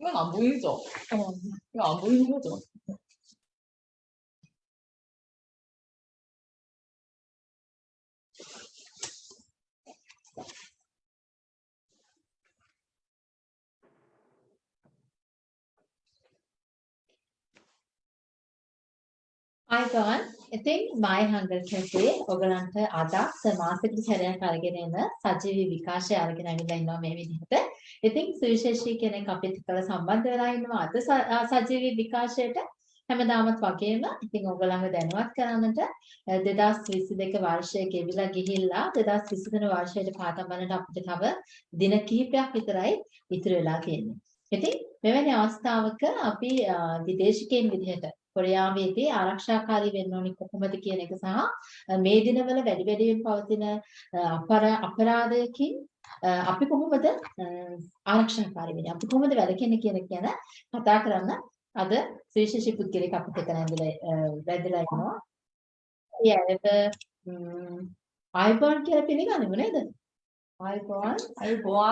이건 안 보이죠? 어, 이거 안 보이는 거죠? අයිබෝන් ඉතින් මයි හංගල් කැෆේ ඔයගලන්ට අද මාසික සැරයක් අරගෙන එන සජීවී විකාශය අරගෙන ඇවිල්ලා ඉන්නවා මේ විදිහට. ඉතින් සුවිශේෂී කෙනෙක් අපිත් එක්කලා සම්බන්ධ වෙලා ඉන්නවා අද ස- අ, සජීවී විකාශයට හැමදාමත් වගේම ඉතින් ඔයගලන්ව දැනුවත් කරන්නට අ, 2022 වර්ෂයේ ගෙවිලා ගිහිල්ලා 2023 වර්ෂයට පාතම් බලන්න අපිට තව දින කිහිපයක් විතරයි ඉතුරු වෙලා තියෙන්නේ. ඉතින් මෙවැනි අවස්ථාවක අපි අ, විදේශිකයන් විදිහට කොරියාවේදී ආරක්ෂාකාරී වෙන්න ඕනි කොහොමද කියන එක සහ අ, මේ දිනවල වැඩි වැඩියෙන් පවතින අ, අපරා- අපරාධයකින් අ, අපි කොහොමද අ, ආරක්ෂාකාරී වෙන්නේ අපි කොහොමද වැළකෙන්නේ කියන එක ගැන කතා කරන්න අද සුවිශේෂී පුද්ගලෙක් අපිට එක්ක නැඳලා වැදලා ඉන්නවා. ඒ ඇයට ආයිබෝන් කියලා පිළිගන්නව නේද? ආයිබෝන්. 아이보아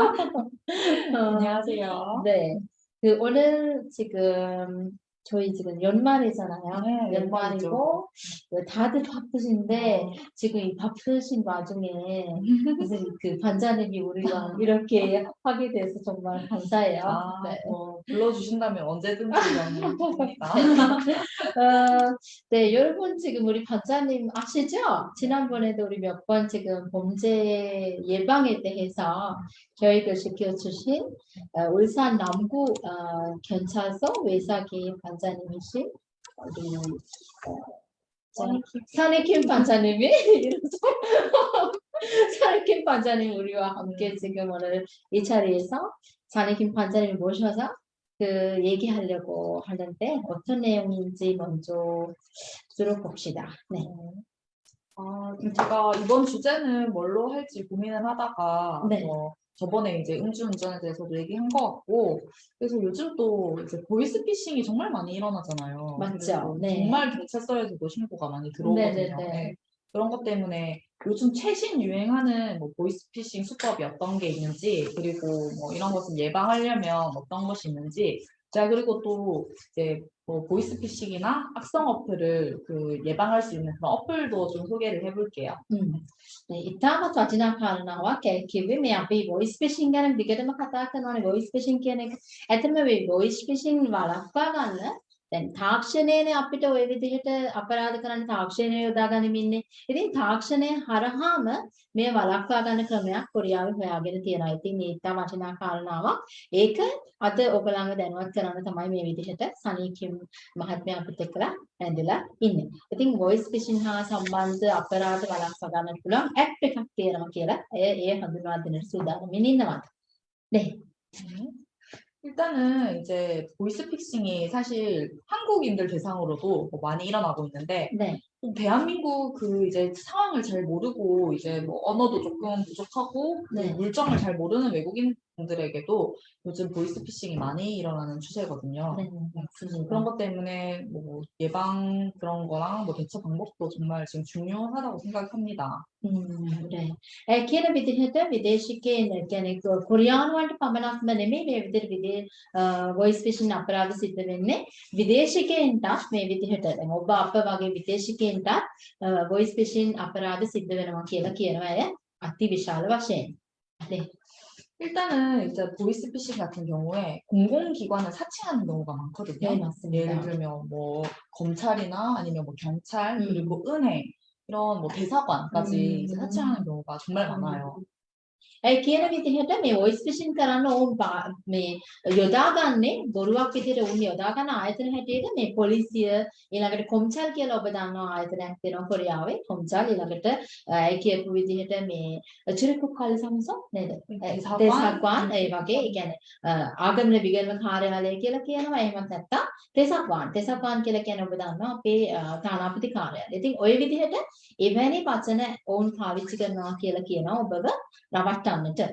안녕하세요. 네. 그 오늘 지금 저희 지금 연말이잖아요. 네, 연말이고 그 다들 바쁘신데 지금 이 바쁘신 와중에 무슨 그 반장님이 우리가 이렇게 하게 돼서 정말 감사해요. 아, 네. 뭐 불러주신다면 언제든지 좋습니다. 어, 네, 여러분 지금 우리 반장님 아시죠? 지난번에도 우리 몇 번 지금 범죄 예방에 대해서 교육을 시켜주신 어, 울산 남구 어, 경찰서 외사기 반 장님이신 우리 어, 산해킴 반장님이 이러죠? 산해킴 반장님 우리와 함께 지금 오늘 이 자리에서 산해킴 반장님이 모셔서 그 얘기하려고 하는데 어떤 내용인지 먼저 들어봅시다. 네. 아, 제가 이번 주제는 뭘로 할지 고민을 하다가 네. 뭐 저번에 이제 음주운전에 대해서도 얘기한 것 같고 그래서 요즘 또 이제 보이스피싱이 정말 많이 일어나잖아요. 맞죠. 그래서 네. 정말 경찰서에서도 신고가 많이 들어오거든요. 네네네. 네. 그런 것 때문에 요즘 최신 유행하는 뭐 보이스피싱 수법이 어떤 게 있는지 그리고 뭐 이런 것을 예방하려면 어떤 것이 있는지 자, 그리고 또 이제 뭐 보이스피싱이나 악성 어플을 그 예방할 수 있는 그런 어플도 좀 소개를 해볼게요. 음. 네, 이타부터 진압하는 와 계획이 매비 보이스피싱 가는 비교되면 가다 그는 보이스피싱 기능 애트메비 보이스피싱 말아가는 දැන් තාක්ෂණයනේ අපිට ওই විදිහට අපරාධ කරන්න තාක්ෂණය යොදා ගනිමින්නේ. ඉතින් තාක්ෂණය හරහාම මේ වළක්වා ගන්න ක්‍රමයක් කොරියාවේ හොයාගෙන තියෙනවා. ඉතින් මේ ඉතා වටිනා කාරණාවක්. ඒක අද ඔයගලන්ව දැනුවත් කරන්න තමයි මේ විදිහට සනීකිම් මහත්මයා අපිට එක්කලා ඇඳලා ඉන්නේ. ඉතින් voice phishing හා සම්බන්ධ අපරාධ වළක්වා ගන්න පුළුවන් ඇප් එකක් තියෙනවා කියලා එය ඒ හඳුන්වා දෙන්නට සූදානම්ින් ඉන්නවා. 네. 일단은 이제 보이스피싱이 사실 한국인들 대상으로도 뭐 많이 일어나고 있는데 네. 또 대한민국 그 이제 상황을 잘 모르고 이제 뭐 언어도 조금 부족하고 그 네. 물정을 잘 모르는 외국인 분들에게도 요즘 보이스피싱이 많이 일어나는 추세거든요. 네. 맞습니다. 그런 것 때문에 뭐 예방 그런 거랑 뭐 대처 방법도 정말 지금 중요하다고 생각합니다. 음, 네. ඒ කියන විදිහට විදේශිකයන් කියන්නේ කො- කොරියානුවන්ට පමණක්ම නෙමෙයි මේ විදිහට විදේ voice phishing අපරාධ සිද්ධ වෙන්නේ විදේශිකයන්ටත් මේ විදිහට දැන් ඔබ අප වගේ විදේශිකයන්ටත් voice phishing අපරාධ සිද්ධ වෙනවා කියලා කියනවා අය අති විශාල වශයෙන්. 네. 일단은 이제 보이스피싱 같은 경우에 공공기관을 사칭하는 경우가 많거든요. 네, 맞습니다. 예를 들면 뭐 검찰이나 아니면 뭐 경찰 음. 그리고 은행 이런 뭐 대사관까지 음. 사칭하는 경우가 정말 많아요. ඒ කියන විදිහට මේ වොයිස් ෆිෂින් කරන්න ඕන් මේ යොදාගන්නේ බොරුවක් විදිහට උන් යොදාගන්න ආයතන හැටියට මේ පොලිසිය ඊළඟට කොම්චල් කියලා ඔබ දන්නවා ආයතනයක් තියෙනවා කොරියාවේ. කොම්චල් ඊළඟට ඒ කියපු විදිහට මේ චිරිකු කල්සම්ස නේද? තේසක්වාන් ඒ වගේ. ඒ කියන්නේ ආගමන විගණන කාර්යාලය කියලා කියනවා. එහෙමත් නැත්නම් තේසක්වාන් තේසක්වාන් කියලා කියන්නේ ඔබ දන්නවා අපේ තානාපති කාර්යාලය. ඉතින් ওই විදිහට එවැනි වචන ඔවුන් පාවිච්චි කරනවා කියලා කියනවා ඔබව. 맞다 맞다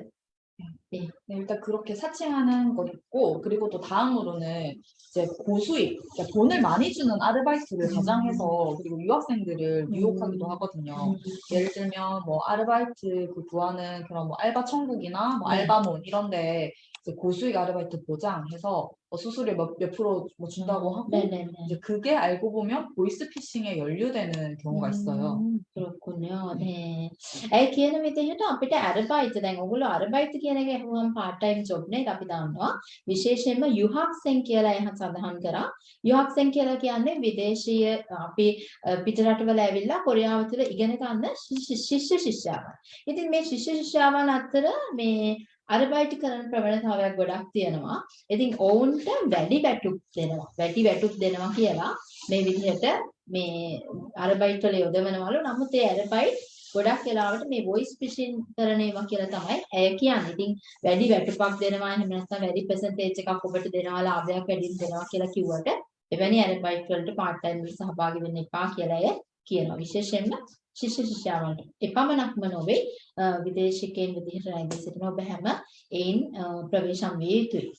네. 네, 일단 그렇게 사칭하는 거 있고 그리고 또 다음으로는 이제 고수익 그러니까 돈을 많이 주는 아르바이트를 가장해서 그리고 유학생들을 유혹하기도 하거든요. 예를 들면 뭐 아르바이트 그 구하는 그런 뭐 알바 천국이나 뭐 알바몬 이런데 고수익 아르바이트 보장해서 뭐 수수료 몇, 몇 프로 뭐 준다고 하고 네네네. 이제 그게 알고 보면 보이스피싱에 연루되는 경우가 있어요. 음, 그렇군요. 네. ඒ කියන විදිහට අපිට අරබයිත දැන් ඔයගොල්ලෝ අරබයිත කියන එක අහුවම part time job නේ අපි දන්නවා. විශේෂයෙන්ම යුහක්සෙන් කියලා එහත් සඳහන් කරා. යුහක්සෙන් කියලා කියන්නේ විදේශීය අපි අ, පිට රටවල ඇවිල්ලා කොරියාව තුළ ඉගෙන ගන්න ශිෂ්‍ය ශිෂ්‍ය ශිෂ්‍යාවන්. ඉතින් මේ ශිෂ්‍ය ශිෂ්‍යාවන් අතර මේ අරබයිට කරන ප්‍රවණතාවයක් ගොඩක් තියෙනවා. ඉතින් ඔවුන්ට වැඩි වැටුප් දෙනවා. වැඩි වැටුප් දෙනවා කියලා මේ විදිහට මේ අරබයිට් වල යොදවනවලු. නමුත් ඒ අරබයිට් ගොඩක් වෙලාවට මේ වොයිස් ෆිෂින් කරන ඒවා කියලා තමයි ඇය කියන්නේ. ඉතින් වැඩි වැටුපක් දෙනවා එහෙම නැත්නම් වැඩි percentage එකක් ඔබට දෙනවා ලාභයක් වැඩිම දෙනවා කියලා කිව්වට එවැනි අරබයිට් වලට part time වලට සහභාගී වෙන්න එපා කියලා ඇය කියනවා. විශේෂයෙන්ම ශිෂ්‍ය ශිෂ්‍යාවන්ට. එපමණක්ම නොවේ අ, විදේශිකයන් විදිහට රැඳී සිටින ඔබ හැම එයින් අ, ප්‍රවේශම් විය යුතුයි.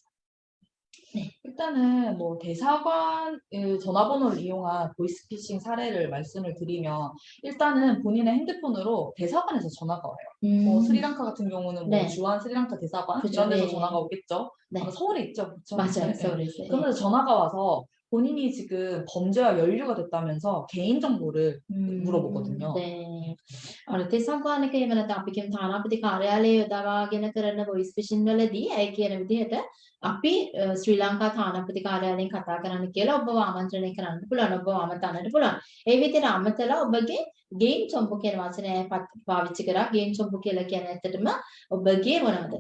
일단은 뭐 대사관 의 전화번호를 이용한 보이스피싱 사례를 말씀을 드리면 일단은 본인의 핸드폰으로 대사관에서 전화가 와요. 뭐 음, 스리랑카 같은 경우는 뭐 네. 주한 스리랑카 대사관 그죠, 이런 데서 네. 전화가 오겠죠. 네. 아마 서울에 있죠, 그렇죠? 맞아요. 네. 서울에 있어요. 그러면서 전화가 와서 본인이 지금 범죄와 연루가 됐다면서 개인 정보를 음, 물어보거든요. 네. අර තෙසංගානික එහෙම නැත්නම් අපි කියන තානාපති කාර්යාලයේ යොදවාගෙන කරන වොයිස් ෆිෂින් වලදී ඇය කියන විදිහට අපි අ, ශ්‍රී ලංකා තානාපති කාර්යාලයෙන් කතා කරන්න කියලා ඔබව ආමන්ත්‍රණය කරන්න පුළුවන් ඔබව ආමන්ත්‍රණයට පුළුවන්. ඒ විදිහට අමතලා ඔබගේ ගේම් චොම්පු කියන වචනය ඇය පත්- පාවිච්චි කරා. ගේම් චොම්පු කියලා කියන්නේ ඇත්තටම ඔබගේ මොනවද?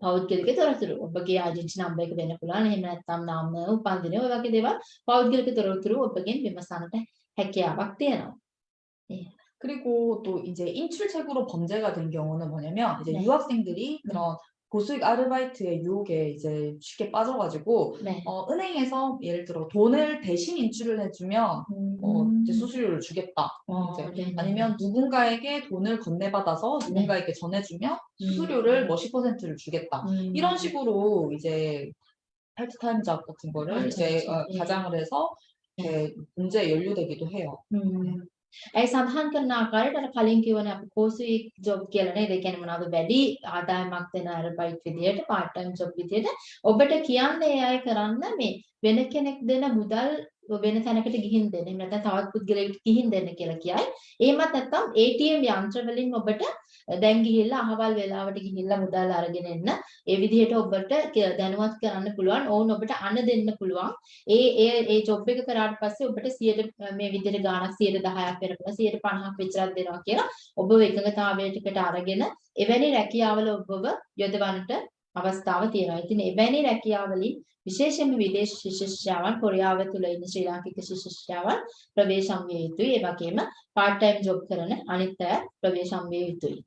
පෞද්ගලික තොරතුරු ඔබගේ ආජන්සි නම්බර් එක වෙන්න පුළුවන් එහෙම නැත්නම් නාම උපන්දින ඔය වගේ දේවල් පෞද්ගලික තොරතුරු ඔබගෙන් විමසන්නට හැකියාවක් තියෙනවා. 그리고 또 이제 인출책으로 범죄가 된 경우는 뭐냐면 이제 네. 유학생들이 그런 고수익 아르바이트의 유혹에 이제 쉽게 빠져가지고 네. 어, 은행에서 예를 들어 돈을 대신 인출을 해주면 어, 이제 수수료를 주겠다. 어, 이제 네, 네. 아니면 누군가에게 돈을 건네받아서 누군가에게 전해주면 수수료를 뭐 10%를 주겠다. 음. 이런 식으로 이제 파트타임 잡 같은 거를 맞아요, 이제 맞아요. 어, 예. 가장을 해서 이렇게 문제에 연루되기도 해요. 음. ඒ සඳහන් කරන ආකාරයට අර කලින් කියවනේ අපි කෝසුයි ජොබ් කියලා නේද? ඒ කියන්නේ මොනවද වැඩි ආදායමක් දෙන අරබයිට් විදියට part time job විදියට ඔබට කියන්නේ ඒ අය කරන්න මේ වෙන කෙනෙක් දෙන මුදල් වෙන තැනකට ගිහින් දෙන්න. එහෙම නැත්නම් තවත් පුද්ගලයෙකුට ගිහින් දෙන්න කියලා කියයි. එහෙමත් නැත්නම් ATM යන්ත්‍ර වලින් ඔබට දැන් ගිහිල්ලා අහවල් වෙලාවට ගිහිල්ලා මුදල් අරගෙන එන්න. ඒ විදිහට ඔබට ක- දැනුවත් කරන්න පුළුවන්. ඔවුන් ඔබට අණ දෙන්න පුළුවන්. ඒ ඒ ඒ ජොබ් එක කරාට පස්සේ ඔබට 100 මේ විදිහට ගාණක් 110ක් වෙනකොට 150ක් විතරක් දෙනවා කියලා ඔබව එකඟතාවයකට අරගෙන එවැනි රැකියාවල ඔබව යොදවන්නට අවස්ථාව තියෙනවා. ඉතින් එවැනි රැකියාවලින් විශේෂයෙන්ම විදේශ ශිෂ්‍යාවන් කොරියාව තුළ ඉන්න ශ්‍රී ලාංකික ශිෂ්‍යාවන් ප්‍රවේශම් විය යුතුයි. ඒ වගේම part time job කරන අනිත් අය ප්‍රවේශම් විය යුතුයි.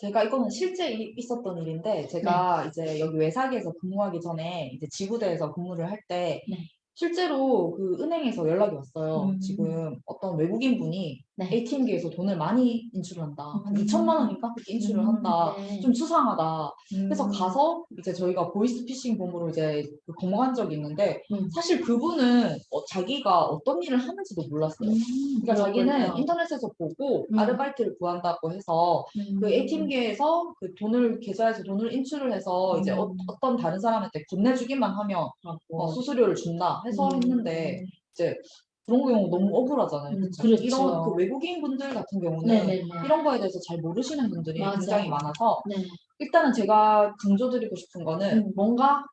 제가 이거는 실제 이- 있었던 일인데 제가 이제 여기 외사기에서 근무하기 전에 이제 지구대에서 근무를 할 때 네. 실제로 그 은행에서 연락이 왔어요. 음. 지금 어떤 외국인 분이 네. ATM기에서 돈을 많이 인출한다. 한 음. 2천만 원인가 그렇게 인출을 음, 한다. 네. 좀 수상하다. 그래서 음. 가서 이제 저희가 보이스피싱 본부로 이제 그 검거한 적이 있는데 음. 사실 그분은 어, 자기가 어떤 일을 하는지도 몰랐어요. 음, 그러니까 자기는. 인터넷에서 보고 음. 아르바이트를 구한다고 해서 음. 그 ATM기에서 그 돈을 계좌에서 돈을 인출을 해서 이제 어, 음. 어떤 다른 사람한테 건네주기만 하면 어, 수수료를 준다 해서 음. 했는데 이제 그런 경우 너무 억울하잖아요. 음? 그렇죠. 이런 그 외국인 분들 같은 경우는 네네네. 이런 거에 대해서 잘 모르시는 분들이 맞아요. 굉장히 많아서 네. 일단은 제가 강조드리고 싶은 거는 음. 뭔가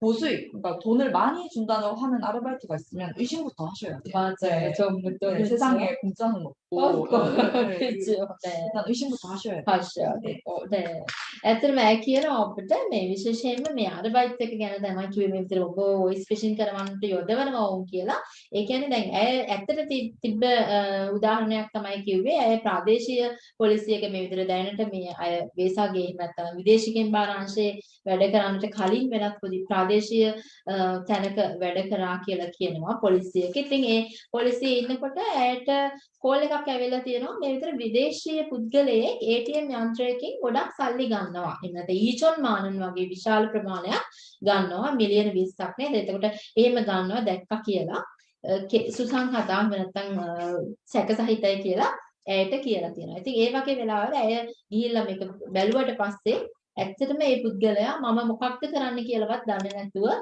고수익, 그러니까 돈을 많이 준다고 하는 아르바이트가 있으면 의심부터 하셔야 돼요. 맞아요. 네. 전부터 네, 세상에 공짜는 없고 없고. 네, 네, 그렇죠. 네. 일단 의심부터 하셔야 돼요. හර්ෂ 네. ඇත්තටම ඇය කියන ඔබට මේ විශේෂයෙන්ම මේ අරබයිට් එක ගැන තමයි කිව්වේ මේ විතර ඔබ වොයිස් ෆිෂින් කරවන්නට යොදවනවා වුන් කියලා. ඒ කියන්නේ දැන් ඇය ඇත්තට ති- තිබ්බ අ, උදාහරණයක් තමයි කිව්වේ. ඇය ප්‍රාදේශීය පොලිසියක මේ විතර දැනට මේ අය වේසාගේ එහෙම නැත්නම් විදේශිකෙන් බාර අංශයේ වැඩ කරන්නට කලින් වෙනත් පොඩි ප්‍රාදේශීය අ, තැනක වැඩ කරා කියලා කියනවා පොලිසියක. ඉතින් ඒ පොලිසියේ ඉන්නකොට ඇයට කෝල් එකක් ඇවිල්ලා තියෙනවා මේ විතර විදේශීය පුද්ගලයෙක් ATM යන්ත්‍රයකින් ගොඩක් සල්ලි ගන්නවා. එහෙම නැත්නම් ඊචොන් මානන් වගේ විශාල ප්‍රමාණයක් ගන්නවා මිලියන 20ක් නේද? එතකොට එහෙම ගන්නවා දැක්කා කියලා අ, කෙ- සුසංහතා එහෙම නැත්නම් අ, සැකසහිතයි කියලා ඇයට කියලා තියෙනවා. ඉතින් ඒ වගේ වෙලාවල ඇය ගිහිල්ලා මේක බැලුවට පස්සේ ඇත්තටම මේ පුද්ගලයා මම මොකක්ද කරන්න කියලාවත් දන්නේ නැතුව අ,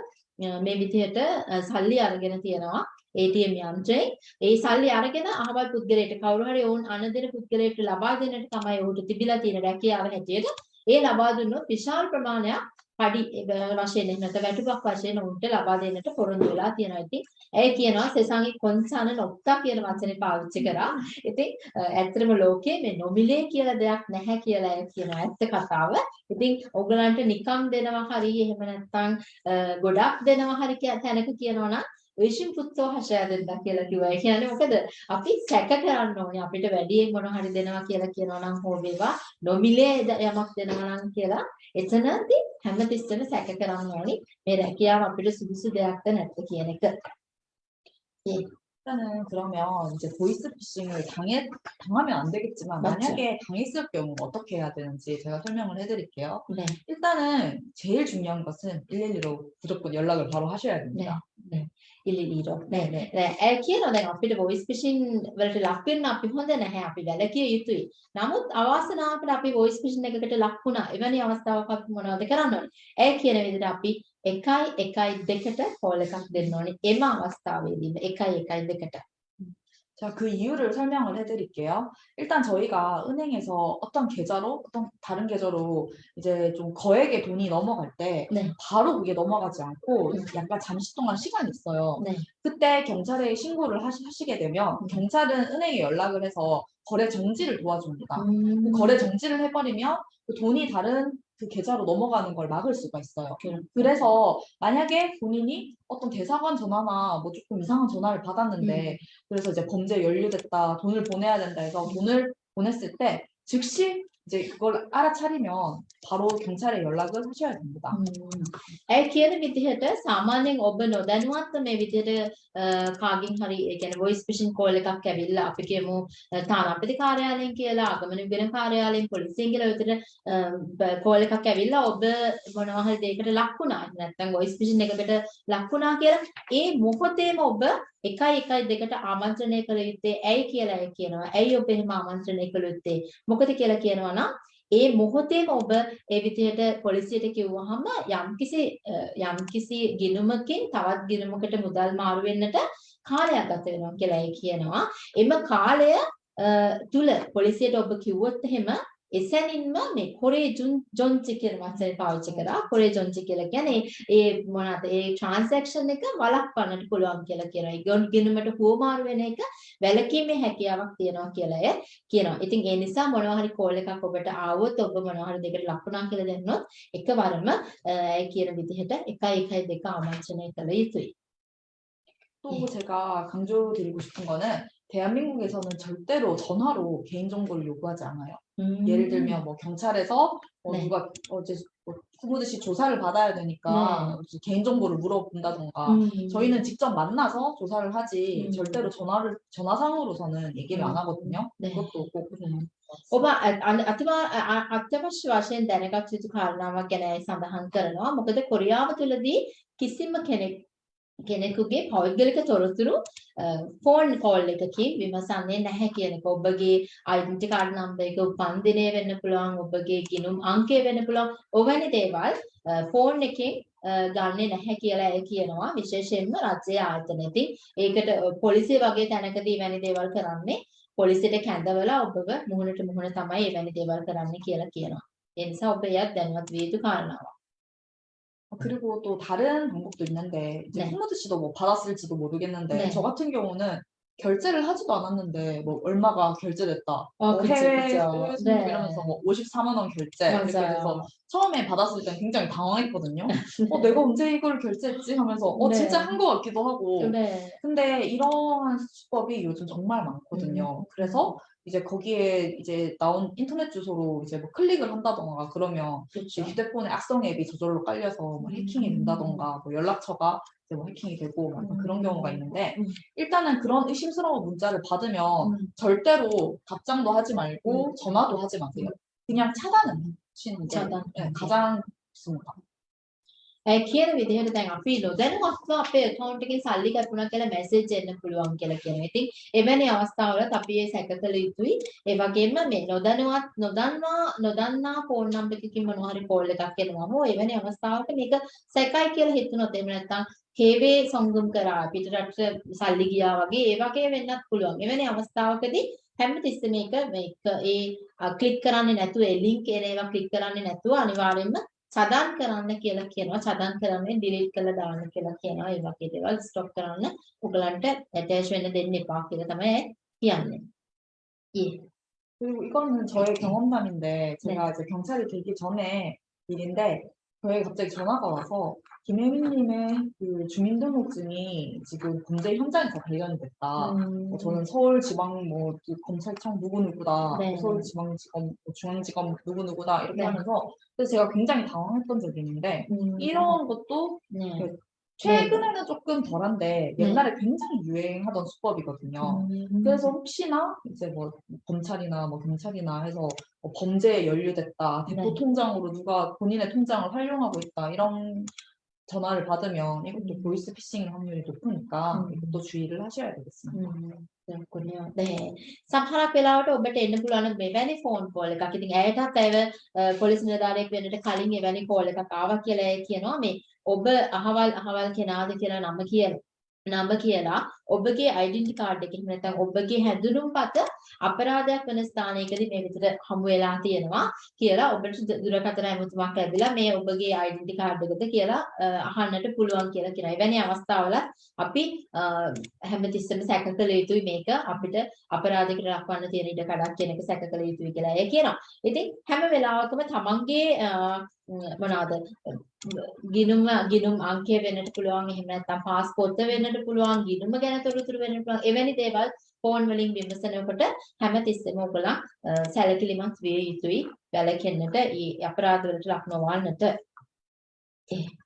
මේ විදිහට අ, සල්ලි අරගෙන තියනවා ATM යන්ත්‍රේ ඒ සල්ලි අරගෙන අහවල් පුද්ගලයාට කවුරු හරි ඔවුන් අනදෙන පුද්ගලයාට ලබා දෙන්නට තමයි ඔහුට තිබිලා තියෙන රැකියාව හැටියට ඒ ලබා දුන්නොත් විශාල ප්‍රමාණයක් පඩි අ, වශයෙන් එහෙම නැත්නම් වැටුපක් වශයෙන් ඔවුන්ට ලබා දෙන්නට පොරොන්දු වෙලා තියෙනවා. ඉතින් ඇය කියනවා සෙසංගි කොන්සාන නොක්තා කියන වචනේ පාවිච්චි කරා. ඉතින් අ, ඇත්තටම ලෝකයේ මේ නොමිලේ කියලා දෙයක් නැහැ කියලා ඇය කියනවා. ඇත්ත කතාව. ඉතින් ඔයගලන්ට නිකම් දෙනවා හරි එහෙම නැත්නම් අ, ගොඩක් දෙනවා හරි කිය- තැනක කියනවා නම් විශ්ින් පුත්තෝ හෂය දෙන්න කියලා කිව්වා. ඒ කියන්නේ මොකද? අපි සැක කරන්න ඕනේ. අපිට වැඩියෙන් මොන හරි දෙනවා කියලා කියනවා නම් හෝ වේවා නොමිලේ ද- යමක් දෙනවා නම් කියලා එතනදී හැමතිස්සෙම සැක කරන්න ඕනේ. මේ රැකියාව අපිට සුදුසු දෙයක්ද නැද්ද කියන එක. 일단은 그러면 이제 보이스피싱을 당해, 당하면 안 되겠지만 맞죠. 만약에 당했을 경우 어떻게 해야 되는지 제가 설명을 해드릴게요. 네. 일단은 제일 중요한 것은 112로 무조건 연락을 바로 하셔야 됩니다. ඉලිලීරෝ. 네, 네. නෑ ඇය කියනවා දැන් අපිට voice phishing වලට ලක් වෙන්න අපි හොඳ නැහැ අපි වැළකිය යුතුයි. නමුත් අවාසනාවකට අපි voice phishing එකකට ලක් වුණා. එවැනි අවස්ථාවක අපි මොනවද කරන්න ඕනේ? ඇය කියන විදිහට අපි 1 1 2ට කෝල් එකක් දෙන්න ඕනේ. එම අවස්ථාවේදී 1 1 2ට. 자, 그 이유를 설명을 해드릴게요. 일단 저희가 은행에서 어떤 계좌로, 어떤 다른 계좌로 이제 좀 거액의 돈이 넘어갈 때 네. 바로 그게 넘어가지 않고 음. 약간 잠시 동안 시간이 있어요. 네. 그때 경찰에 신고를 하시, 하시게 되면 음. 경찰은 은행에 연락을 해서 거래 정지를 도와줍니다. 음. 그 거래 정지를 해버리면 그 돈이 다른 그 계좌로 넘어가는 걸 막을 수가 있어요. 그래서 만약에 본인이 어떤 대사관 전화나 뭐 조금 이상한 전화를 받았는데 그래서 이제 범죄에 연루됐다, 돈을 보내야 된다 해서 돈을 보냈을 때 즉시 이제 그걸 알아차리면 바로 경찰에 연락을 하셔야 됩니다. 음. ඇයි කියන විදිහට සාමාන්‍යයෙන් ඔබ නොදැනුවත්ව මේ විදිහට අ, කාගෙන් හරි ඒ කියන්නේ voice phishing call එකක් ඇවිල්ලා අපි කියමු අ, තානාපති කාර්යාලයෙන් කියලා ආගමන විගණන කාර්යාලයෙන් පොලිසියෙන් කියලා විතර call එකක් ඇවිල්ලා ඔබ මොනවා හරි දෙයකට ලක් වුණා නැත්නම් voice phishing එකකට ලක් වුණා කියලා ඒ මොහොතේම ඔබ එකයි එකයි දෙකට ආමන්ත්‍රණය කළ යුත්තේ ඇයි කියලා ඇය කියනවා. ඇයි ඔබ එහෙම ආමන්ත්‍රණය කළ යුත්තේ? මොකද කියලා කියනවා නම් ඒ මොහොතේම ඔබ ඒ විදිහට පොලිසියට කිව්වහම යම්කිසි අ, යම්කිසි ගිණුමකින් තවත් ගිණුමකට මුදල් මාරු වෙන්නට කාලයක් ගත වෙනවා කියලා ඒ කියනවා. එම කාලය අ, තුල පොලිසියට ඔබ කිව්වොත් එහෙම එසැනින්ම මේ කොරේ ජොන් ජොන්චි කියන වචනේ පාවිච්චි කරා. කොරේ ජොන්චි කියලා කියන්නේ ඒ මොනවාද ඒ ට්‍රාන්සැක්ෂන් එක වළක්වන්නට පුළුවන් කියලා කියනවා. ඒ ගොන් ගිණුමට හුවමාරු වෙන එක වැළකීමේ හැකියාවක් තියෙනවා කියලා එය කියනවා. ඉතින් ඒ නිසා මොනවා හරි කෝල් එකක් ඔබට ආවොත් ඔබ මොනවා හරි දෙකට ලකුණා කියලා දැන්නොත් එකවරම අ, ඒ කියන විදිහට 1 1 2 ආමන්ත්‍රණය කළ යුතුයි. 또 예. 제가 강조드리고 싶은 거는 대한민국에서는 절대로 전화로 개인정보를 요구하지 않아요. 음. 예를 들면 뭐 경찰에서 뭐 네. 누가 어제 뭐 구무듯이 조사를 받아야 되니까 개인정보를 물어본다던가 음. 저희는 직접 만나서 조사를 하지 음. 절대로 전화를 전화상으로서는 얘기를 음. 안 하거든요. 네. 그것도 꼭 ඔබ අ- අ- අතිවා අ- අත්‍යවශ්‍ය වශයෙන් දැනගත යුතු කාරණාවක් ගැන සඳහන් කරනවා. මොකද කොරියාව තුළදී කිසිම කෙනෙක් කෙනෙකුගේ පෞද්ගලික තොරතුරු ෆෝන් කෝල් එකකින් විමසන්නේ නැහැ කියන එක. ඔබගේ ඩෙන්ටිටි කාඩ් නම්බර් එක උපන් දිනය වෙන්න පුළුවන්, ඔබගේ ගිණුම් අංකය වෙන්න පුළුවන්. ඔවැනි දේවල් ෆෝන් එකෙන් අ, ගන්නෙ නැහැ කියලා ඇය කියනවා. විශේෂයෙන්ම රජයේ ආයතනයේදී. ඒකට අ, පොලිසිය වගේ තැනකදී වැනි දේවල් කරන්නේ පොලිසියට කැඳවලා ඔබව මුහුණට මුහුණ තමයි එවැනි දේවල් කරන්න කියලා කියනවා. ඒ නිසා ඔබ එයත් දැනුවත් විය යුතු කාරණාවක්. 어, 그리고 또 다른 방법도 있는데 이제 네. 홍무드 씨도 뭐 받았을지도 모르겠는데 네. 저 같은 경우는 결제를 하지도 않았는데 뭐 얼마가 결제됐다 어, 뭐 그쵸, 해외 승부 네. 이러면서 뭐 54만 원 결제 이렇게. 돼서 처음에 받았을 땐 굉장히 당황했거든요. 어 내가 언제 이걸 결제했지 하면서 어 네. 진짜 한 것 같기도 하고 네. 근데 이러한 수법이 요즘 정말 많거든요. 그래서 이제 거기에 이제 나온 인터넷 주소로 이제 뭐 클릭을 한다던가 그러면 그렇죠. 휴대폰에 악성 앱이 저절로 깔려서 뭐 해킹이 음. 된다던가 뭐 연락처가 이제 뭐 해킹이 되고 막 약간 그런 음. 경우가 있는데 음. 일단은 그런 의심스러운 문자를 받으면 음. 절대로 답장도 하지 말고 음. 전화도 하지 마세요. 그냥 차단은 하시는 게 차단. 네, 가장 좋습니다. ඒ කියන විදිහට දැන් අපි නොදැනුවත්ව අපේ account එකෙන් සල්ලි කැපුණා කියලා message එන්න පුළුවන් කියලා කියනවා. ඉතින් එවැනි අවස්ථාවලත් අපි ඒ සැකකල යුතුයි. ඒ වගේම මේ නොදැනුවත් නොදන්නා නොදන්නා phone number එකකින් මොනවා හරි call එකක් එනවා. හෝ එවැනි අවස්ථාවක මේක සැකයි කියලා හිතුනොත් එහෙම නැත්නම් හේවේ සංගම් කරා පිටරට සල්ලි ගියා වගේ ඒ වගේ වෙන්නත් පුළුවන්. එවැනි අවස්ථාවකදී හැමතිස්සෙම මේක මේක ඒ ක්ලික් කරන්නේ නැතුව ඒ link එන ඒවා ක්ලික් කරන්නේ නැතුව අනිවාර්යයෙන්ම සදන් කරන්න කියලා කියනවා. සදන් කරන්නේ delete කරලා දාන්න කියලා කියනවා. ඒ වගේ දේවල් stop කරන්න ඔයගලන්ට attach වෙන්න දෙන්න එපා කියලා තමයි කියන්නේ. 예. 그리고 이거는 저의 경험담인데 제가 이제 경찰이 되기 전에 일인데 저희 갑자기 전화가 와서 김혜민님의 그 주민등록증이 지금 범죄 현장에서 발견이 됐다. 음, 뭐 저는 서울지방 뭐그 검찰청 누구 누구다, 네. 서울지방지검, 뭐 중앙지검 누구 누구다 이렇게 네. 하면서 그래서 제가 굉장히 당황했던 적이 있는데 음, 이런 것도 네. 최근에는 조금 덜한데 네. 옛날에 굉장히 유행하던 수법이거든요. 음, 그래서 혹시나 이제 뭐 검찰이나 뭐 경찰이나 해서 뭐 범죄에 연루됐다, 대포 네. 통장으로 누가 본인의 통장을 활용하고 있다 이런 전화를 받으면 이것도 음. 보이스 피싱 확률이 높으니까 음. 이것도 주의를 하셔야 되겠습니다. 음, 그렇군요. 네. සමහරක් වෙලාවට ඔබට එන්න පුළුවන් මෙවැනි ෆෝන් කෝල් එකක්. ඉතින් ඇයටත් ඇව පොලිස් නිලධාරියෙක් වෙන්නට කලින් එවැනි කෝල් එකක් ආවා කියලා ඇය කියනවා මේ ඔබ අහවල් අහවල් කෙනාද කියලා නම කියලා. නම කියලා ඔබගේ ඩෙන්ටි කාඩ් එක එහෙම නැත්නම් ඔබගේ හැඳුනුම්පත අපරාධයක් වෙන ස්ථානයකදී මේ විදිහට හමු වෙලා තියෙනවා කියලා ඔබට ද- දුරකථන ඇමතුමක් ලැබිලා මේ ඔබගේ ඩෙන්ටි කාඩ් එකද කියලා අ, අහන්නට පුළුවන් කියලා කියනවා. එවැනි අවස්ථාවල අපි අ, හැමතිස්සෙම සැක කළ යුතුයි මේක අපිට අපරාධයකට ලක්වන්න තියෙන ඉඩ කඩක් කියන එක සැක කළ යුතුයි කියලා එය කියනවා. ඉතින් හැම වෙලාවකම තමන්ගේ අ, ම්, මොනවාද ගිනුම ගිනුම් අංකය වෙන්නට පුළුවන් එහෙම නැත්නම් පාස්පෝර්ත වෙන්නට පුළුවන් ගිනුම ගැන තොරතුරු වෙන්නට පුළුවන් එවැනි දේවල් ෆෝන් වලින් විමසනකොට හැමතිස්සෙම ඔයගොල්ලන් අ, සැලකිලිමත් විය යුතුයි වැළකෙන්නට ඊ අපරාධ වලට ලක් නොවන්නට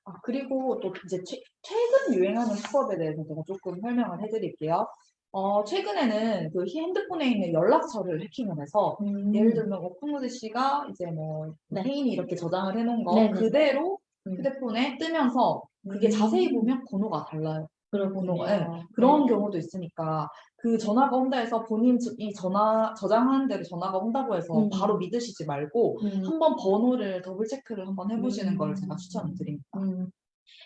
아, 그리고 또 이제 최, 최근 유행하는 수법에 대해서 제가 조금 설명을 해드릴게요. 어, 최근에는 그 핸드폰에 있는 연락처를 해킹을 해서 예를 들면 뭐 콩무드 씨가 이제 뭐 네. 혜인이 이렇게 저장을 해놓은 거 네네. 그대로 음. 휴대폰에 뜨면서 그게 음. 자세히 보면 번호가 달라요. 그렇군요. 번호가, 그런 경우도 있으니까 그 전화가 온다 해서 본인 저- 이 전화 저장하는 대로 전화가 온다고 해서 음. 바로 믿으시지 말고 음. 한번 번호를 더블 체크를 한번 해보시는 음. 걸 제가 추천을 드립니다. 음.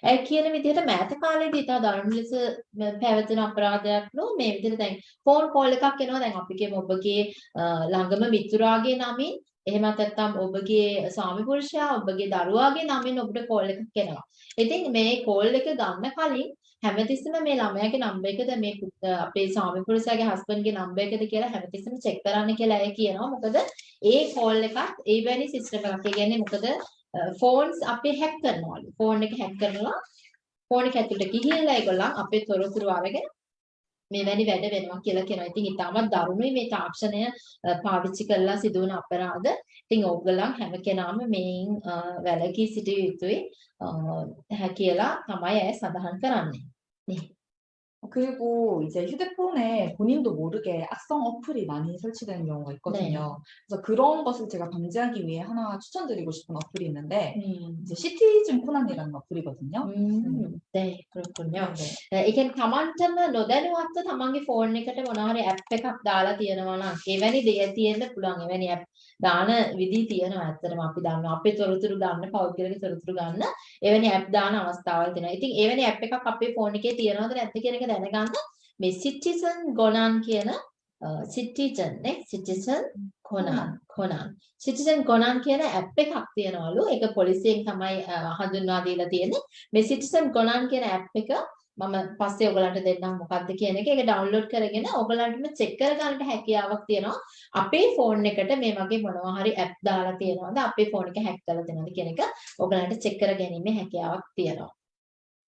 ඒ කියන විදිහට මෑත කාලේදී ඉතා දරුණු ලෙස ම- පැවතෙන අපරාධයක් නෝ මේ විදිහට දැන් ෆෝන් කෝල් එකක් එනවා දැන් අපි කියමු ඔබගේ අ, ළඟම මිතුරාගේ නමින් එහෙමත් නැත්නම් ඔබගේ ස්වාමි පුරුෂයා ඔබගේ දරුවාගේ නමින් ඔබට කෝල් එකක් එනවා. ඉතින් මේ කෝල් එක ගන්න කලින් හැමතිස්සෙම මේ ළමයාගේ නම්බර් එකද මේ පුත්- අ, අපේ ස්වාමි පුරුෂයාගේ හස්බන්ඩ්ගේ නම්බර් එකද කියලා හැමතිස්සෙම චෙක් කරන්න කියලා ඇය කියනවා. මොකද ඒ කෝල් එකත් ඒ වැනි සිස්ටම් එකක්. ඒ කියන්නේ මොකද ෆෝන්ස් අපේ හැක් කරනවලු. ෆෝන් එක හැක් කරනවා ෆෝන් එක ඇතුළට ගිහිල්ලා ඒගොල්ලන් අපේ තොරතුරු අරගෙන මෙවැනි වැඩ වෙනවා කියලා කියනවා. ඉතින් ඊටමත් දරුණුයි මේ තාක්ෂණය අ, පාවිච්චි කරලා සිදුවන අපරාධ. ඉතින් ඕගොල්ලන් හැම කෙනාම මේන් අ, වැළකී සිටිය යුතුයි අ, හැ- කියලා තමයි ඇය සඳහන් කරන්නේ. 그리고 이제 휴대폰에 본인도 모르게 악성 어플이 많이 설치되는 경우가 있거든요. 그래서 그런 것을 제가 방지하기 위해 하나 추천드리고 싶은 어플이 있는데 음. 이제 시티즌 코난이라는 어플이거든요. 음. 네, 그렇군요. 네. ඒ කියන්නේ තමන්ටම නොදැනුවත්ව තමන්ගේ ෆෝන් එකට මොනවා හරි ඇප් එකක් දාලා තියෙනවා නම් එවැනි දේ තියෙන්න පුළුවන්. එවැනි ඇප් දාන විදි තියෙනවා. ඇත්තටම අපි දන්නවා. අපේ තොරතුරු ගන්න, පෞද්ගලික තොරතුරු ගන්න එවැනි ඇප් දාන අවස්ථාවල් තියෙනවා. ඉතින් එවැනි ඇප් එකක් අපේ ෆෝන් එකේ තියෙනවද නැද්ද කියන එක දැනගන්න මේ Citizen Gonan කියන Citizen නේ Citizen Conan Conan Citizen Conan කියන ඇප් එකක් තියෙනවලු. ඒක පොලිසියෙන් තමයි හඳුන්වා දීලා තියෙන්නේ. මේ Citizen Conan කියන ඇප් එක මම පස්සේ ඔයගලන්ට දෙන්නම් මොකක්ද කියන එක. ඒක ඩවුන්ලෝඩ් කරගෙන ඔයගලන්ටම චෙක් කරගන්නට හැකියාවක් තියෙනවා. අපේ ෆෝන් එකට මේ වගේ මොනවා හරි ඇප් දාලා තියෙනවද? අපේ ෆෝන් එක හැක් කරලා තියෙනවද කියන එක ඔයගලන්ට චෙක් කරගැනීමේ හැකියාවක් තියෙනවා.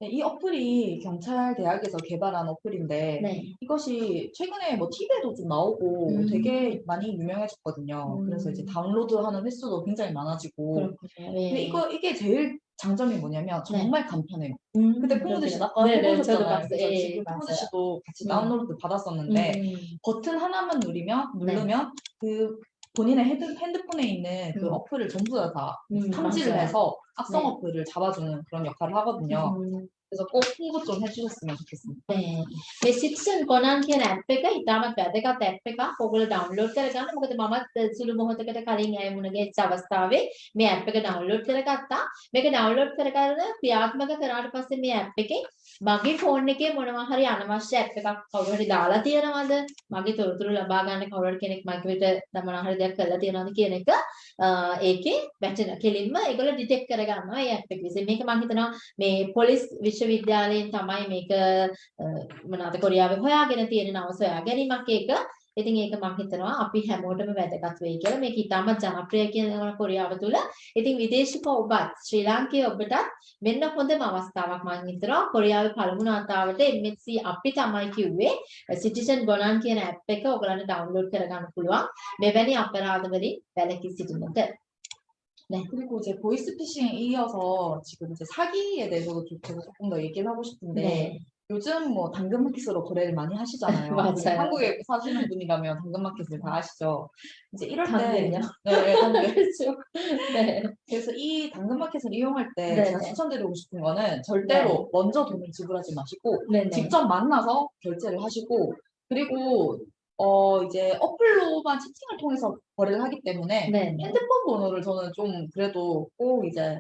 네, 이 어플이 경찰 대학에서 개발한 어플인데 네. 이것이 최근에 뭐 TV에도 좀 나오고 음. 되게 많이 유명해졌거든요. 음. 그래서 이제 다운로드하는 횟수도 굉장히 많아지고 그렇군요. 근데 네. 이거 이게 제일 장점이 뭐냐면 정말 간편해요. 음, 근데 푸무드 씨 아까 네, 네, 해보셨잖아요. 예, 맞아요. 푸무드 씨도 같이 음. 다운로드 받았었는데 음, 버튼 하나만 누르면 네. 누르면 그 본인의 핸드, 핸드폰에 있는 그 음. 어플을 전부 다, 다 음, 탐지를 맞아요. 해서 악성 네. 어플을 잡아주는 그런 역할을 하거든요. 음. 그래서 꼭 홍보 좀 해주셨으면 좋겠습니다. 네. මේ සිටිසන් ගොනන් කියන ඇප් එක ඉතාමත් වැදගත් ඇප් එකක්. ඔයගොල්ලෝ ඩවුන්ලෝඩ් කරගන්න. මොකද මමත් සුළු මොහොතකට කලින් ඇය මුණ ගැහිච්ච අවස්ථාවේ මේ ඇප් එක ඩවුන්ලෝඩ් කරගත්තා. මේක ඩවුන්ලෝඩ් කරගෙන ක්‍රියාත්මක කරාට පස්සේ මේ ඇප් එකේ මගේ ෆෝන් එකේ මොනවා හරි අනවශ්‍ය ඇප් එකක් කවුරු හරි දාලා තියෙනවද? මගේ තොරතුරු ලබා ගන්න කවුරු හරි කෙනෙක් මගේ වෙත මොනවා හරි දෙයක් කරලා තියෙනවද කියන එක අ, ඒකේ වැටෙන කෙලින්ම ඒගොල්ලෝ ඩිටෙක්ට් කරගන්නවා මේ ඇප් එක විසින්. මේක මම හිතනවා මේ පොලිස් විශ්වවිද්‍යාලයෙන් තමයි මේක අ, මොනවාද කොරියාවේ හොයාගෙන තියෙන නව සොයා ගැනීමක් ඒක. ඉතින් ඒක මම හිතනවා අපි හැමෝටම වැදගත් වෙයි කියලා. මේක ඉතාමත් ජනප්‍රිය කියන කොරියාව තුල. ඉතින් විදේශික ඔබත් ශ්‍රී ලාංකේය ඔබටත් මෙන්න හොඳම අවස්ථාවක් මම හිතනවා. කොරියාවේ පළමු නාතාවට MHC අපි තමයි කිව්වේ සිටිසන් ගොනන් කියන ඇප් එක ඔයගලන්ට ඩවුන්ලෝඩ් කරගන්න පුළුවන්. මෙවැනි අපරාධ වලින් වැළකී සිටින්නට. 그리고 이제 보이스피싱에 이어서 지금 이제 사기에 대해서도 좀 제가 조금 더 얘기를 하고 싶은데 네. 요즘 뭐 당근마켓으로 거래를 많이 하시잖아요. 맞아요. 한국에 사시는 분이라면 당근마켓을 다 아시죠. 이제 이럴 때 당근요? 네, 네, 당근. 그렇죠. 네. 그래서 이 당근마켓을 이용할 때 네, 제가 네. 추천드리고 싶은 거는 절대로 먼저 돈을 지불하지 마시고 네네. 직접 만나서 결제를 하시고 그리고 어 이제 어플로만 채팅을 통해서 거래를 하기 때문에 네네. 핸드폰 번호를 저는 좀 그래도 꼭 이제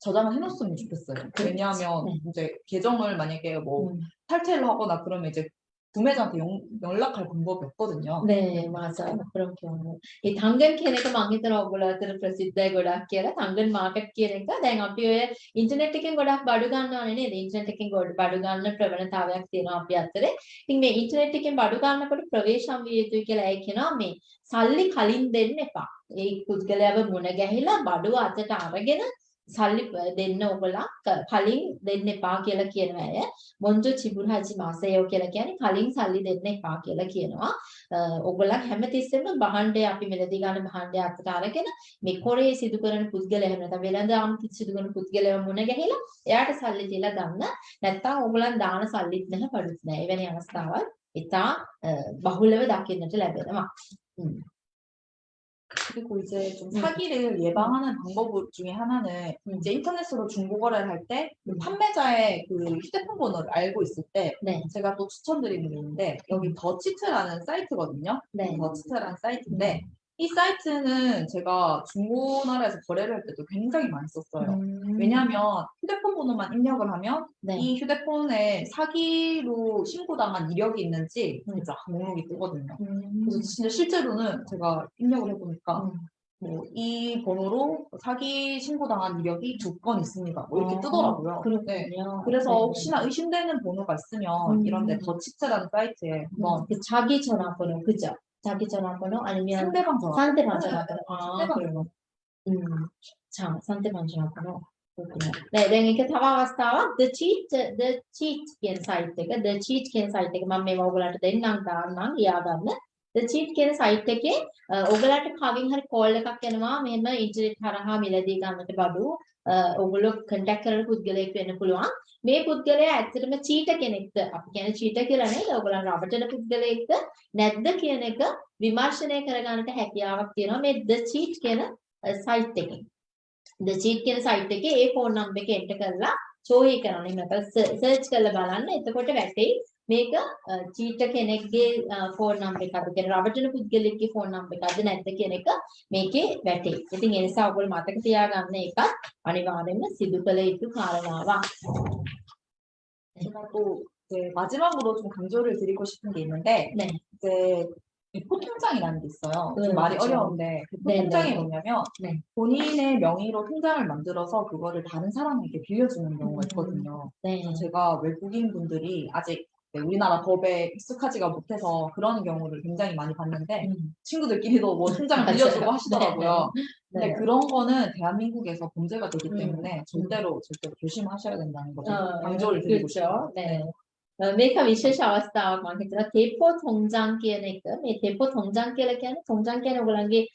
저장을 해놓으면 좋겠어요. 왜냐하면 네. 이제 계정을 만약에 뭐 음. 탈퇴를 하거나 그러면 이제 구매자한테 연, 연락할 방법이 없거든요. 네, 맞아요. 그런 경우. 이 당근 කියන එක මම හිතනවා ඔයගොල්ලෝ අතර ප්‍රසිද්ධයි ගොඩක් කියලා. 당근 මාකට් කියන එක දැන් අපි ඔය ඉන්ටර්නෙට් එකෙන් ගොඩක් බඩු ගන්නවනේ නේද? ඉන්ටර්නෙට් එකෙන් ගොඩ බඩු ගන්න ප්‍රවණතාවයක් තියෙනවා අපි අතරේ. ඉතින් මේ ඉන්ටර්නෙට් එකෙන් බඩු ගන්නකොට ප්‍රවේශම් විය යුතුයි කියලා ඇයි කියනවා මේ සල්ලි කලින් දෙන්න එපා. ඒ පුද්ගලයාව මුණ ගැහිලා බඩුව අතට අරගෙන සල්ලි ප- දෙන්න ඔයගොල්ලෝ ක- කලින් දෙන්න එපා කියලා කියනවා ඇය. මොන්ජෝ චිබුරාජි මාසයෝ කියලා කියන්නේ කලින් සල්ලි දෙන්න එපා කියලා කියනවා. අ, ඔයගොල්ලෝ හැමතිස්සෙම භාණ්ඩය අපි මෙලදී ගන්න භාණ්ඩය අතට අරගෙන මේ කොරේ සිදු කරන පුද්ගලයා එහෙම නැත්නම් වෙළඳාම් සිදු කරන පුද්ගලයා මුණ ගැහිලා එයාට සල්ලි දීලා ගන්න. නැත්නම් ඔයගොල්ලන් දාන සල්ලිත් නැහැ පඩුත් නැහැ. එවැනි අවස්ථාවල් ඉතා අ, බහුලව දකින්නට ලැබෙනවා. 음. 그리고 이제 좀 음. 사기를 예방하는 방법 중에 하나는 음. 이제 인터넷으로 중고거래를 할때 음. 판매자의 그 휴대폰 번호를 알고 있을 때 네. 제가 또 추천드리는 게 있는데 여기 더치트라는 사이트거든요. 네. 더치트라는 사이트인데 이 사이트는 제가 중고나라에서 거래를 할 때도 굉장히 많이 썼어요. 음. 왜냐하면 휴대폰 번호만 입력을 하면 네. 이 휴대폰에 사기로 신고당한 이력이 있는지 음. 이제 목록이 뜨거든요. 음. 그래서 진짜 실제로는 제가 입력을 해보니까 음. 뭐이 번호로 사기 신고당한 이력이 두 건 있습니다. 뭐 이렇게 어, 뜨더라고요. 네. 그렇군요. 그래서 네. 혹시나 의심되는 번호가 있으면 음. 이런 데 더치트라는 사이트에 한번 그 자기 전화번호 그죠? 자기 전화번호 아니면 상대방 전화 상대방 전화번호. 아, 상대방 그래요. 음. 자, 상대방 전화번호. 그렇군요. 네, දැන් ඒක තව අවස්ථාවක් the cheat the cheat කියන site එක the cheat කියන site එක මම මේව ඔයගලන්ට දෙන්නම් දාන්නම් ලියා ගන්න. the cheat කියන site එකේ අ, ඔයගලන්ට කවින් හරි call එකක් එනවා මෙහෙම ඉන්ටර්නෙට් හරහා මිලදී ගන්නට බඩු අ, ඔයගොල්ලෝ contact කරන පුද්ගලයෙක් වෙන්න පුළුවන්. මේ පුද්ගලයා ඇත්තටම cheat කෙනෙක්ද අපි කියන්නේ cheat කියලා නේද? ඔයගලන් රවටන පුද්ගලයෙක්ද නැද්ද කියන එක විමර්ශනය කරගන්නට හැකියාවක් තියෙනවා මේ the cheat කියන site එකෙන්. the cheat කියන site එකේ ඒ phone number එක enter කරලා චෝයි කරනවා. එහෙම නැත්නම් search කරලා බලන්න. එතකොට වැටෙයි මේක cheat කෙනෙක්ගේ phone number එකක්ද කියන රවටන පුද්ගලෙක්ගේ phone number එකක්ද නැද්ද කියන එක මේකේ වැටෙයි. ඉතින් ඒ නිසා ඔයගොල්ලෝ මතක තියාගන්න එකත් අනිවාර්යයෙන්ම සිදු කළ යුතු කාරණාවක්. 제가 또 이제 마지막으로 좀 강조를 드리고 싶은 게 있는데 네. 이제 대포 통장이라는 게 있어요. 좀 네, 말이 그렇죠. 어려운데 대포 네, 통장이 네. 뭐냐면 네. 본인의 명의로 통장을 만들어서 그거를 다른 사람에게 빌려주는 경우가 음. 있거든요. 네. 그래서 제가 외국인 분들이 아직 네, 네, 우리나라 법에 익숙하지가 못해서 그런 경우를 굉장히 많이 봤는데 음. 친구들끼리도 뭐 통장을 빌려주고 하시더라고요. 네, 근데 그런 거는 대한민국에서 범죄가 되기 때문에 음. 절대로 절대로 조심하셔야 된다는 거죠. 어, 강조를 드리고 싶어요. 네. 네. 呃，没看，没学校啊，啥嘛，就是那 depo 통장 깨는 거，이 depo 통장 깨는 통장 깨는 거란 게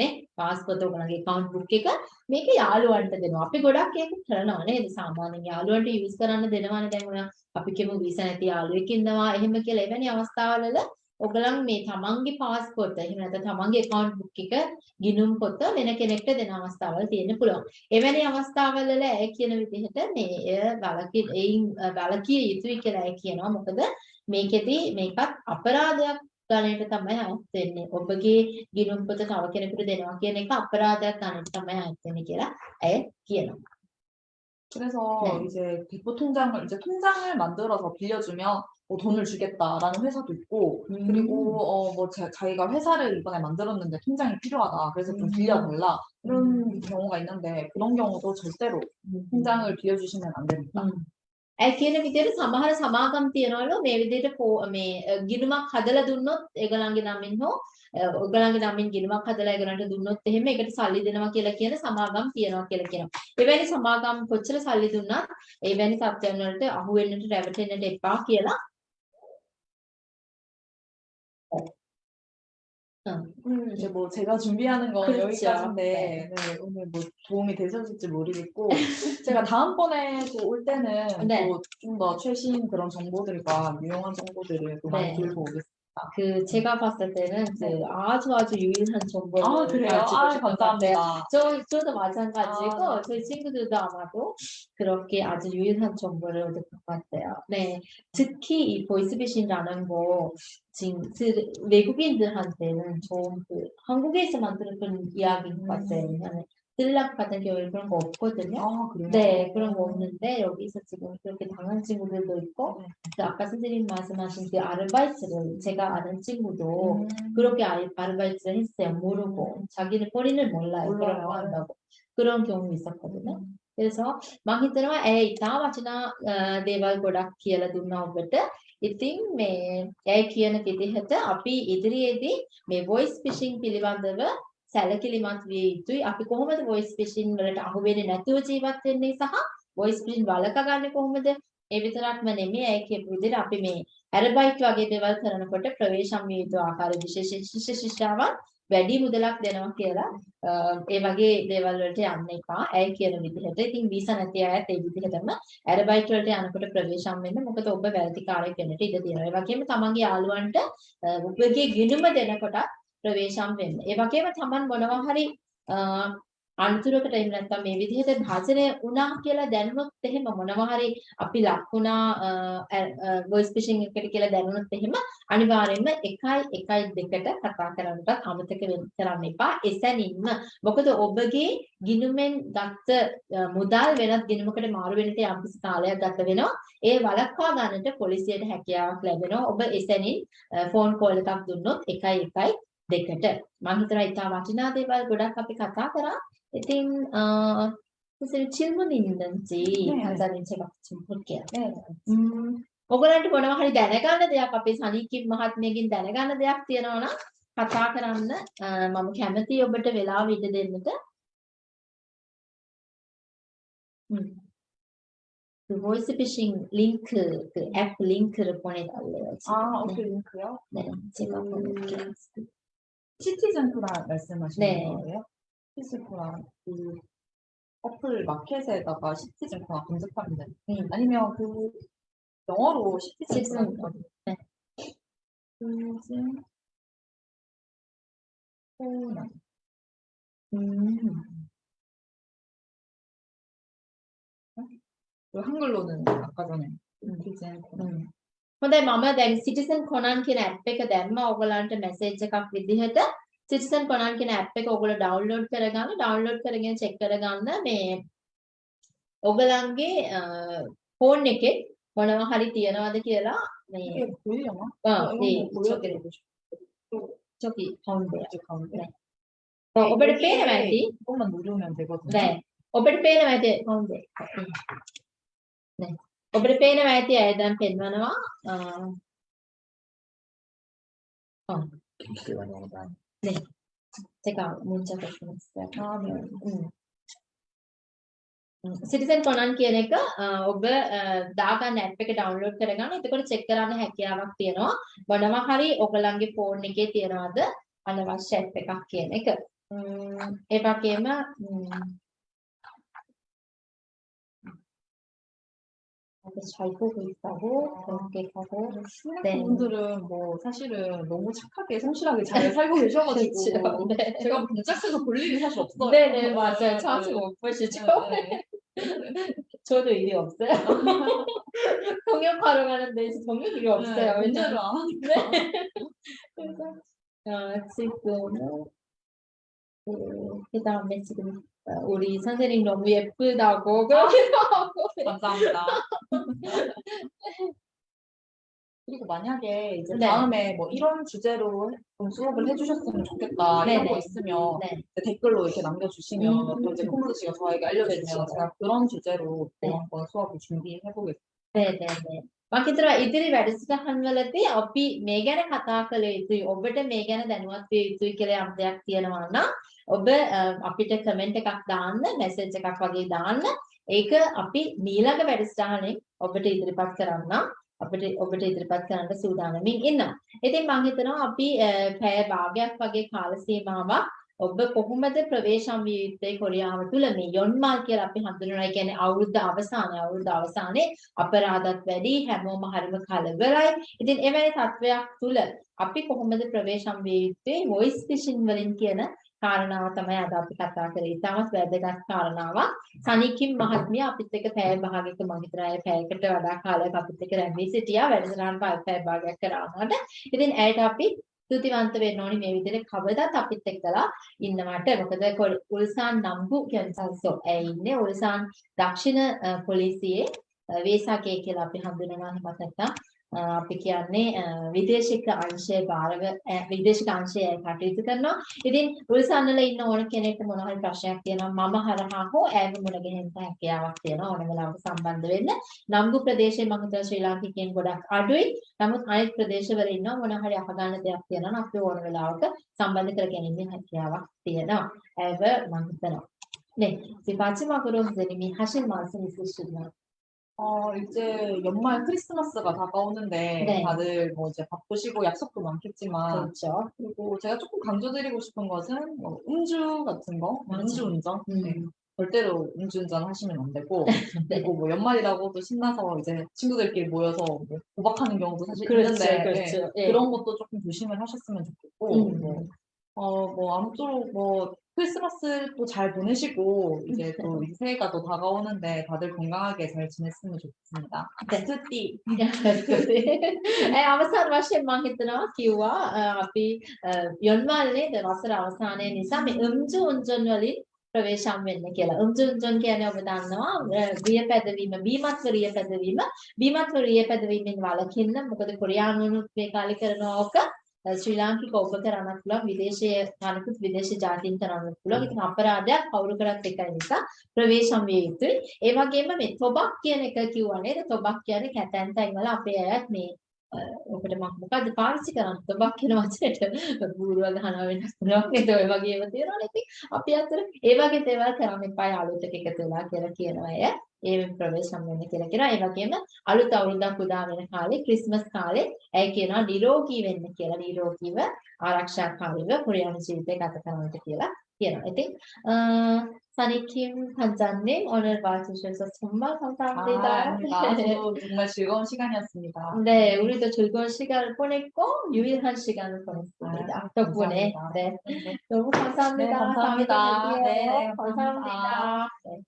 නේ? පාස්පෝර්ට් ඔයගලන්ගේ account book එක. මේක යාළුවන්ට දෙනවා. අපි ගොඩක් ඒක කරනවා නේද? සාමාන්‍යයෙන් යාළුවන්ට use කරන්න දෙනවනේ දැන් ඔය. අපි කියමු වීසා නැති යාළුවෙක් ඉන්නවා. එහෙම කියලා එවැනි අවස්ථාවවල ඔයගලන් මේ තමන්ගේ පාස්පෝර්ට් එහෙම නැත්නම් තමන්ගේ account book එක ගිණුම් පොත වෙන කෙනෙක්ට දෙන අවස්ථාවල් තියෙන්න පුළුවන්. එවැනි අවස්ථාවල වල ඇය කියන විදිහට මේ එය වලකී එයින් වලකිය යුතුයි කියලා ඇය කියනවා. මොකද මේකෙදි මේකත් අපරාධයක් ගණයට තමයි අයත් වෙන්නේ. ඔබගේ ගිණුම් පොත තව කෙනෙකුට දෙනවා කියන එක අපරාධයක් ගණයට තමයි අයත් වෙන්නේ කියලා ඇය කියනවා. 그래서 네. 이제 대포 통장을 이제 통장을 만들어서 빌려주면 뭐 돈을 주겠다라는 회사도 있고 음. 그리고 어뭐 자기가 회사를 이번에 만들었는데 통장이 필요하다 그래서 좀 음. 빌려달라 이런 경우가 있는데 그런 경우도 절대로 음. 통장을 빌려주시면 안 됩니다. හ්ම්. ඇයි කියන විදිහට සමහර සමාගම් තියනවලු මේ විදිහට පෝ- මේ අ, ගිණුමක් හදලා දුන්නොත් ඒගොල්ලන්ගේ නමින් හෝ අ, ඔයගොල්ලන්ගේ නමින් ගිණුමක් හදලා ඒගොල්ලන්ට දුන්නොත් එහෙම ඒකට සල්ලි දෙනවා කියලා කියන සමාගම් තියනවා කියලා කියනවා. එවැනි සමාගම් කොච්චර සල්ලි දුන්නත් එවැනි තත්ත්වයන් වලට අහු වෙන්නට රැවටෙන්නට එපා කියලා 오늘 이제 뭐 제가 준비하는 건 그렇죠. 여기까지인데 네, 오늘 뭐 도움이 되셨을지 모르겠고 제가 다음번에 또 올 때는 네. 또좀더 최신 그런 정보들과 유용한 정보들을 또 많이 네. 들고 오겠습니다. 그 제가 봤을 때는 그 아주 아주 유일한 정보를 아 그래요? 아. 감사합니다. 저, 저도 마찬가지고 아. 저희 친구들도 아마도 그렇게 아주 유일한 정보를 얻을 것 같아요. 네, 특히 이 보이스피싱이라는 거 지금 그 외국인들한테는 좀그 한국에서만 들었던 이야기인 것 같아요. 왜냐면 들락 같은 경우에 그런 거 없거든요. 아 그래요? 네, 그런 거 없는데 여기서 지금 그렇게 당한 친구들도 있고 네. 그 아까 선생님 말씀하신 그 아르바이트를 제가 아는 친구도 음. 그렇게 아- 아르바이트를 했어요. 모르고 자기는 뿌리를 몰라요. 그런 몰라요. 거 한다고 그런 경우 있었거든요. 음. 그래서 මං හිතනවා ඇය ඉතා වටිනා අ, දේවල් ගොඩක් කියලා දුන්නා ඔබට. ඉතින් මේ ඇය කියන විදිහට අපි ඉදිරියේදී මේ voice phishing පිළිබඳව සැලකිලිමත් විය යුතුයි. අපි කොහොමද voice phishing වලට අහු වෙන්නේ නැතුව ජීවත් වෙන්නේ සහ voice phishing වළකා ගන්නේ කොහොමද? ඒ විතරක්ම නෙමෙයි ඇය කියපු විදිහට අපි මේ ඇරබයිට් වගේ දේවල් කරනකොට ප්‍රවේශම් විය යුතු ආකාර විශේෂ ශිෂ්‍ය ශිෂ්‍යාවන් වැඩි මුදලක් දෙනවා කියලා අ, ඒ වගේ දේවල් වලට යන්න එපා. ඇය කියන විදිහට. ඉතින් වීසා නැති අයත් ඒ විදිහටම ඇරබයිට් වලට යනකොට ප්‍රවේශම් වෙන්න මොකද ඔබ වැරදිකාරයෙක් වෙන්නට ඉඩ තියෙනවා. ඒ වගේම තමන්ගේ යාළුවන්ට අ, ඔබගේ ගිණුම දෙනකොට ප්‍රවේශම් වෙන්න. ඒ වගේම තමන් මොනවා හරි අ, අනතුරකට එහෙම නැත්නම් මේ විදිහට භාජනය වුණා කියලා දැනුනොත් එහෙම මොනවා හරි අපි ලක් වුණා වොයිස් ෆිෂින් එකට කියලා දැනුනොත් එහෙම අනිවාර්යයෙන්ම 1 1 2ට කතා කරන්නට අමතක වෙන්න කරන්න එපා. එසැනින්ම මොකද ඔබගේ ගිණුමෙන් ගත්ත අ, මුදල් වෙනත් ගිණුමකට මාරු වෙන්නට යම්කිසි කාලයක් ගත වෙනවා. ඒ වළක්වා ගන්නට පොලිසියට හැකියාවක් ලැබෙනවා. ඔබ එසැනින් ෆෝන් කෝල් එකක් දුන්නොත් 1 1 දෙකට මම හිතනවා ඉතා වටිනා දේවල් ගොඩක් අපි කතා කරා. ඉතින් ඉතින් චිල්මුන් ඉන්දන්සි හන්දරින් එකක් චිම්පුල් කියලා. ඔගලන්ට මොනවා හරි දැනගන්න දෙයක් අපේ සනීකි මහත්මියගෙන් දැනගන්න දෙයක් තියෙනවා නම් කතා කරන්න මම කැමතියි ඔබට වෙලාව ඉඩ දෙන්නට. The voice phishing link the app link කරපොනේ දැල්ලේ. ආ ඔකේ link කරා. දැන් චෙක් කරන්න. 시티즌 프라 말씀하시는 네. 거예요? 시티즌 프라 그 어플 마켓에다가 시티즌 프라 검색하면 돼요. 음. 아니면 그 영어로 시티즌 프라 시티즌 네. 시티즌 코난 음. 그 한글로는 아까 전에 시티즌 코난 හ්ම්. හොඳයි මම දැන් Citizen Conan කියන app එක දැම්මා. ඔයගලන්ට message එකක් විදිහට Citizen Conan කියන app එක ඔයගොල්ලෝ download කරගන්න. download කරගෙන check කරගන්න මේ ඔයගලන්ගේ phone එකේ මොනවා හරි තියනවද කියලා මේ චොකි. කවුන්ට් ඔබට පේනවා ඇති ඔබට පේනවා ඇති කවුන්ට් නෑ ඔබට පේනවා ඇති අය දැන් පෙන්වනවා අ, 시간 영상 제가 문자 보냈어요. 아, 네. සිටිසන් කොනන් කියන එක අ, ඔබ අ, දාගන්න ඇප් එක ඩවුන්ලෝඩ් කරගන්න. එතකොට චෙක් කරන්න හැකියාවක් තියෙනවා. මොනවා හරි ඔයගලන්ගේ ෆෝන් එකේ තියනවාද අනවශ්‍ය ඇප් එකක් කියන එක. ම්ම්, ඒ වගේම 잘 보고 있다고 그렇게 하고 네. 분들은 뭐 사실은 너무 착하게 성실하게 잘 살고 계셔가지고 그렇죠. 네. 제가 문짝에서 볼 일이 사실 없어요. 네네 맞아요. 네, 자주 네. 못 보시죠? 네, 저도 일이 없어요. 통역하러 가는데 이제 정말 일이 없어요. 네, 왜냐면 안 하니까. 그래서 어, 지금은 그, 그다음에 지금 어, 우리 선생님 너무 예쁘다고 그러기도 하고 감사합니다. 그리고 만약에 이제 네. 다음에 뭐 이런 주제로 좀 수업을 해주셨으면 좋겠다 이런 네네. 거 있으면 네. 댓글로 이렇게 남겨주시면 음. 또 이제 코모드 씨가 저에게 알려주면 그렇죠. 제가 그런 주제로 또 네. 한번 수업을 준비해보겠습니다. 네네네. මම හිතනවා ඉදිරි වැඩසටහන් වලදී අපි මේ ගැන කතා කළ යුතුයි. ඔබට මේ ගැන දැනුවත් විය යුතුයි කියලා යම් දෙයක් තියෙනවා නම් ඔබ අ, අපිට කමෙන්ට් එකක් දාන්න, මැසේජ් එකක් වගේ දාන්න. ඒක අපි ඊළඟ වැඩසටහනේ ඔබට ඉදිරිපත් කරන්නම්. අපිට ඔබට ඉදිරිපත් කරන්න සූදානමින් ඉන්නවා. ඉතින් මම හිතනවා අපි අ, පැය භාගයක් වගේ කාල සීමාවක් ඔබ කොහොමද ප්‍රවේශම් විය යුත්තේ කොරියාව තුළ මේ යොන්මාල් කියලා අපි හඳුන්වනවා. ඒ කියන්නේ අවුරුද්ද අවසානයේ අවුරුද්ද අවසානයේ අපරාධත් වැඩි හැමෝම හරිම කලබලයි. ඉතින් එවැනි තත්වයක් තුළ අපි කොහොමද ප්‍රවේශම් විය යුත්තේ වොයිස් ෆිෂින් වලින් කියන කාරණාව තමයි අද අපි කතා කරේ. ඉතාමත් වැදගත් කාරණාවක්. සනිකිම් මහත්මිය අපිත් එක්ක පැය භාගයක මම හිතනවා ඒ පැයකට වඩා කාලයක් අපිත් එක්ක රැඳී සිටියා. වැඩසටහන පැය භාගයක් කරානට. ඉතින් ඇයට අපි ස්තුතිවන්ත වෙන්න ඕනි මේ විදිහට කවදාත් අපිත් එක්කලා ඉන්නවට. මොකද කොල්- උල්සාන් නම්බු කියන සල්සෝ ඇය ඉන්නේ උල්සාන් දක්ෂිණ අ, පොලිසියේ අ, වේසකේ කියලා අපි හඳුනනවා එහෙමත් නැත්නම් අ, අපි කියන්නේ අ, විදේශික අංශය භාරව අ, විදේශික අංශය ඇය කටයුතු කරනවා. ඉතින් උල්සාන් වල ඉන්න ඕන කෙනෙක්ට මොන හරි ප්‍රශ්නයක් තියෙනවා මම හරහා හෝ ඇයව මුණ ගැහෙන්න හැකියාවක් තියෙනවා ඕන වෙලාවක සම්බන්ධ වෙන්න. නම්බු ප්‍රදේශයේ මම හිතනවා ශ්‍රී ලාංකිකයන් ගොඩක් අඩුයි. නමුත් අනිත් ප්‍රදේශවල ඉන්නවා මොන හරි අහගන්න දෙයක් තියෙනවා නම් අපි ඕන වෙලාවක සම්බන්ධ කරගැනීමේ හැකියාවක් තියෙනවා. ඇයව මම හිතනවා. 네, 이제 마지막으로 선생님이 하실 말씀 있으시면 어, 이제 연말 크리스마스가 다가오는데 네. 다들 뭐 이제 바쁘시고 약속도 많겠지만 그렇죠. 그리고 제가 조금 강조드리고 싶은 것은 뭐 음주 같은 거, 맞아요. 음주운전 음. 네. 절대로 음주운전 하시면 안 되고 네. 그리고 뭐 연말이라고 또 신나서 이제 친구들끼리 모여서 뭐 고박하는 경우도 사실 그렇죠, 있는데 그렇죠. 네, 예. 그런 것도 조금 조심을 하셨으면 좋겠고 음. 뭐, 어, 뭐 아무쪼록 뭐 크리스마스 또 잘 보내시고 이제 또 이 새해가 또 다가오는데 다들 건강하게 잘 지냈으면 좋겠습니다. 네. 스티 ඒ අවසාන වශයෙන් මම හිතනවා කිව්වා අ, අපි අ, යොන්වල්නේ දවසර අවසානයේ නිසා මේ 음주 운전 වලින් ප්‍රවේශම් වෙන්න කියලා. 음주 운전 කියන්නේ ඔබ දන්නවා අ, රිය පැදවීම, බීමත්ව රිය පැදවීම, බීමත්ව රිය පැදවීමෙන් වළකින්න මොකද කොරියානුනුත් මේ කාලේ කරනවා ඕක අ, ශ්‍රී ලාංකික ඔබ කරන්නත් පුළුවන් විදේශීය අනිකුත් විදේශීය ජාතීන් කරන්නත් පුළුවන්. ඉතින් අපරාධයක් කවුරු කරත් එකයි නිසා ප්‍රවේශම් විය යුතුයි. ඒ වගේම මේ තොබක් කියන එක කිව්වා නේද? තොබක් කියන්නේ කැතැන් තැන් වල අපේ අයත් මේ අ, ඔකට මම මොකද්ද පාවිච්චි කරන්නේ? තොබක් කියන වචනේට බූරුව ගහනවා වෙනස් පුළුවන් නේද? ඔය වගේ ඒවා තියෙනවනේ. ඉතින් අපි අතර ඒ වගේ දේවල් කරන්න එපා යාළුවොත් එක්ක එකතු වෙලා කියලා කියනවා අය. ඒ ප්‍රවේශම් වෙන්න කියලා කියනවා. ඒ වගේම අලුත් අවුරුද්දක් උදා වෙන කාලේ ක්‍රිස්මස් කාලේ ඇය කියනවා නිරෝගී වෙන්න කියලා. නිරෝගීව ආරක්ෂාකාරීව කොරියානු ජීවිතය ගත කරන්නට කියලා කියනවා. ඉතින් අ, සනිකිම් 판장님 오늘 와주셔서 정말 아, 감사합니다. 아닙니다. 저도 정말 즐거운 시간이었습니다. 네, 우리도 즐거운 시간을 보냈고 유일한 시간을 보냈습니다. 아, 덕분에 감사합니다. 네, 네. 너무 감사합니다. 네, 감사합니다. 다음에 또 뵐게요. 네, 감사합니다. 감사합니다. 네.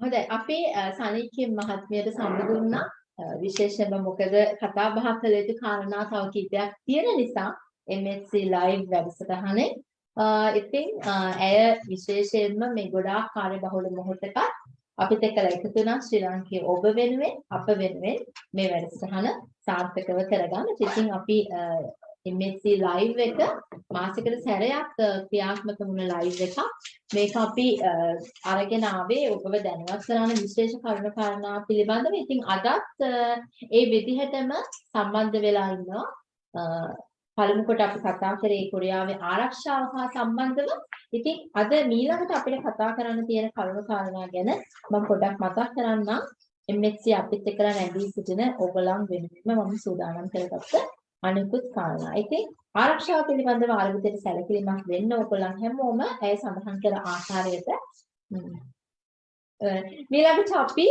හොඳයි. අපි අ, සනීකින් මහත්මියට සම්බන්ධ වුණා. අ, විශේෂයෙන්ම මොකද කතා බහ කළ යුතු කාරණා තව කීපයක් තියෙන නිසා MSc live වැඩසටහනේ. අ, ඉතින් අ, ඇය විශේෂයෙන්ම මේ ගොඩාක් කාර්යබහුල මොහොතක අපිත් එක්කලා එකතු වුණා. ශ්‍රී ලාංකේය ඔබ වෙනුවෙන් අප වෙනුවෙන් මේ වැඩසටහන සාර්ථකව කරගන්න. ඉතින් අපි අ, MSc live එක මාසෙකට සැරයක් අ, ක්‍රියාත්මක වුණ live එකක්. මේක අපි අ, අරගෙන ආවේ ඔබව දැනුවත් කරන විශේෂ කරුණු කාරණා පිළිබඳව. ඉතින් අදත් අ, ඒ විදිහටම සම්බන්ධ වෙලා ඉන්නවා. අ, පළමු කොට අපි කතා කරේ කොරියාවේ ආරක්ෂාව හා සම්බන්ධව. ඉතින් අද ඊළඟට අපිට කතා කරන්න තියෙන කරුණු කාරණා ගැන මම පොඩ්ඩක් මතක් කරන්නම්. MSc අපිත් එක්කලා නැගී සිටින ඔයගලන් වෙනුවෙන්ම මම සූදානම් කරගත්ත අනිකුත් කාරණා. ඉතින් ආරක්ෂාව පිළිබඳව ආරම්භයේ සැලකිලිමත් වෙන්න ඕගොල්ලන් හැමෝම ඇය සඳහන් කළ ආකාරයට ඊළඟට අපි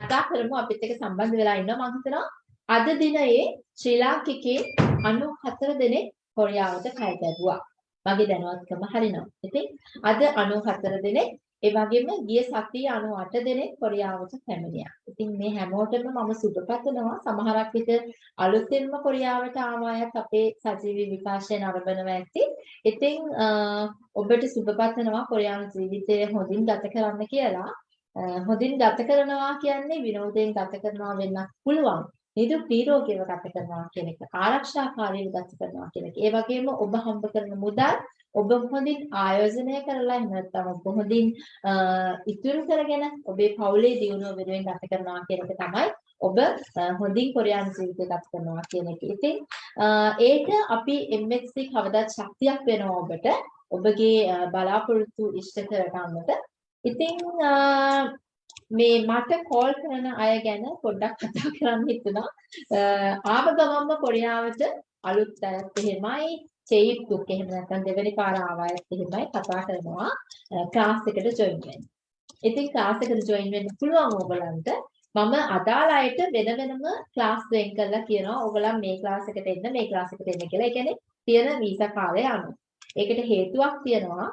කතා කරමු අපිත් එක්ක සම්බන්ධ වෙලා ඉන්නවා මම හිතනවා අද දිනයේ ශ්‍රී ලාංකිකේ 94 දෙනෙක් කොරියාවට කය ගැදුවා. මගේ දැනුවත්කම හරිනම්. ඉතින් අද 94 දෙනෙක් ඒ වගේම ගිය සතියේ 98 දෙනෙක් කොරියාවට පැමිණියා. ඉතින් මේ හැමෝටම මම සුබ පතනවා. සමහරක් විට අලුතෙන්ම කොරියාවට ආව අයත් අපේ සජීවී විකාශය නරඹනවා ඇති. ඉතින් ඔබට සුබ පතනවා කොරියානු ජීවිතය හොඳින් ගත කරන්න කියලා. හොඳින් ගත කරනවා කියන්නේ විනෝදයෙන් ගත කරනවා වෙන්නත් පුළුවන්. නිදුක් නිරෝගීව ගත කරනවා කියන එක ආරක්ෂාකාරීව ගත කරනවා කියන එක. ඒ වගේම ඔබ හම්බ කරන මුදල් ඔබ හොඳින් ආයෝජනය කරලා එහෙම නැත්නම් ඔබ හොඳින් ඉතුරු කරගෙන ඔබේ පවුලේ දියුණුව වෙනුවෙන් ගත කරනවා කියන එක තමයි ඔබ හොඳින් කොරියානු ජීවිතය ගත කරනවා කියන එක. ඉතින් ඒක අපි MXC කවදාත් ශක්තියක් වෙනවා ඔබට. ඔබගේ බලාපොරොත්තු ඉෂ්ට කරගන්නට. ඉතින් මේ මට කෝල් කරන අය ගැන පොඩ්ඩක් කතා කරන්න හිතුණා. ආව ගමන්ම කොරියාවට අලුත් අයත් එහෙමයි චේප් දුක් එහෙම නැත්නම් දෙවෙනි පාර ආවයත් එහෙමයි කතා කරනවා ක්ලාස් එකට ජොයින් වෙන්න. ඉතින් ක්ලාස් එකට ජොයින් වෙන්න පුළුවන් ඕගලන්ට මම අදාළ අයට වෙන වෙනම ක්ලාස් වෙන් කරලා කියනවා ඕගලන් මේ ක්ලාස් එකට එන්න මේ ක්ලාස් එකට එන්න කියලා. ඒ කියන්නේ තියෙන වීසා කාලය අනුව. ඒකට හේතුවක් තියෙනවා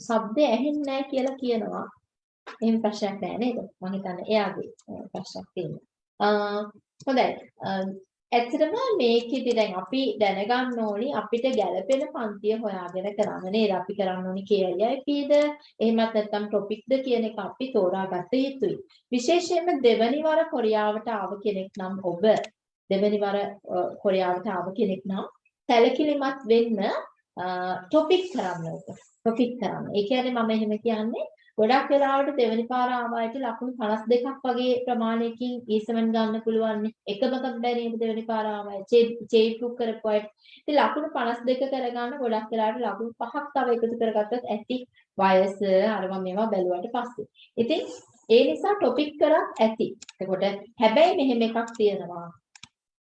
ශබ්ද ඇහෙන්නේ නැහැ කියලා කියනවා. එහෙම ප්‍රශ්නයක් නැහැ නේද? මම හිතන්නේ එයාගේ ප්‍රශ්නයක් තියෙනවා. හොඳයි. ඇත්තටම මේකෙදි දැන් අපි දැනගන්න ඕනි අපිට ගැළපෙන පන්තිය හොයාගෙන කරන්න නේද? අපි කරන්න ඕනි KIIPද එහෙමත් නැත්නම් টොපික්ද කියන එක අපි තෝරාගත යුතුයි. විශේෂයෙන්ම දෙවනි වර කොරියාවට ආව කෙනෙක් නම් ඔබ දෙවනි වර කොරියාවට ආව කෙනෙක් නම් සැලකිලිමත් වෙන්න টොපික් කරන්න ඕක. ප්‍රොෆිට් කරන්න. ඒ කියන්නේ මම එහෙම කියන්නේ ගොඩක් වෙලාවට දෙවෙනි පාර ආවායට ලකුණු 52ක් වගේ ප්‍රමාණයකින් ඊසමන් ගන්න පුළුවන් එකමකක් බැරි නේද දෙවෙනි පාර ආවයි. චේට් බුක් කරපු අයට ඉතින් ලකුණු 52 කරගන්න ගොඩක් වෙලාවට ලකුණු පහක් තව එකතු කරගත්තොත් ඇති වයස අරම මේවා බැලුවට පස්සේ. ඉතින් ඒ නිසා ටොපික් කරක් ඇති. එතකොට හැබැයි මෙහෙම එකක් තියෙනවා.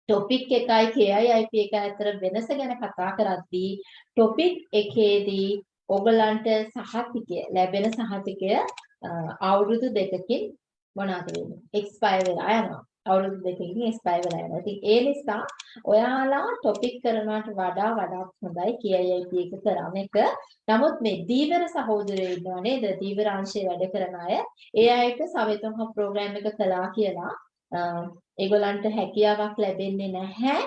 ටොපික් එකයි KIIP එක අතර වෙනස ගැන කතා කරද්දී ටොපික් එකේදී ඔයගලන්ට සහතිකය ලැබෙන සහතිකය අවුරුදු දෙකකින් මොනවාද වෙන්නේ? එක්ස්පයර් වෙලා යනවා. අවුරුදු දෙකකින් එක්ස්පයර් වෙලා යනවා. ඉතින් ඒ නිසා ඔයාලා ටොපික් කරනවට වඩා වඩාත් හොඳයි KIIT එක කරන එක. නමුත් මේ දීවර සහෝදරයෝ ඉන්නවා නේද? දීවර අංශයේ වැඩ කරන අය. ඒ අයට සවෙතොන් හබ් ප්‍රෝග්‍රෑම් එක කළා කියලා ඒගොල්ලන්ට හැකියාවක් ලැබෙන්නේ නැහැ.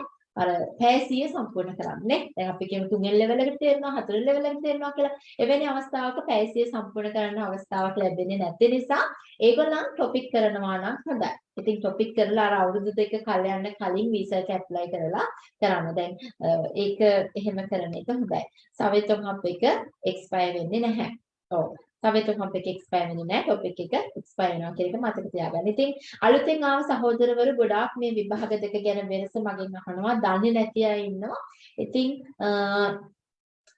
අර පැය 100 සම්පූර්ණ කරන්නේ. දැන් අපි කියමු තුන්වෙනි ලෙවල් එකට තේරෙනවා හතරවෙනි ලෙවල් එකට තේරෙනවා කියලා. එවැනි අවස්ථාවක පැය 100 සම්පූර්ණ කරන්න අවස්ථාවක් ලැබෙන්නේ නැති නිසා ඒගොල්ලන් ටොපික් කරනවා නම් හොඳයි. ඉතින් ටොපික් කරලා අර අවුරුදු දෙක කල යන්න කලින් වීසා එක ඇප්ලයි කරලා කරන්න. දැන් ඒක එහෙම කරන එක හොඳයි. සවෙතොන් අප් එක එක්ස්පයර් වෙන්නේ නැහැ. ඔව්. තව ටොපික් එක එක්ස්පයර් වෙන්නේ නැහැ. ටොපික් එක එක්ස්පයර් වෙනවා කියන එක මතක තියාගන්න. ඉතින් අලුතෙන් ආව සහෝදරවරු ගොඩාක් මේ විභාග දෙක ගැන වෙනස මගෙන් අහනවා. දන්නේ නැති අය ඉන්නවා. ඉතින්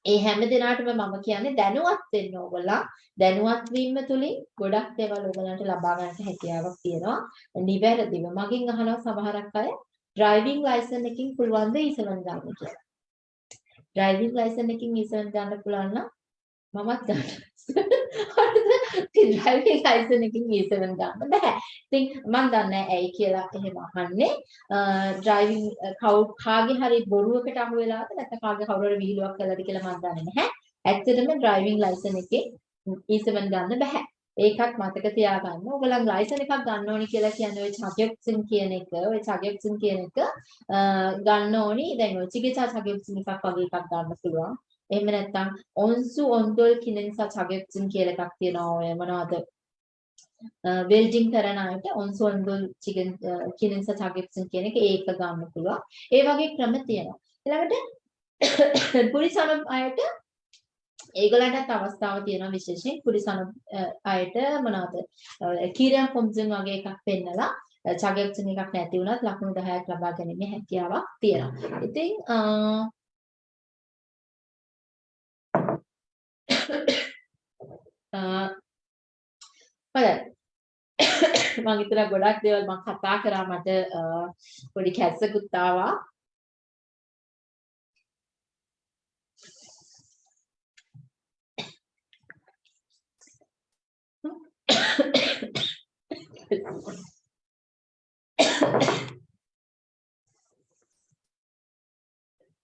ඒ හැම දිනාටම මම කියන්නේ දැනුවත් වෙන්න ඕගොල්ලෝ දැනුවත් වීම තුලින් ගොඩක් දේවල් ඕගලන්ට ලබා ගන්නට හැකියාවක් තියෙනවා. නිවැරදිව මගෙන් අහනවා සමහරක් අය ඩ්‍රයිවිං ලයිසන් එකකින් පුළුවන් ද ඊසලන් ගන්න කියලා. ඩ්‍රයිවිං ලයිසන් එකකින් ඊසලන් ගන්න පුළුවන් නම් මමත් ගන්නවා. හරිද? ඩ්‍රයිවිං ලයිසන් එකකින් E7 ගන්න බෑ. ඉතින් මම දන්නේ ඇයි කියලා එහෙම අහන්නේ. ඩ්‍රයිවිං කාගේ හරි බොරුවකට අහු වෙලාද නැත්නම් කාගේ කවුරු හරි විහිළුවක් කළාද කියලා මම දන්නේ නැහැ. ඇත්තටම ඩ්‍රයිවිං ලයිසන් එකේ E7 ගන්න බෑ. ඒකත් මතක තියාගන්න. ඔයගලන් ලයිසන් එකක් ගන්න ඕනි කියලා කියන්නේ ඔය චගයොක්සින් කියන එක, ඔය චගයොක්සින් කියන එක ගන්න ඕනි. දැන් ඔය චිකිචා චගයොක්සින් එකක් වගේ එකක් ගන්න පුළුවන්. එහෙම නැත්නම් ඔන්සු ඔන්දොල් කිනෙන්සා චගෙප්සින් කියලා එකක් තියෙනවා ඔය මොනවද වෙල්ඩින් කරන අයට ඔන්සු ඔන්දොල් චිකන් කිනෙන්සා චගෙප්සින් කියන එක ඒක ගන්න පුළුවන්. ඒ වගේ ක්‍රම තියෙනවා. ඊළඟට පුරිසන අයට ඒගොල්ලන්ටත් අවස්ථාව තියෙනවා විශේෂයෙන් පුරිසන අයට මොනවද කීරියම් කොම්සන් වගේ එකක් පෙන්නලා චගෙප්සින් එකක් නැති වුණත් ලකුණු 10ක් ලබා ගැනීමේ හැකියාවක් තියෙනවා. ඉතින් Ah, හොඳයි. මම හිතලා ගොඩක් දේවල් මම කතා කරා මට අ, පොඩි කැස්සකුත් ආවා.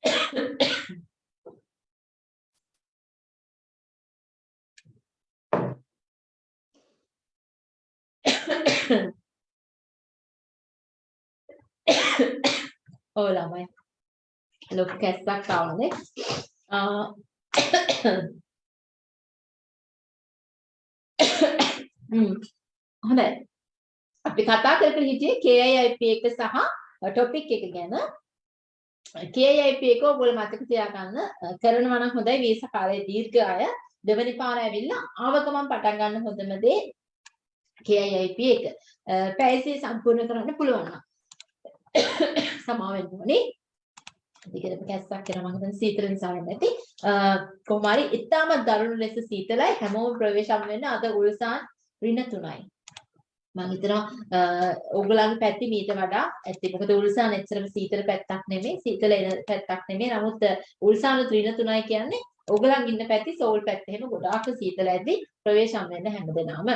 ඔව් ළමයි. ලොකු කැස්සක් ආවනේ. අ හ්ම්. හොඳයි. අපි කතා කර කර හිටියේ KIIP එක සහ ටොපික් එක ගැන. KIIP එක ඔයගොල්ලෝ මතක තියාගන්න අ, කරනවා නම් හොඳයි වීසා කාලේ දීර්ඝ අය දෙවනි පාර ඇවිල්ලා ආවගමන් පටන් ගන්න හොඳම දේ KIIP එක. අ, පැයසේ සම්පූර්ණ කරන්න පුළුවන් නම්. සමාව වෙන්න ඕනේ. දිගටම කැස්සක් කරනවා මම හිතන්නේ සීතල නිසා වෙන්නේ නැති. අ, කොහොම හරි ඉතාමත් දරුණු ලෙස සීතලයි හැමෝම ප්‍රවේශම් වෙන්න අද උල්සාන් ඍණ තුනයි. මම හිතනවා අ, ඕගොල්ලන්ගේ පැත්තේ මීට වඩා ඇත්තේ මොකද උල්සාන් එච්චරම සීතල පැත්තක් නෙමෙයි සීතල එන පැත්තක් නෙමෙයි නමුත් උල්සාන් ඍණ තුනයි කියන්නේ ඕගොල්ලන් ඉන්න පැත්තේ සෝල් පැත්තේ එහෙම ගොඩාක් සීතල ඇද්දි ප්‍රවේශම් වෙන්න හැමදෙනාම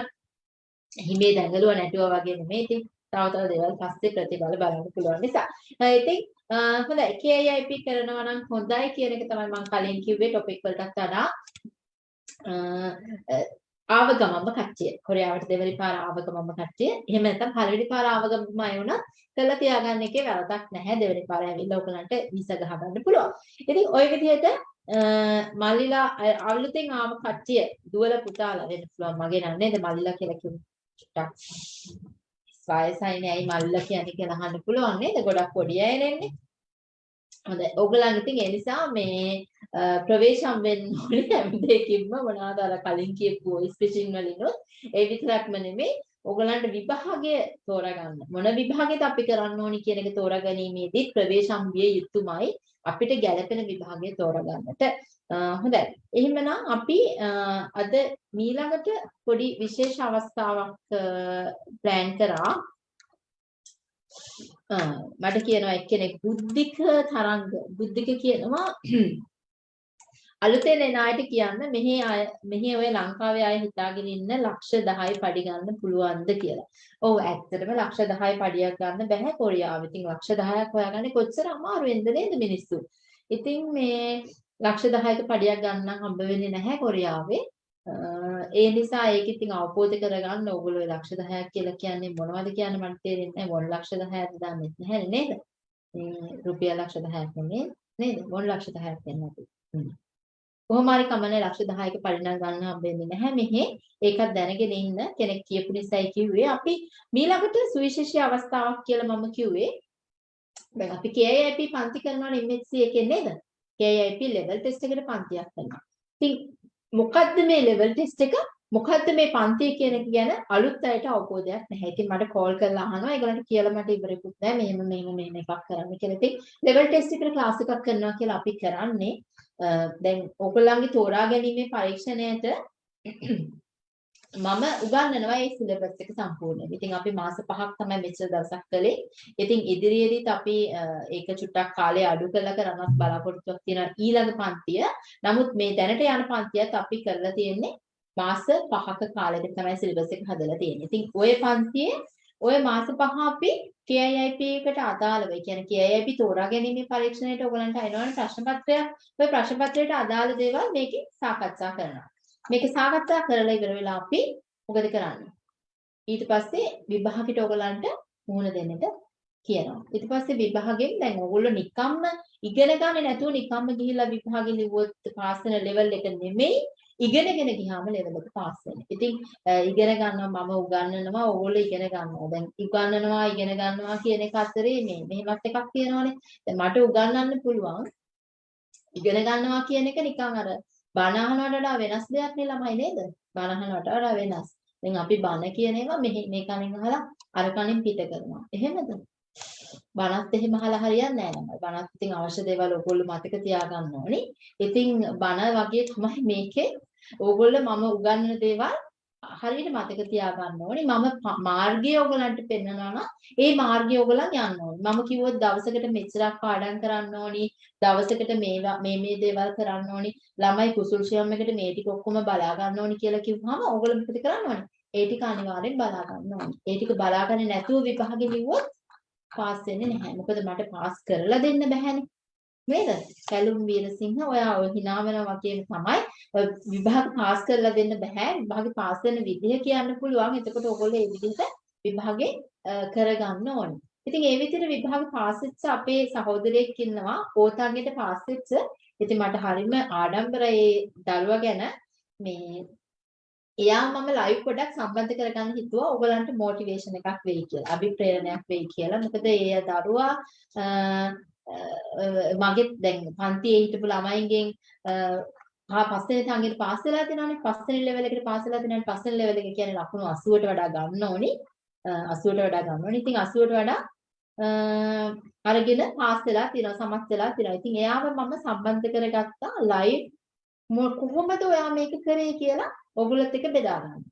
හිමේ දැඟලුව නැටුවා වගේ නෙමෙයි ඉතින් තව තව දේවල් පස්සේ ප්‍රතිඵල බලන්න පුළුවන් නිසා. අ, ඉතින් අ, හොඳයි KIIP කරනවා නම් හොඳයි කියන එක තමයි මම කලින් කිව්වේ ටොපික් වලටත් වඩා අ, අ, ආවගමම කට්ටිය. කොරියාවට දෙවනි පාර ආවගමම කට්ටිය. එහෙම නැත්නම් පළවෙනි පාර ආවගමම අය වුණත් කළා තියාගන්න එකේ වැරදක් නැහැ. දෙවනි පාර ඇවිල්ලා ඔයගලන්ට වීසා ගහ ගන්න පුළුවන්. ඉතින් ওই විදිහට අ, මල්ලිලා අ, අලුතෙන් ආව කට්ටිය දුවල පුතාලා වෙන්න පුළුවන්. මගේ නෑ නේද මල්ලිලා කියලා කිව්වේ. ටිකක් වයසයිනේ ඇයි මල්ලිලා කියන්නේ කියලා අහන්න පුළුවන් නේද? ගොඩක් පොඩි අය නෙන්නේ. හොඳයි. ඕගලන් ඉතින් ඒ නිසා මේ අ, ප්‍රවේශම් වෙන්න ඕනේ හැම දෙයකින්ම මොනවාද අර කලින් කියපු voice phishing වලිනුත් ඒ විතරක්ම නෙමෙයි ඕගලන්ට විභාගය තෝරගන්න. මොන විභාගෙද අපි කරන්න ඕනි කියන එක තෝරාගැනීමේදී ප්‍රවේශම් විය යුතුමයි අපිට ගැළපෙන විභාගය තෝරගන්නට. අ, හොඳයි. එහෙමනම් අපි අ, අද මීළඟට පොඩි විශේෂ අවස්ථාවක් ප්ලෑන් කරා. අ, මට කියනවා එක්කෙනෙක් බුද්ධික තරංග බුද්ධික කියනවා අලුතෙන් එන අයට කියන්න මෙහි අය මෙහි ඔය ලංකාවේ අය හිතාගෙන ඉන්න ලක්ෂ 10 පඩි ගන්න පුළුවන්ද කියලා. ඔව් ඇත්තටම ලක්ෂ 10 පඩියක් ගන්න බෑ කොරියාවේ. ඉතින් ලක්ෂ 10ක් හොයාගන්නේ කොච්චර අමාරුවෙන්ද නේද මිනිස්සු. ඉතින් මේ ලක්ෂ 10ක පඩියක් ගන්න හම්බ වෙන්නේ නැහැ කොරියාවේ. අ, ඒ නිසා ඒක ඉතින් අවබෝධ කරගන්න ඕගොල්ලෝ ඒ ලක්ෂ 10ක් කියලා කියන්නේ මොනවද කියන්නේ මට තේරෙන්නේ නැහැ. මොන ලක්ෂ 10ක්ද දන්නේ නැහැ නේද? මේ රුපියල් ලක්ෂ 10ක් නෙමෙයි නේද? මොන ලක්ෂ 10ක් වෙන්නේ නැති. හ්ම්. කොහොම හරි කමන්නේ ලක්ෂ 10ක පරිණාම ගන්න හම්බෙන්නේ නැහැ මෙහි. ඒකත් දැනගෙන ඉන්න කෙනෙක් කියපු නිසායි කිව්වේ. අපි මීළඟට සුවිශේෂී අවස්ථාවක් කියලා මම කිව්වේ. දැන් අපි KIIP පන්ති කරනවනේ MHC එකේ නේද? KIIP level test එකට පන්තියක් කරනවා. ඉතින් මොකද්ද මේ level test එක? මොකද්ද මේ පන්තිය කියන එක ගැන අලුත් අයට අවබෝධයක් නැහැ. ඉතින් මට කෝල් කරලා අහනවා ඒගොල්ලන්ට කියලා මට ඉවරෙකුත් නැහැ. මෙහෙම මෙහෙම මෙහෙම එකක් කරන්න කියලා. ඉතින් level test එකට ක්ලාස් එකක් කරනවා කියලා අපි කරන්නේ අ, දැන් ඕගොල්ලන්ගේ තෝරා ගැනීමේ පරීක්ෂණයට මම උගන්වනවා ඒ සිලබස් එක සම්පූර්ණයෙන්. ඉතින් අපි මාස පහක් තමයි මෙච්චර දවසක් කළේ. ඉතින් ඉදිරියේදීත් අපි අ, ඒක චුට්ටක් කාලය අඩු කරලා කරන්නත් බලාපොරොත්තුවක් තියෙනවා ඊළඟ පන්තිය. නමුත් මේ දැනට යන පන්තියත් අපි කරලා තියෙන්නේ මාස පහක කාලෙක තමයි සිලබස් එක හදලා තියෙන්නේ. ඉතින් ওই පන්තියේ ওই මාස පහ අපි KIIP එකට අදාළව, ඒ කියන්නේ KIIP තෝරා ගැනීමේ පරීක්ෂණයට ඔයගලන්ට එනවනේ ප්‍රශ්න පත්‍රයක්. ওই ප්‍රශ්න පත්‍රයට අදාළ දේවල් මේකේ සාකච්ඡා කරනවා. මේක සාකච්ඡා කරලා ඉවර වෙලා අපි මොකද කරන්නේ? ඊට පස්සේ විභාගෙට ඔයගලන්ට මුහුණ දෙන්නට කියනවා. ඊට පස්සේ විභාගෙන් දැන් ඔයගොල්ලෝ නිකම්ම ඉගෙන ගන්නේ නැතුව නිකම්ම ගිහිල්ලා විභාගෙ ලිව්වොත් පාස් වෙන ලෙවල් එක නෙමෙයි ඉගෙනගෙන ගියාම ලෙවල් එක පාස් වෙන්නේ. ඉතින් අ, ඉගෙන ගන්නවා මම උගන්වනවා ඕගොල්ලෝ ඉගෙන ගන්නවා. දැන් උගන්වනවා ඉගෙන ගන්නවා කියන එක අතරේ මේ මෙහෙමත් එකක් තියෙනවානේ. දැන් මට උගන්වන්න පුළුවන් ඉගෙන ගන්නවා කියන එක නිකන් අර බණ අහනවට වඩා වෙනස් දෙයක් නේ ළමයි නේද? බණ අහනවට වඩා වෙනස්. දැන් අපි බණ කියන ඒවා මෙහි මේ කණෙන් අහලා අර කණෙන් පිට කරනවා. එහෙමද? බණත් එහෙම අහලා හරියන්නේ නැහැ ළමයි. බණත් ඉතින් අවශ්‍ය දේවල් ඔයගොල්ලෝ මතක තියාගන්න ඕනේ. ඉතින් බණ වගේ තමයි මේකේ ඕගොල්ලෝ මම උගන්වන දේවල් හරියට මතක තියාගන්න ඕනේ මම ප- මාර්ගය ඔයගලන්ට පෙන්නනවා නම් ඒ මාර්ගය ඔයගලන් යන්න ඕනේ. මම කිව්වොත් දවසකට මෙච්චරක් පාඩම් කරන්න ඕනි. දවසකට මේවා මේ මේ දේවල් කරන්න ඕනි. ළමයි කුසල්සියම් එකට මේ ටික ඔක්කොම බලා ගන්න ඕනි කියලා කිව්වම ඔයගොල්ලෝ මොකද කරන්න ඕනේ? ඒ ටික අනිවාර්යෙන් බලා ගන්න ඕනේ. ඒ ටික බලාගන්නේ නැතුව විභාගෙ ලිව්වොත් පාස් වෙන්නේ නැහැ. මොකද මට පාස් කරලා දෙන්න බැහැනේ. නේද? සැලුම් වීරසිංහ ඔයා ඔය hina වෙනවා වගේම තමයි ඔය විභාග පාස් කරලා දෙන්න බෑ. විභාගෙ පාස් වෙන විදිහ කියන්න පුළුවන්. එතකොට ඔයගොල්ලෝ ඒ විදිහට විභාගේ අ, කරගන්න ඕනේ. ඉතින් ඒ විදිහට විභාග පාස් වෙච්ච අපේ සහෝදරයෙක් ඉන්නවා. ඕතන්ගෙට පාස් වෙච්ච. ඉතින් මට හරිම ආඩම්බරයි ඒ දරුවා ගැන මේ එයා මම ලයිව් පොඩක් සම්බන්ධ කරගන්න හිතුවා ඕගලන්ට මොටිවේෂන් එකක් වෙයි කියලා. අභිප්‍රේරණයක් වෙයි කියලා. මොකද ඒ දරුවා අ, අ, මගේ දැන් පන්තියේ හිටපු ළමයින්ගෙන් අ, පහ පස්වෙනි තංගෙට පාස් වෙලා තියෙනවානේ. පස්වෙනි ලෙවල් එකට පාස් වෙලා තියෙනවානේ. පස්වෙනි ලෙවල් එක කියන්නේ ලකුණු 80ට වඩා ගන්න ඕනි. අ, 80ට වඩා ගන්න ඕනි. ඉතින් 80ට වඩා අ, අරගෙන පාස් වෙලා තියෙනවා. සමත් වෙලා තියෙනවා. ඉතින් එයාව මම සම්බන්ධ කරගත්තා ලයිව් මො- කොහොමද ඔයා මේක කරේ කියලා ඔයගොල්ලොත් එක්ක බෙදා ගන්න.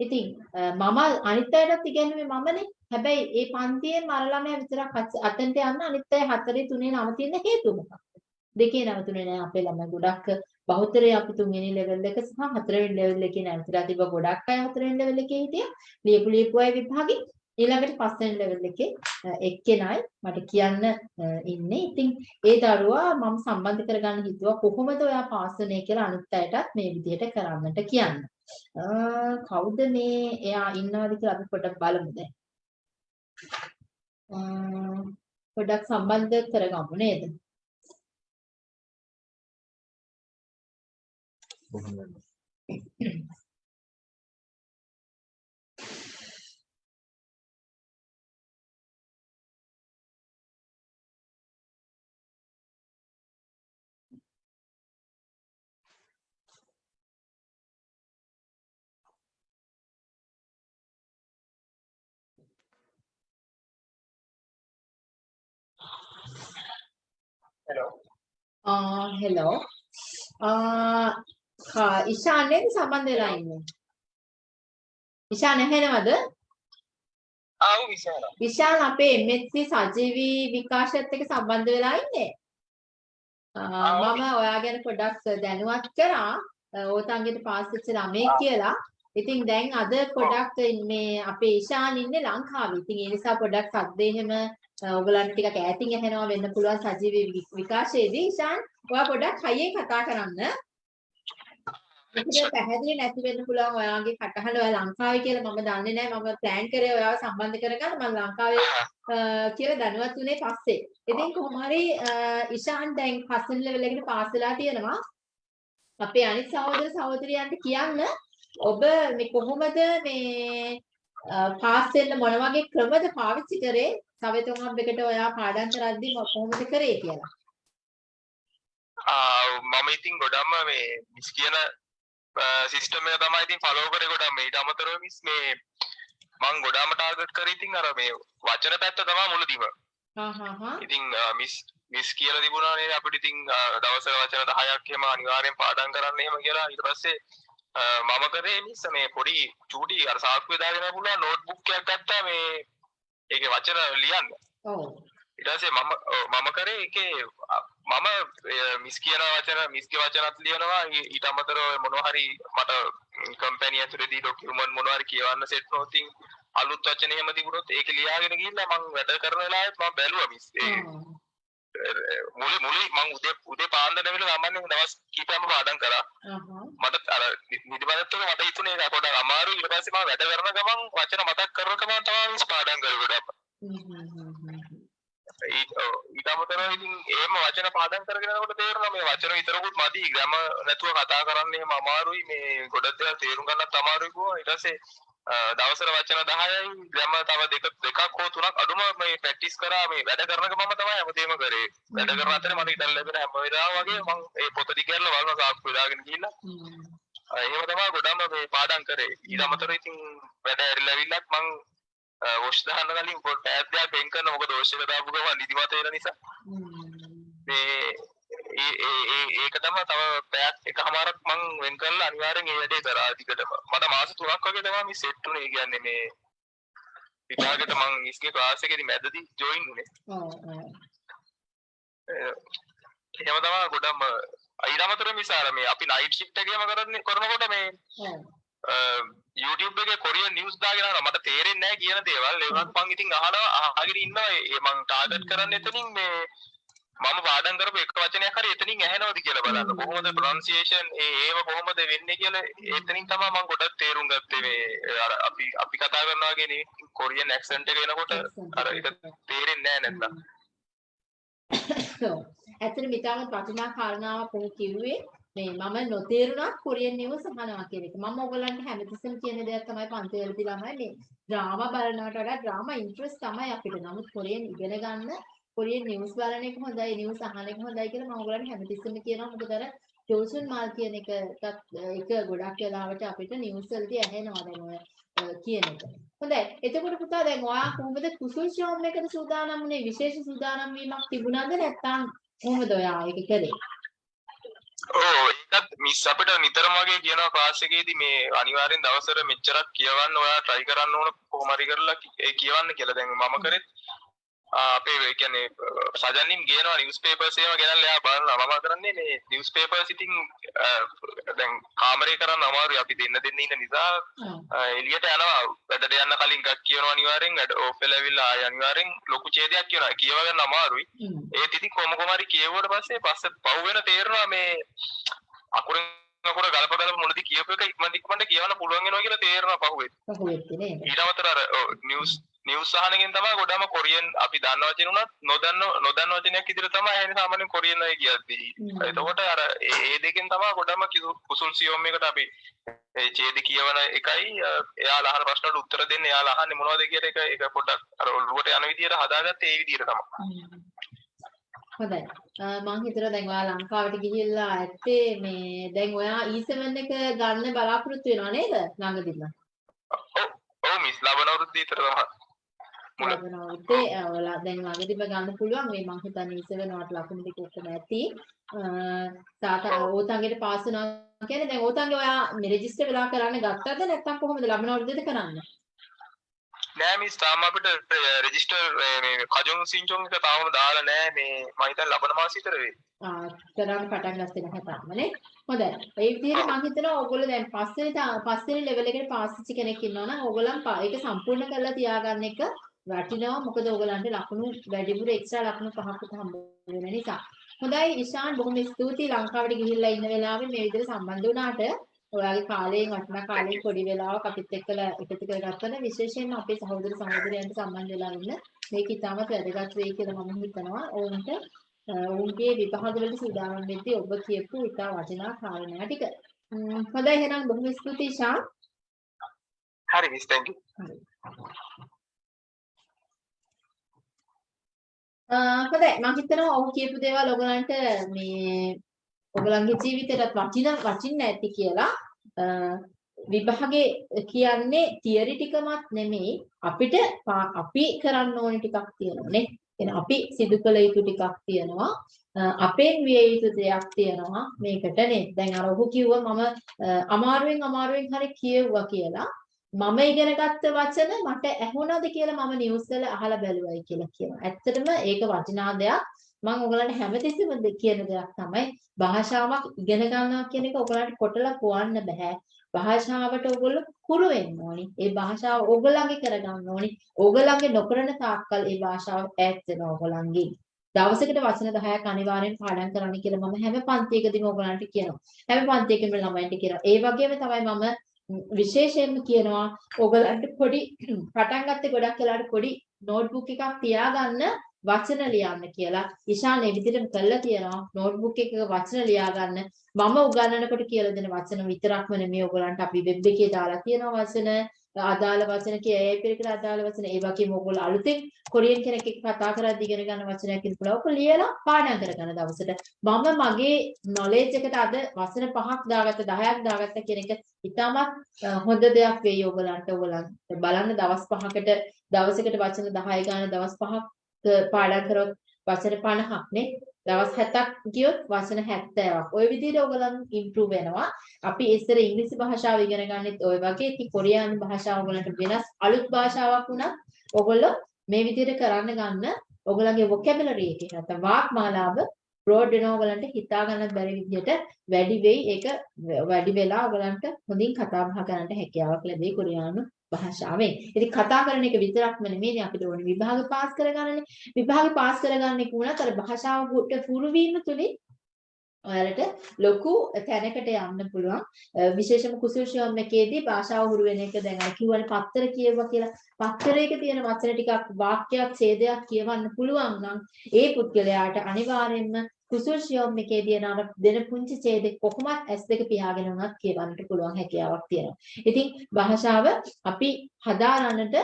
ඉතින් අ, මම අනිත් අයටත් ඉගෙනුවේ මමනේ. හැබැයි ඒ පන්තියේ මර ළමයා විතරක් අච- අතෙන්ට යන්න අනිත් අය හතරේ තුනේ නවතින හේතුව මොකක්ද? දෙකේ නවතුනේ නෑ අපේ ළමයි ගොඩක් බහුතරය අපි තුන්වෙනි ලෙවල් එක සහ හතරවෙනි ලෙවල් එකේ නැවතිලා තිබ්බ ගොඩක් අය හතරවෙනි ලෙවල් එකේ හිටියා. ලියපු ලියපු අය විභාගේ ඊළඟට පස්වෙනි ලෙවල් එකේ අ, එක්කෙනයි මට කියන්න අ, ඉන්නේ. ඉතින් ඒ දරුවා මම සම්බන්ධ කරගන්න හිතුවා කොහොමද ඔයා පාස් වුනේ කියලා අනිත් අයටත් මේ විදිහට කරන්නට කියන්න. අ, කවුද මේ එයා ඉන්නවද කියලා අපි පොඩ්ඩක් බලමු දැන්. අ, පොඩ්ඩක් සම්බන්ධ කරගමු නේද? බොහොම වෙනවා. ආ හෙලෝ. ආ කා ඉෂාන් නේද සම්බන්ධ වෙලා ඉන්නේ? ඉෂාන් ඇහෙනවද? ආව් විශාල විශාල් අපේ MSc සජීවී විකාශයත් එක්ක සම්බන්ධ වෙලා ඉන්නේ. මම ඔයා ගැන පොඩ්ඩක් දැනුවත් කරා. ඕතන්ගෙට පාස් වෙච්ච ළමෙක් කියලා. ඉතින් දැන් අද පොඩ්ඩක් මේ අපේ ඉෂාන් ඉන්නේ ලංකාවේ. ඉතින් ඒ නිසා පොඩ්ඩක් සද්ද එහෙම ඔයගලන්ට ටිකක් ඈතින් ඇහෙනවා වෙන්න පුළුවන් සජීවී විකාශයේදී. ඉෂාන් ඔයා පොඩ්ඩක් හයියෙන් කතා කරන්න. ඒක පැහැදිලි නැති වෙන්න පුළුවන් ඔයාගේ කටහඬ ඔයා ලංකාවේ කියලා මම දන්නේ නැහැ මම ප්ලෑන් කරේ ඔයාව සම්බන්ධ කරගන්න මම ලංකාවේ කියලා දැනුවත් වුණේ පස්සේ. ඉතින් කොහොම හරි ඉෂාන් දැන් පස්වෙනි ලෙවල් එකට පාස් වෙලා තියෙනවා. අපේ අනිත් සහෝදර සහෝදරියන්ට කියන්න ඔබ මේ කොහොමද මේ පාස් වෙන්න මොන වගේ ක්‍රමද පාවිච්චි කරේ? සවෙතුන් හබ් එකට ඔයා පාඩම් කරද්දී මො- කොහොමද කරේ කියලා. මම ඉතින් ගොඩක්ම මේ මිස් කියන සිස්ටම් එක තමයි ඉතින් ෆලෝ කරේ ගොඩක් ඊට අමතරව මිස් මේ මං ගොඩාම ටාර්ගට් කරේ ඉතින් අර මේ වචන පැත්ත තමයි මුලදීම. ඉතින් මිස් මිස් කියලා තිබුණා නේද අපිට ඉතින් දවසක වචන 10ක් එහෙම අනිවාර්යෙන් පාඩම් කරන්න එහෙම කියලා ඊට පස්සේ මම කරේ මිස් මේ පොඩි චූටි අර සාක්කුවේ දාගෙන පුළුවන් නෝට්බුක් එකක් ගත්තා මේ ඒකේ වචන ලියන්න. ඔව්. ඊට පස්සේ මම මම කරේ ඒකේ මම මිස් කියන වචන මිස්ගේ වචනත් ලියනවා. ඊට අමතරව මොනවා හරි මට කම්පැනි ඇතුලේදී ඩොකියුමන්ට් මොනවා හරි කියවන්න සෙට් ඉතින් අලුත් වචන එහෙම තිබුණොත් ඒක ලියාගෙන ගිහිල්ලා මම වැඩ කරන වෙලාවෙත් මම බැලුවා මිස් ඒ මුලි මුලි මං උදේ උදේ පාන්දර වෙලා සාමාන්‍යයෙන් දවස් කීපයක්ම පාඩම් කරා. මට අර නිදිමතත් එක මට හිතුනේ ඒක පොඩක් අමාරුයි. ඊට පස්සේ මම වැඩ කරන ගමන් වචන මතක් කරන ගමන් තමයි පාඩම් කරුවේ ගොඩක්. ඊට අමතරව ඉතින් එහෙම වචන පාඩම් කරගෙන යනකොට තේරෙනවා මේ වචන විතරකුත් මදි. ග්‍රැම නැතුව කතා කරන්න එහෙම අමාරුයි. මේ ගොඩක් දේවල් තේරුම් ගන්නත් අමාරුයි කිව්වා. ඊට පස්සේ අ, දවසට වචන 10යි ග්‍රැම තව දෙක දෙකක් හෝ තුනක් අඩුම මේ ප්‍රැක්ටිස් කරා මේ වැඩ කරන ගමම තමයි හැමදේම කරේ. වැඩ කරන අතරේ මට ඉතල් ලැබෙන හැම වෙලාවම වගේ මම ඒ පොත දිගහැරලා බලන සාක්කුව දාගෙන ගිහිල්ලා. එහෙම තමයි ගොඩම මේ පාඩම් කරේ. ඊට අමතරව ඉතින් වැඩ ඇරිලා ඇවිල්ලත් මං වොෂ් දාන්න කලින් පොඩ්ඩක් ඈත් දෙයක් වෙන් කරන මොකද වොෂ් එක දාපු ගමන් නිදිමත වෙන නිසා. මේ ඒක තමයි තව පැයක් එකමාරක් මං වෙන් කරලා අනිවාර්යෙන් ඒ වැඩේ කරා දිගටම මට මාස 3ක් වගේ තමයි මේ සෙට් උනේ. කියන්නේ මේ විභාගෙට මං ඉස්ගේ ක්ලාස් එකේදී මැදදී ජොයින් උනේ එහෙම තමයි ගොඩම අමතරව මිසාර මේ අපි නයිට් ෂිෆ්ට් එකේම කරන්නේ කරනකොට මේ YouTube එකේ කොරියන් නිවුස් දාගෙන යනවා මට තේරෙන්නේ නැහැ කියන දේවල්. ඒ වුණත් මං ඉතින් අහනවා අහගෙන ඉන්නවා. ඒ මං ටාගට් කරන්නේ එතනින් මේ මම පාඩම් කරපු එක වචනයක් හරි එතනින් ඇහෙනවද කියලා බලන්න කොහොමද ප්‍රොනන්සියේෂන් ඒ ඒව කොහොමද වෙන්නේ කියලා එතනින් තමයි මම ගොඩක් තේරුම් ගත්තේ මේ අර අපි අපි කතා කරනවා වගේ නේ කොරියන් ඇක්සන්ට් එක එනකොට අර ඒක තේරෙන්නේ නැහැ නැත්තම්. ඇත්තට මිතාම වටිනා කාරණාවක් ඔහු කිව්වේ මේ මම නොතේරුණත් කොරියන් නිවුස් අහනවා කියන එක. මම ඔයගලන්ට හැමතිස්සෙම කියන දෙයක් තමයි පන්තිවලදී ළමයි මේ ඩ්‍රාමා බලනවට වඩා ඩ්‍රාමා ඉන්ට්‍රස්ට් තමයි අපිට. නමුත් කොරියන් ඉගෙන ගන්න කොරියන් නිවුස් බලන එක හොඳයි, නිවුස් අහන එක හොඳයි කියලා මම ඔයගලන්ට හැමතිස්සෙම කියනවා. මොකද අර ජෝසුන් මාල් කියන එකටත් එක ගොඩක් වෙලාවට අපිට නිවුස් වලදී ඇහෙනවා දැන් ඔය අ, කියන එක. හොඳයි. එතකොට පුතා දැන් ඔයා කොහොමද කුසල් ෂෝම් එකට සූදානම් වුනේ? විශේෂ සූදානම් වීමක් තිබුණාද නැත්නම් කොහොමද ඔයා ඒක කළේ? ඕ ඒකත් මිස් අපිට නිතරම වගේ කියනවා ක්ලාස් එකේදී මේ අනිවාර්යෙන් දවසට මෙච්චරක් කියවන්න ඔයා try කරන්න ඕන කොහොම හරි කරලා කි- ඒ කියවන්න කියලා දැන් මම කරෙත් ආ, අපේ කියන්නේ සජන්නින් ගේනවා නිවුස් පේපර්ස් ඒවා ගෙනල්ලා එයා බලනවා. මම කරන්නේ මේ නිවුස් පේපර්ස් ඉතින් දැන් කාමරේ කරන්න අමාරුයි. අපි දෙන්න දෙන්න ඉන්න නිසා එළියට යනවා. වැඩට යන්න කලින් එකක් කියනවා අනිවාර්යෙන්. වැඩ ඕෆ් වෙලා ඇවිල්ලා ආය අනිවාර්යෙන් ලොකු ඡේදයක් කියනවා. කියව ගන්න අමාරුයි. ඒත් ඉතින් කොහොම කොහම හරි කියවුවට පස්සේ පස්සේ පව් වෙන තේරෙනවා මේ අකුරෙන් අකුර ගලප ගලප මුලදී කියපු එක ඉක්මනට ඉක්මනට කියවන්න පුළුවන් වෙනවා කියලා තේරෙනවා පහුවෙත්. අමතරව අර නිවුස් නිවුස් අහනකින් තමයි ගොඩම කොරියන් අපි දන්න වචන උනත් නොදන්න නොදන්න වචනයක් ඉදිරිය තමයි ඇහෙන්නේ සාමාන්‍යයෙන් කොරියන් අය කියද්දී. එතකොට අර ඒ දෙකෙන් තමයි ගොඩම කිසු- කුසුල් සියොම් එකට අපි ඒ ඡේද කියවන එකයි එයාලා අහන ප්‍රශ්නවලට උත්තර දෙන්න එයාලා අහන්නේ මොනවද කියන එක ඒක පොඩ්ඩක් අර ඔළුවට යන විදියට හදාගත්තේ ඒ විදියට තමයි. හොඳයි. අ, මං හිතුවා දැන් ඔයා ලංකාවට ගිහිල්ලා ඇත්තේ මේ දැන් ඔයා E7 එක ගන්න බලාපොරොත්තු වෙනව නේද ළඟදීම? ඔව් ඔව් මිස් ලබන අවුරුද්ද විතර තමයි. අවුරුද්දේ අ, ඔයාලා දැන් ළඟදීම ගන්න පුළුවන් මේ මං හිතන්නේ E7 වට ලකුණු ටික ඔක්කොම ඇති. තාතා ඕතන්ගෙට පාස් වෙනවා කියන්නේ දැන් ඕතන්ගේ ඔයා මේ රෙජිස්ටර් වෙලා කරන්න ගත්තද නැත්නම් කොහොමද ලබන අවුරුද්දේද කරන්නේ? නෑ මිස් තාම අපිට රෙජිස්ටර් මේ කජුන් සින්චොන් එක තාම දාලා නෑ මේ මම හිතන්නේ ලබන මාසෙ විතර වෙයි. ආ කරන්න පටන් ගත්තේ නැහැ තාමනේ. හොඳයි. ඒ විදිහට මම හිතනවා ඕගොල්ලෝ දැන් පස්වෙනි පස්වෙනි ලෙවල් එකට පාස් වෙච්ච කෙනෙක් ඉන්නවා නම් ඕගොල්ලන් ඒක සම්පූර්ණ කරලා තියාගන්න එක වටිනවා. මොකද ඕගොල්ලන්ට ලකුණු වැඩිපුර එක්ස්ට්‍රා ලකුණු පහකට හම්බ වෙන නිසා. හොඳයි ඉෂාන් බොහොම ස්තුතියි ලංකාවට ගිහිල්ලා ඉන්න වෙලාවේ මේ විදිහට සම්බන්ධ වුණාට ඔයාගේ කාලයෙන් වටිනා කාලයෙන් පොඩි වෙලාවක් අපිත් එක්කලා එකතු කරගත්තන විශේෂයෙන්ම අපේ සහෝදර සහෝදරයන්ට සම්බන්ධ වෙලා ඉන්න මේක ඉතාමත් වැදගත් වෙයි කියලා මම හිතනවා. ඕන්ට ඔවුන්ගේ විභාග වලට සූදානම් වෙද්දී ඔබ කියපු ඉතා වටිනා කාරණා ටික. හොඳයි එහෙනම් බොහොම ස්තුතියි ශාන්. හරි මිස් thank you. හොඳයි මම හිතනවා ඔහු කියපු දේවල් ඔයගලන්ට මේ ඔයගලන්ගේ ජීවිතේට වටින වටින්න ඇති කියලා. අ, විභාගේ කියන්නේ තියරි ටිකමත් නෙමෙයි අපිට පා- අපි කරන්න ඕනේ ටිකක් තියෙනවානේ. එන අපි සිදු කළ යුතු ටිකක් තියෙනවා. අ, අපෙන් විය යුතු දෙයක් තියෙනවා මේකට නේද? දැන් අර ඔහු කිව්වා මම අ, අමාරුවෙන් අමාරුවෙන් හරි කියෙව්වා කියලා. මම ඉගෙන ගත්ත වචන මට ඇහුණාද කියලා මම නිවුස් වල අහලා බැලුවයි කියලා කියනවා. ඇත්තටම ඒක වටිනා දෙයක්. මම ඔයගලන්ට හැමතිස්සෙම දෙ- කියන දෙයක් තමයි භාෂාවක් ඉගෙන ගන්නවා කියන එක ඔයගලන්ට කොටලා කියන්න බෑ. භාෂාවට ඔයගොල්ලෝ කුරු වෙන්න ඕනි. ඒ භාෂාව ඔයගලගේ කරගන්න ඕනි. ඔයගලගේ නොකරන තාක්කල් ඒ භාෂාව ඈත් වෙනවා ඔයගලන්ගෙන්. දවසකට වචන 10ක් අනිවාර්යෙන් පාඩම් කරන්න කියලා මම හැම පන්තියකදීම ඔයගලන්ට කියනවා. හැම පන්තියකම ළමයින්ට කියනවා. ඒ වගේම තමයි මම ම්, විශේෂයෙන්ම කියනවා ඔයගලන්ට පොඩි පටන් ගත්තේ ගොඩක් වෙලාවට පොඩි නෝට්බුක් එකක් තියාගන්න වචන ලියන්න කියලා. ඉෂාන් ඒ විදිහටම කළා තියෙනවා. නෝට්බුක් එකක වචන ලියාගන්න. මම උගන්වනකොට කියලා දෙන වචන විතරක්ම නෙමෙයි ඔයගලන්ට අපි වෙබ් එකේ දාලා තියෙනවා වචන අදාළ වචන කියයි පිළිකර අදාළ වචන ඒ වගේම ඔයගොල්ලෝ අලුතෙන් කොරියන් කෙනෙක් එක්ක කතා කරද්දී ඉගෙන ගන්න වචනයක් ඉන්නකොට ඔක ලියලා පාඩම් කරගන්න දවසට. මම මගේ නොලෙජ් එකට අද වචන පහක් දාගත්ත 10ක් දාගත්ත කියන එක ඉතාමත් අ, හොඳ දෙයක් වෙයි ඔයගලන්ට ඔයගලන්ට බලන්න දවස් පහකට දවසකට වචන 10 ගන්න දවස් පහක් අ, පාඩම් කරොත් වචන 50ක් නේ? දවස් 70ක් ගියොත් වචන 70ක්. ওই විදිහට ඔයගලන් ඉම්ප්‍රූව් වෙනවා. අපි ඉස්සර ඉංග්‍රීසි භාෂාව ඉගෙන ගන්නෙත් ওই වගේ. ඉතින් කොරියානු භාෂාව ඔයගලන්ට වෙනස් අලුත් භාෂාවක් වුණත් ඔයගොල්ලෝ මේ විදිහට කරන්න ගන්න ඔයගලගේ vocabulary එක නැත්නම් වාක්මාලාව බ්‍රෝඩ් වෙනවා ඔයගලන්ට හිතා ගන්න බැරි විදිහට වැඩි වෙයි. ඒක වැඩි වෙලා ඔයගලන්ට හොඳින් කතා බහ කරන්නට හැකියාවක් ලැබෙයි කොරියානු භාෂාවෙන්. ඉතින් කතා කරන එක විතරක්ම නෙමෙයි අපිට ඕනේ විභාග පාස් කරගන්නනේ. විභාග පාස් කරගන්න එක වුණත් අර භාෂාවට පුරු වීම තුලින් ඔයාලට ලොකු තැනකට යන්න පුළුවන්. විශේෂම කුසල් එකේදී භාෂාව හුරු වෙන එක දැන් අර කිව්වනේ පත්තර කියවුවා කියලා. පත්තරයක තියෙන වචන ටිකක් වාක්‍යයක් ඡේදයක් කියවන්න පුළුවන් නම් ඒ පුද්ගලයාට අනිවාර්යයෙන්ම කුසල් ශියොම් එකේදී යන දෙන පුංචි ඡේදෙ කොහොමත් S2 පියාගෙන උනත් කියවන්නට පුළුවන් හැකියාවක් තියෙනවා. ඉතින් භාෂාව අපි හදාරන්නට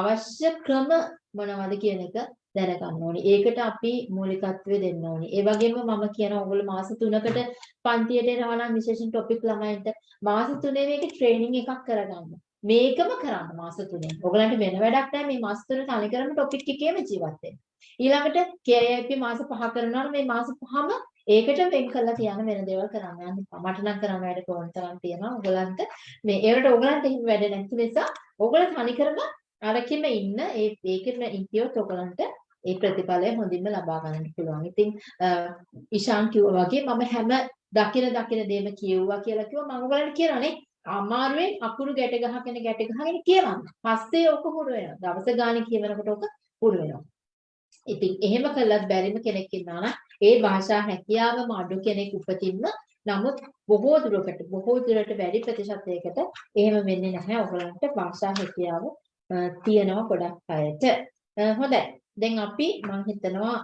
අවශ්‍ය ක්‍රම මොනවද කියන එක දැනගන්න ඕනේ. ඒකට අපි මූලිකත්වය දෙන්න ඕනේ. ඒ වගේම මම කියන ඕගොල්ලෝ මාස 3කට පන්තියට එනවා නම් විශේෂයෙන් টොපික් ළමයින්ට මාස 3 මේකේ ට්‍රේනින් එකක් කරගන්න. මේකම කරන්න මාස 3. ඔයගලන්ට වෙන වැඩක් නැහැ මේ මාස 3 තනිකරම টොපික් එකේම ජීවත් වෙන්න. ඊළඟට KIP මාස 5 කරනවා මේ මාස 5ම ඒකට වෙන් කරලා තියන වෙන දේවල් කරන්න යන්න මට නම් කරන්න වැඩ කොහොම තරම් තියෙනවා ඔයගලන්ට මේ ඒකට ඔයගලන්ට එහෙම වැඩ නැති නිසා ඔයගල තනිකරම අරකින්ම ඉන්න ඒ ඒකෙම ඉතියොත් ඔයගලන්ට ඒ ප්‍රතිඵලය හොඳින්ම ලබා ගන්නට පුළුවන්. ඉතින් ඉෂාන් කිව්වා වගේ මම හැම දකින දකින දේම කියුවා කියලා කිව්වා මම ඔයගලන්ට කියනවානේ අමාරුවෙන් අකුරු ගැට ගහගෙන ගැට ගහගෙන කියවන්න. පස්සේ ඔක හුරු වෙනවා. දවස ගානේ කියවනකොට ඔක හුරු වෙනවා. ඉතින් එහෙම කළත් බැරිම කෙනෙක් ඉන්නවා නම් ඒ භාෂා හැකියාවම අඩු කෙනෙක් උපතින්ම නමුත් බොහෝ දුරකට බොහෝ දුරට වැඩි ප්‍රතිශතයකට එහෙම වෙන්නේ නැහැ. ඔයගලන්ට භාෂා හැකියාව තියෙනවා ගොඩක් අයට. හොඳයි. දැන් අපි මම හිතනවා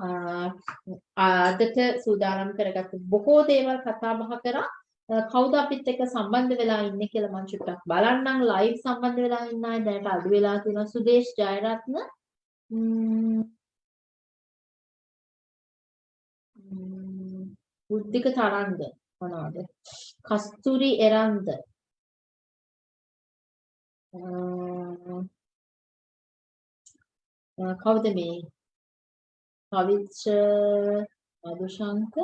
අදට සූදානම් කරගත්ත බොහෝ දේවල් කතා බහ කරා කවුද අපිත් එක්ක සම්බන්ධ වෙලා ඉන්නේ කියලා මම චුට්ටක් බලන්නම් ලයිව් සම්බන්ධ වෙලා ඉන්න අය දැනට අඩු වෙලා තියෙනවා සුදේශ් ජයරත්න බුද්ධික තරංග මොනවද? කස්තුරි එරන්ද. කවුද මේ? පවිච්ච මදුශංක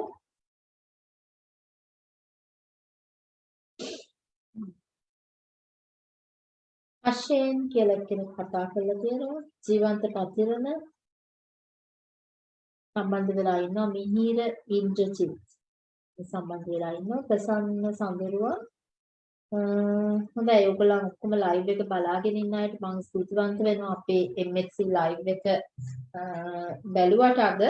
අශේන් කියලා කෙනෙක් කතා කරලා තියෙනවා. ජීවන්ත පතිරණ සම්බන්ධ වෙලා ඉන්නවා. මිහිර ඉන්ද්‍රජිත් සම්බන්ධ වෙලා ඉන්නවා. ප්‍රසන්න සඳරුවා. හොඳයි. ඔයගොල්ලන් ඔක්කොම ලයිව් එක බලාගෙන ඉන්න අයට මම ස්තුතිවන්ත වෙනවා අපේ MXC ලයිව් එක බැලුවට අද.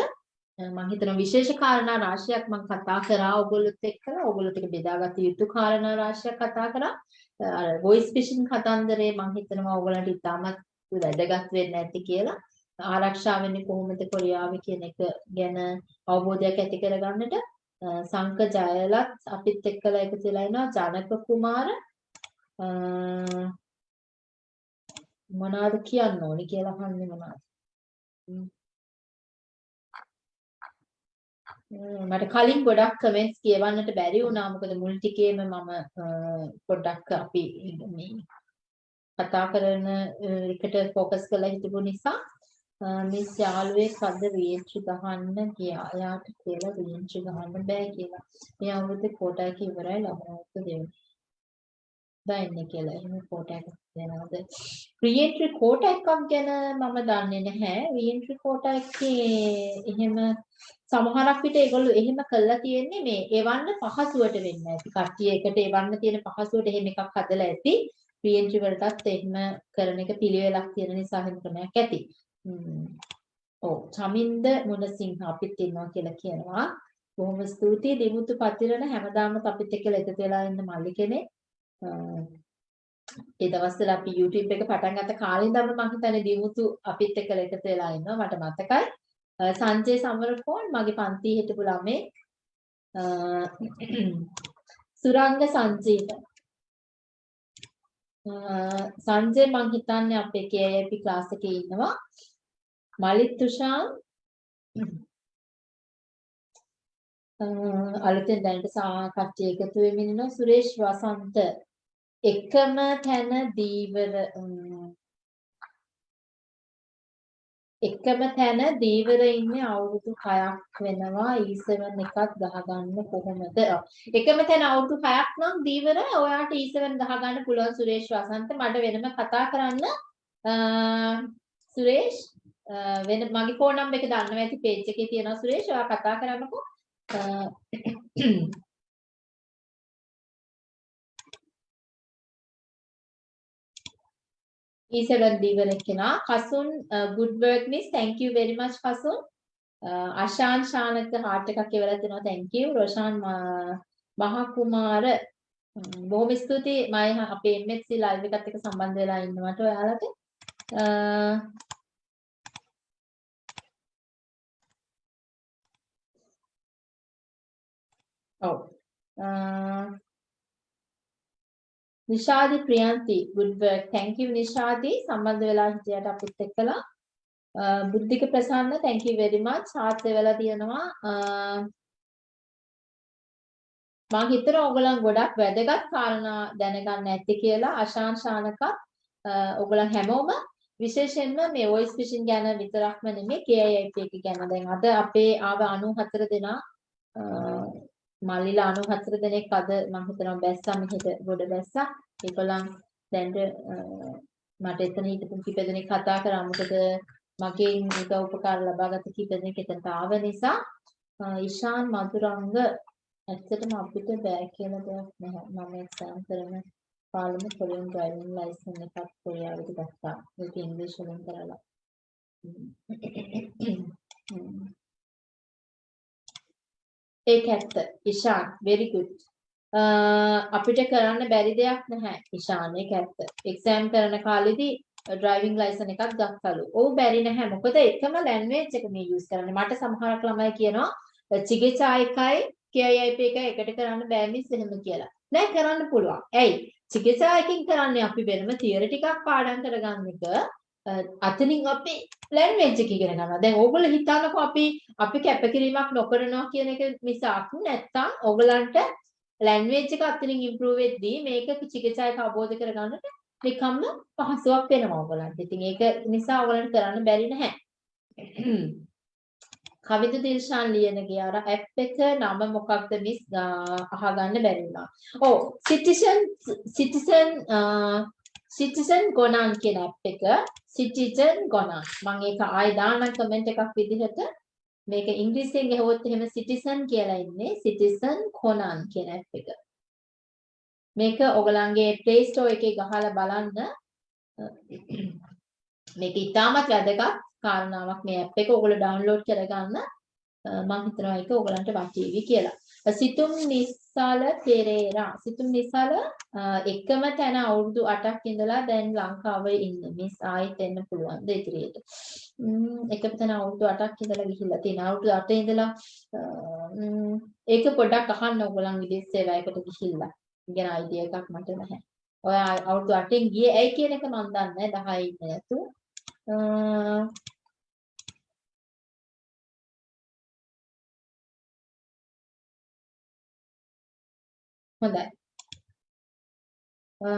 මම හිතනවා විශේෂ කාරණා රාශියක් මම කතා කරා ඔයගොල්ලොත් එක්ක ඔයගොල්ලොත් එක්ක බෙදාගත යුතු කාරණා රාශියක් කතා කරා. අර වොයිස් ෆිෂින් කතන්දරේ මම හිතනවා ඔයගොල්ලන්ට ඉතාමත් වැදගත් වෙන්න ඇති කියලා. ආරක්ෂා වෙන්නේ කොහොමද කොරියාවේ කියන එක ගැන අවබෝධයක් ඇති කරගන්නට? සංක ජයලත් අපිත් එක්කලා එකතු වෙලා ඉනවා. ජනක කුමාර මොනවද කියන්න ඕනි කියලා අහන්නේ මොනවද? මට කලින් ගොඩක් කමෙන්ට්ස් කියවන්නට බැරි වුණා. මොකද මුල් ටිකේම මම පොඩ්ඩක් අපි මේ කතා කරන එකට ફોකස් කරලා හිටපු නිසා මිස් යාළුවෙක් අද රීච්චි ගහන්න ගියා. එයාට කියලා රීච්චි ගහන්න බෑ කියලා. මේ අවුරුද්දේ කෝටා එක ඉවරයි ළමයාට දෙන්න. දැන්නේ කියලා. එහෙම කෝටා එකක් දෙනවද? රීඑන්ට්‍රි කෝටා එකක් ගැන මම දන්නේ නැහැ. රීඑන්ට්‍රි කෝටා එකේ එහෙම සමහරක් විට ඒගොල්ලෝ එහෙම කළා තියෙන්නේ මේ එවන්න පහසුවට වෙන්න ඇති. කට්ටිය එකට එවන්න තියෙන පහසුවට එහෙම එකක් හදලා ඇති. රීඑන්ට්‍රි වලටත් එහෙම කරන එක පිළිවෙලක් තියෙන නිසා එහෙම ක්‍රමයක් ඇති. ඔව් චමින්ද මුණසිංහ අපිත් ඉන්නවා කියලා කියනවා. බොහොම ස්තුතියි දිමුතු පතිරණ හැමදාම අපිත් එක්කලා එකතු වෙලා ඉන්න මල්ලි කෙනෙක්. ඒ දවස්වල අපි YouTube එක පටන් ගත්ත කාලේ ඉඳන්ම මම හිතන්නේ දිමුතු අපිත් එක්කලා එකතු වෙලා ඉන්නවා මට මතකයි. සංජය සමරකෝන් මගේ පන්තියේ හිටපු ළමේ සුරංග සංජීව සංජය මං හිතන්නේ අපේ KIP ක්ලාස් එකේ ඉන්නවා මලිත් තුෂාන් අලුතෙන් දැනට කට්ටිය එකතු වෙමින් ඉන්නවා සුරේෂ් වසන්ත. එකම තැන දීවර එකම තැන දීවර ඉන්නේ අවුරුදු 6ක් වෙනවා. E7 එකත් ගහගන්න කොහොමද? එකම තැන අවුරුදු 6ක් නම් දීවර ඔයාට E7 ගහගන්න පුළුවන් සුරේෂ් වසන්ත. මට වෙනම කතා කරන්න. සුරේෂ් වෙන මගේ ෆෝන් නම්බර් එක දන්නවා ඇති පේජ් එකේ තියෙනවා සුරේෂ් ඔයා කතා කරන්නකෝ. අ, E7 දීවර කෙනා. Kasun good work miss. Thank you very much Kasun. Uh, Ashan Shanaka heart එකක් ඉවරලා තිනවා. Thank you. රොෂාන් මා- මහා කුමාර mm, බොහොම ස්තුතියි. මම අපේ MSc live එකත් එක්ක සම්බන්ධ වෙලා ඉන්නවට ඔයාලට. ඔව්. Uh, Nishadi Priyanthi good work. Thank you Nishadi. සම්බන්ධ වෙලා හිටියට අපිත් එක්කලා. Uh, Buddhika Prasanna thank you very much. heart වෙලා තියෙනවා. Uh, මම හිතනවා ඔයගොල්ලන් ගොඩක් වැදගත් කාරණා දැනගන්න ඇති කියලා අශාන් ශානක ඔයගොල්ලන් හැමෝම විශේෂයෙන්ම මේ voice phishing ගැන විතරක්ම නෙමෙයි KIIP එක ගැන දැන් අද අපේ ආව 94 දෙනා අ, මල්ලිලා 94 දෙනෙක් අද මම හිතනවා බැස්සා මෙහෙට ගොඩ බැස්සා ඒගොල්ලන් දැන්ට අ, මට එතන හිටපු කීප දෙනෙක් කතා කරා මොකද මගෙන් උදව් උපකාර ලබාගත කීප දෙනෙක් එතනට ආව නිසා අ, ඉෂාන් මధుරංග ඇත්තටම අපිට බෑ කියලා දෙයක් නැහැ. මම එක්සෑම් කරන කාලෙම කොරියන් ඩ්‍රයිවිං ලයිසන් එකක් කොරියාවට ගත්තා. ඒක ඉංග්‍රීසි වලින් කරලා. හ්ම්. ඒක ඇත්ත. Ishan very good. අ, අපිට කරන්න බැරි දෙයක් නැහැ. ඉෂාන් ඒක ඇත්ත. එක්සෑම් කරන කාලෙදී ඩ්‍රයිවිං ලයිසන් එකක් ගත්තලු. ඔව් බැරි නැහැ. මොකද එකම ලැන්ග්වේජ් එක මේ යූස් කරන්නේ. මට සමහරක් ළමයි කියනවා චිකිත්සා එකයි KIIP එක එකට කරන්න බෑ මිස් එහෙම කියලා. නෑ කරන්න පුළුවන්. ඇයි? චිකිත්සා එකකින් කරන්නේ අපි වෙනම තියරි ටිකක් පාඩම් කරගන්න එක අ, අතනින් අපි ලැන්ග්වේජ් එක ඉගෙන ගන්නවා. දැන් ඕගොල්ලෝ හිතන්නකෝ අපි අපි කැපකිරීමක් නොකරනවා කියන එක මිසක් නැත්තම් ඕගලන්ට ලැන්ග්වේජ් එක අතනින් ඉම්ප්‍රූව් වෙද්දී මේක චිකිත්සා එක අවබෝධ කරගන්නට නිකම්ම පහසුවක් වෙනවා ඕගලන්ට. ඉතින් ඒක නිසා ඕගලන්ට කරන්න බැරි නැහැ. කවිද දිල්ෂාන් ලියනගේ අර ඇප් එක නම මොකක්ද මිස් අහගන්න බැරි වුණා. ඔව් සිටිසන් සිටිසන් සිටිසන් ගොනන් කියන ඇප් එක සිටිසන් ගොනන්. මම ඒක ආයෙ දාන්න කමෙන්ට් එකක් විදිහට. මේක ඉංග්‍රීසියෙන් ගහුවොත් එහෙම සිටිසන් කියලා ඉන්නේ සිටිසන් කොනන් කියන ඇප් එක. මේක ඔයගලන්ගේ Play Store එකේ ගහලා බලන්න. මේක ඉතාමත් වැදගත් කාරණාවක්. මේ ඇප් එක ඔයගොල්ලෝ ඩවුන්ලෝඩ් කරගන්න. අ, මම හිතනවා ඒක ඔයගලන්ට වටීවි කියලා. සිතුම් නිසල පෙරේරා සිතුම් නිසල අ, එකම තැන අවුරුදු 8ක් ඉඳලා දැන් ලංකාවේ ඉන්න මිස් ආයෙත් එන්න පුළුවන් ද ඉදිරියට. ම්ම් එකම තැන අවුරුදු 8ක් ඉඳලා ගිහිල්ලා තියෙන අවුරුදු 8 ඉඳලා අ, ම්ම්, ඒක පොඩ්ඩක් අහන්න ඔයගොල්ලන් විදේශ සේවයකට ගිහිල්ලා. ඉගෙන අයිඩියා එකක් මට නැහැ. ඔය අවුරුදු 8න් ගියේ ඇයි කියන එක මම දන්නේ නැහැ 10 ඉන්න නැතු. හොඳයි. අ,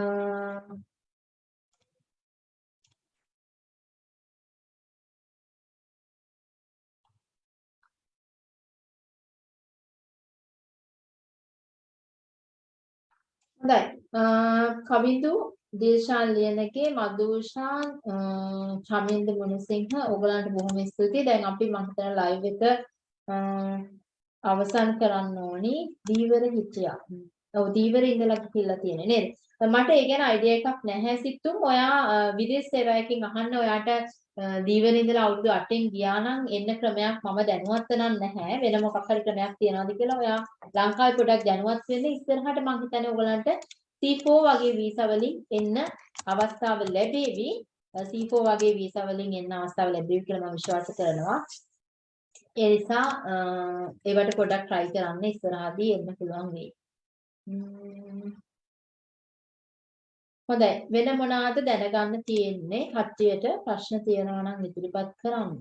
හොඳයි. අ, කවිදු දිල්ෂාන් ලියනගේ මදුෂාන් අ, චමින්ද මුණසිංහ ඔයගලන්ට බොහොම ස්තුතියි. දැන් අපි මම හිතන ලයිව් එක අ, අවසන් කරන්න ඕනි. දීවර හිටියා. ඔව් දීවර ඉඳලා ගිහිල්ලා තියෙන්නේ නේද? මට ඒ ගැන අයිඩියා එකක් නැහැ සිතුම්. ඔයා අ, විදේශ සේවයකින් අහන්න ඔයාට අ, දීවර ඉඳලා අවුරුදු 8න් ගියා නම් එන්න ක්‍රමයක් මම දැනුවත් නම් නැහැ. වෙන මොකක් හරි ක්‍රමයක් තියනවාද කියලා ඔයා ලංකාවේ පොඩක් දැනුවත් වෙන්න ඉස්සරහට මම හිතන්නේ ඔයගලන්ට C4 වගේ වීසා වලින් එන්න අවස්ථාව ලැබෙවි. C4 වගේ වීසා වලින් එන්න අවස්ථාව ලැබෙවි කියලා මම විශ්වාස කරනවා. ඒ නිසා අ, ඒවට පොඩක් try කරන්න ඉස්සරහදී එන්න පුළුවන් වෙයි. ම්ම්. හොඳයි වෙන මොනවාද දැනගන්න තියෙන්නේ කට්ටියට ප්‍රශ්න තියෙනවා නම් ඉදිරිපත් කරන්න.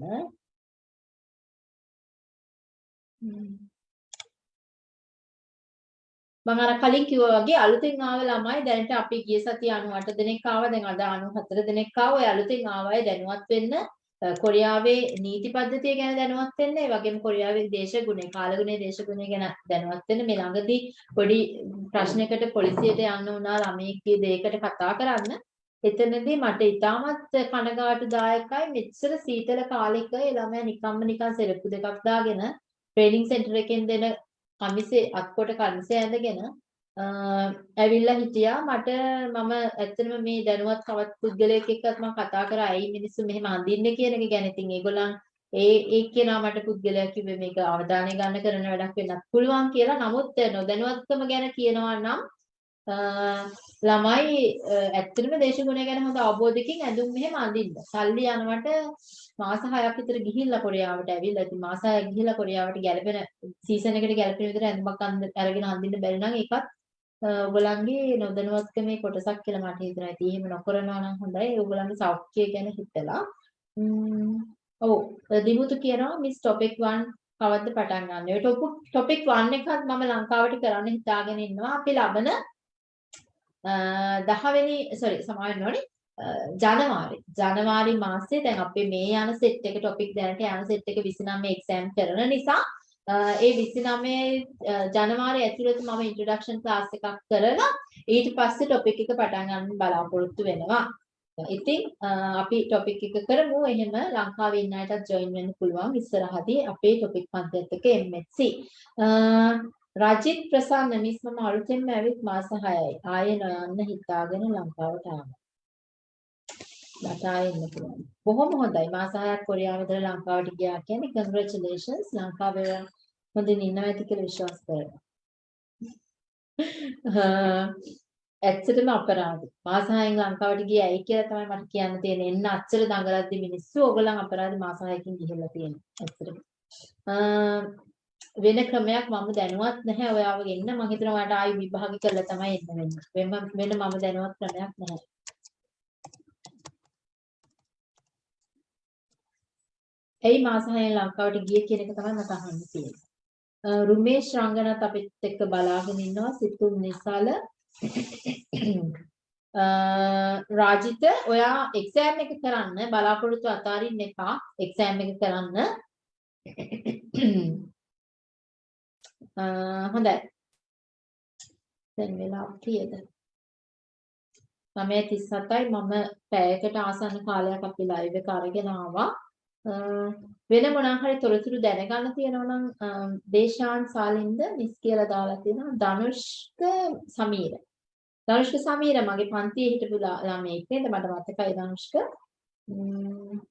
ම්ම්. මම අර කලින් කිව්වා වගේ අලුතෙන් ආව ළමයි දැනට අපි ගිය සතිය 98 දෙනෙක් ආවා දැන් අද 94 දෙනෙක් ආවා. ඔය අලුතෙන් ආව අය දැනුවත් වෙන්න අ, කොරියාවේ නීති පද්ධතිය ගැන දැනුවත් වෙන්න, ඒ වගේම කොරියාවේ දේශගුණය, කාලගුණය, දේශගුණය ගැන දැනුවත් වෙන්න මේ ළඟදී පොඩි ප්‍රශ්නයකට පොලිසියට යන්න වුණා ළමයෙක්ගේ දෙයකට කතා කරන්න. එතනදී මට ඉතාමත් කනගාටුදායකයි මෙච්චර සීතල කාලෙක ඒ ළමයා නිකම්ම නිකන් සෙරප්පු දෙකක් දාගෙන ට්‍රේනින් සෙන්ටර් එකෙන් දෙන කමිසේ අත්කොට කමිසේ ඇඳගෙන අ, ඇවිල්ලා හිටියා. මට මම ඇත්තටම මේ දැනුවත් කවත් පුද්ගලයෙක් එක්කත් මම කතා කරා. ඇයි මිනිස්සු මෙහෙම අඳින්නේ? කියන එක ගැන. ඉතින් ඒගොල්ලන් ඒ ඒ කෙනා මට පුද්ගලයා කිව්වේ. මේක අවධානය ගන්න කරන වැඩක් වෙන්නත් පුළුවන් කියලා. නමුත් නොදැනුවත්කම ගැන කියනවා නම් අ, ළමයි අ, ඇත්තටම දේශගුණය ගැන හොඳ අවබෝධයකින් ඇඳුම් මෙහෙම අඳින්න. සල්ලි යනවට මාස 6ක් විතර ගිහිල්ලා කොරියාවට ඇවිල්ලා. ඉතින් මාස 6ක් ගිහිල්ලා කොරියාවට ගැලපෙන සීසන් එකට ගැලපෙන විතර ඇඳුමක් අඳ- අරගෙන අඳින්න බැරි නම් ඒකත් අ, ඔයගොල්ලන්ගේ නොදැනුවත්කමේ කොටසක් කියලා මට හිතෙනවා. ඉතින් එහෙම නොකරනවා නම් හොඳයි. ඔයගොල්ලන්ගේ සෞඛ්‍යය ගැන හිතලා. ම්ම්, ඔව් දිමුතු කියනවා මිස් ටොපික් 1 කවද්ද පටන් ගන්න. ඒ ටොපික් 1 එකත් මම ලංකාවට කරන්න හිතාගෙන ඉන්නවා. අපි ලබන අ, 10 වෙනි sorry සමාවෙන්න ඕනේ. අ, ජනවාරි ජනවාරි මාසයේ දැන් අපේ මේ යන සෙට් එක ටොපික් දැනට යන සෙට් එක 29 එක්සෑම් කරන නිසා අ, ඒ 29 අ, ජනවාරි ඇතුළත මම ඉන්ට්‍රොඩක්ෂන් ක්ලාස් එකක් කරලා ඊට පස්සේ ටොපික් එක පටන් ගන්න බලාපොරොත්තු වෙනවා. ඉතින් අ, අපි ටොපික් එක කරමු. එහෙම ලංකාවේ ඉන්න අයටත් ජොයින් වෙන්න පුළුවන් ඉස්සරහදී අපේ ටොපික් පන්තියත් එක්ක MSc. අ, රජිත් ප්‍රසන්න මිස් මම අලුතෙන්ම ඇවිත් මාස 6යි. ආයේ නොයන්න හිතාගෙන ලංකාවට ආවා. මට ආයෙ එන්න පුළුවන්. බොහොම හොඳයි. මාස 6ක් කොරියාව ඉඳලා ලංකාවට ගියා කියන්නේ congratulations ලංකාවේ හොඳින් ඉන්නවා ඇති කියලා විශ්වාස කරනවා. ඇත්තටම අපරාධයි. මාස 6න් ලංකාවට ගියේ ඇයි කියලා තමයි මට කියන්න තියෙන්නේ. එන්න අච්චර දඟලද්දි මිනිස්සු ඕගොල්ලන් අපරාධ මාස 6කින් ගිහිල්ලා තියෙනවා. ඇත්තටම. වෙන ක්‍රමයක් මම දැනුවත් නැහැ ඔයාව ගෙන්න මම හිතනවා ඔයාලට ආයි විභාග කරලා තමයි එන්න වෙන්නේ. වෙන වෙන මම දැනුවත් ක්‍රමයක් නැහැ. ඇයි මාස 6න් ලංකාවට ගියේ කියන එක තමයි මට අහන්න තියෙන්නේ. අ, රුමේෂ් රංගනත් අපිත් එක්ක බලාගෙන ඉන්නවා සිතුම් නිසාල. අ, රාජිත ඔයා එක්සෑම් එක කරන්න බලාපොරොත්තු අතාරින්න එපා. එක්සෑම් එක කරන්න. අ, හොඳයි. දැන් වෙලා කීයද? 9:37යි මම පැයකට ආසන්න කාලයක් අපි ලයිව් එක අරගෙන ආවා. අ, වෙන මොනවා හරි තොරතුරු දැනගන්න තියෙනවා නම් අ, දේශාන් සාලින්ද මිස් කියලා දාලා තියෙනවා. ධනුෂ්ක සමීර. ධනුෂ්ක සමීර මගේ පන්තියේ හිටපු ලා- ළමයෙක් නේද? මට මතකයි ධනුෂ්ක. ම්ම්,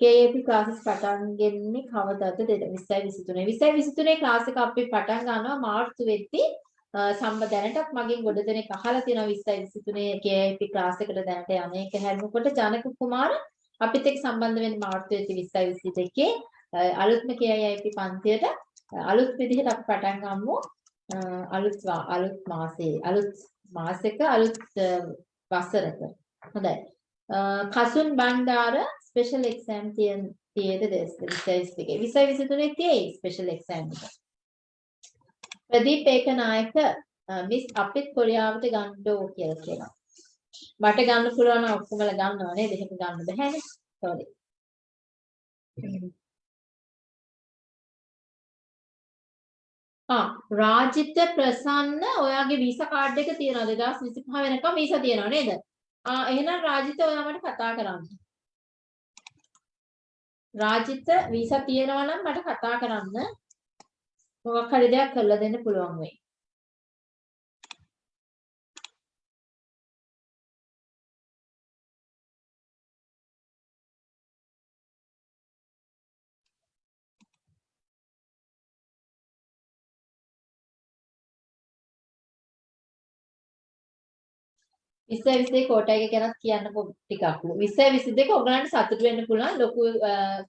KAP classes පටන් ගන්නේ කවදාද? 2023 2023 ක්ලාස් එක අපි පටන් ගන්නවා මාර්තු වෙද්දී අ, සම්බ දැනටත් මගෙන් ගොඩ දෙනෙක් අහලා තියෙනවා 2023 KAP ක්ලාස් එකට දැනට යන්නේක හැරෙනකොට ජනක කුමාර අපිත් එක්ක සම්බන්ධ වෙන්න මාර්තු 2022 අලුත්ම KIIP පන්තියට. අ, අලුත් විදිහට අපි පටන් ගමු. අ, අලුත් වා- අලුත් මාසයේ අලුත් මාසෙක අලුත් අ, වසරක. හොඳයි. අ, කසුන් බණ්ඩාර ස්පෙෂල් එක්සෑම් තියන තියේද 2022 2023 තියේ ස්පෙෂල් එක්සෑම් එක. ප්‍රදීප් ඒකනායක අ, මිස් අපිත් කොරියාවට ගන්නඩෝ කියලා කියනවා. මට ගන්න පුළුවන් නම් ඔක්කොමලා ගන්නවා නේද? එහෙම ගන්න බැහැනේ. sorry. ආ රාජිත ප්‍රසන්න ඔයාගේ වීසා කාඩ් එක තියනවාද 2025 වෙනකම් වීසා තියනවා නේද? ආ එහෙනම් රාජිත ඔයා මට කතා කරන්න. රාජිත වීසා තියනවා නම් මට කතා කරන්න. මොකක් හරි දෙයක් කරලා දෙන්න පුළුවන් වෙයි. විස්තර විස්තර කෝටා එක ගැනත් කියන්නකෝ ටිකක්. විස්තර විස්තර ඔයගලන්ට සතුටු වෙන්න පුළුවන් ලොකු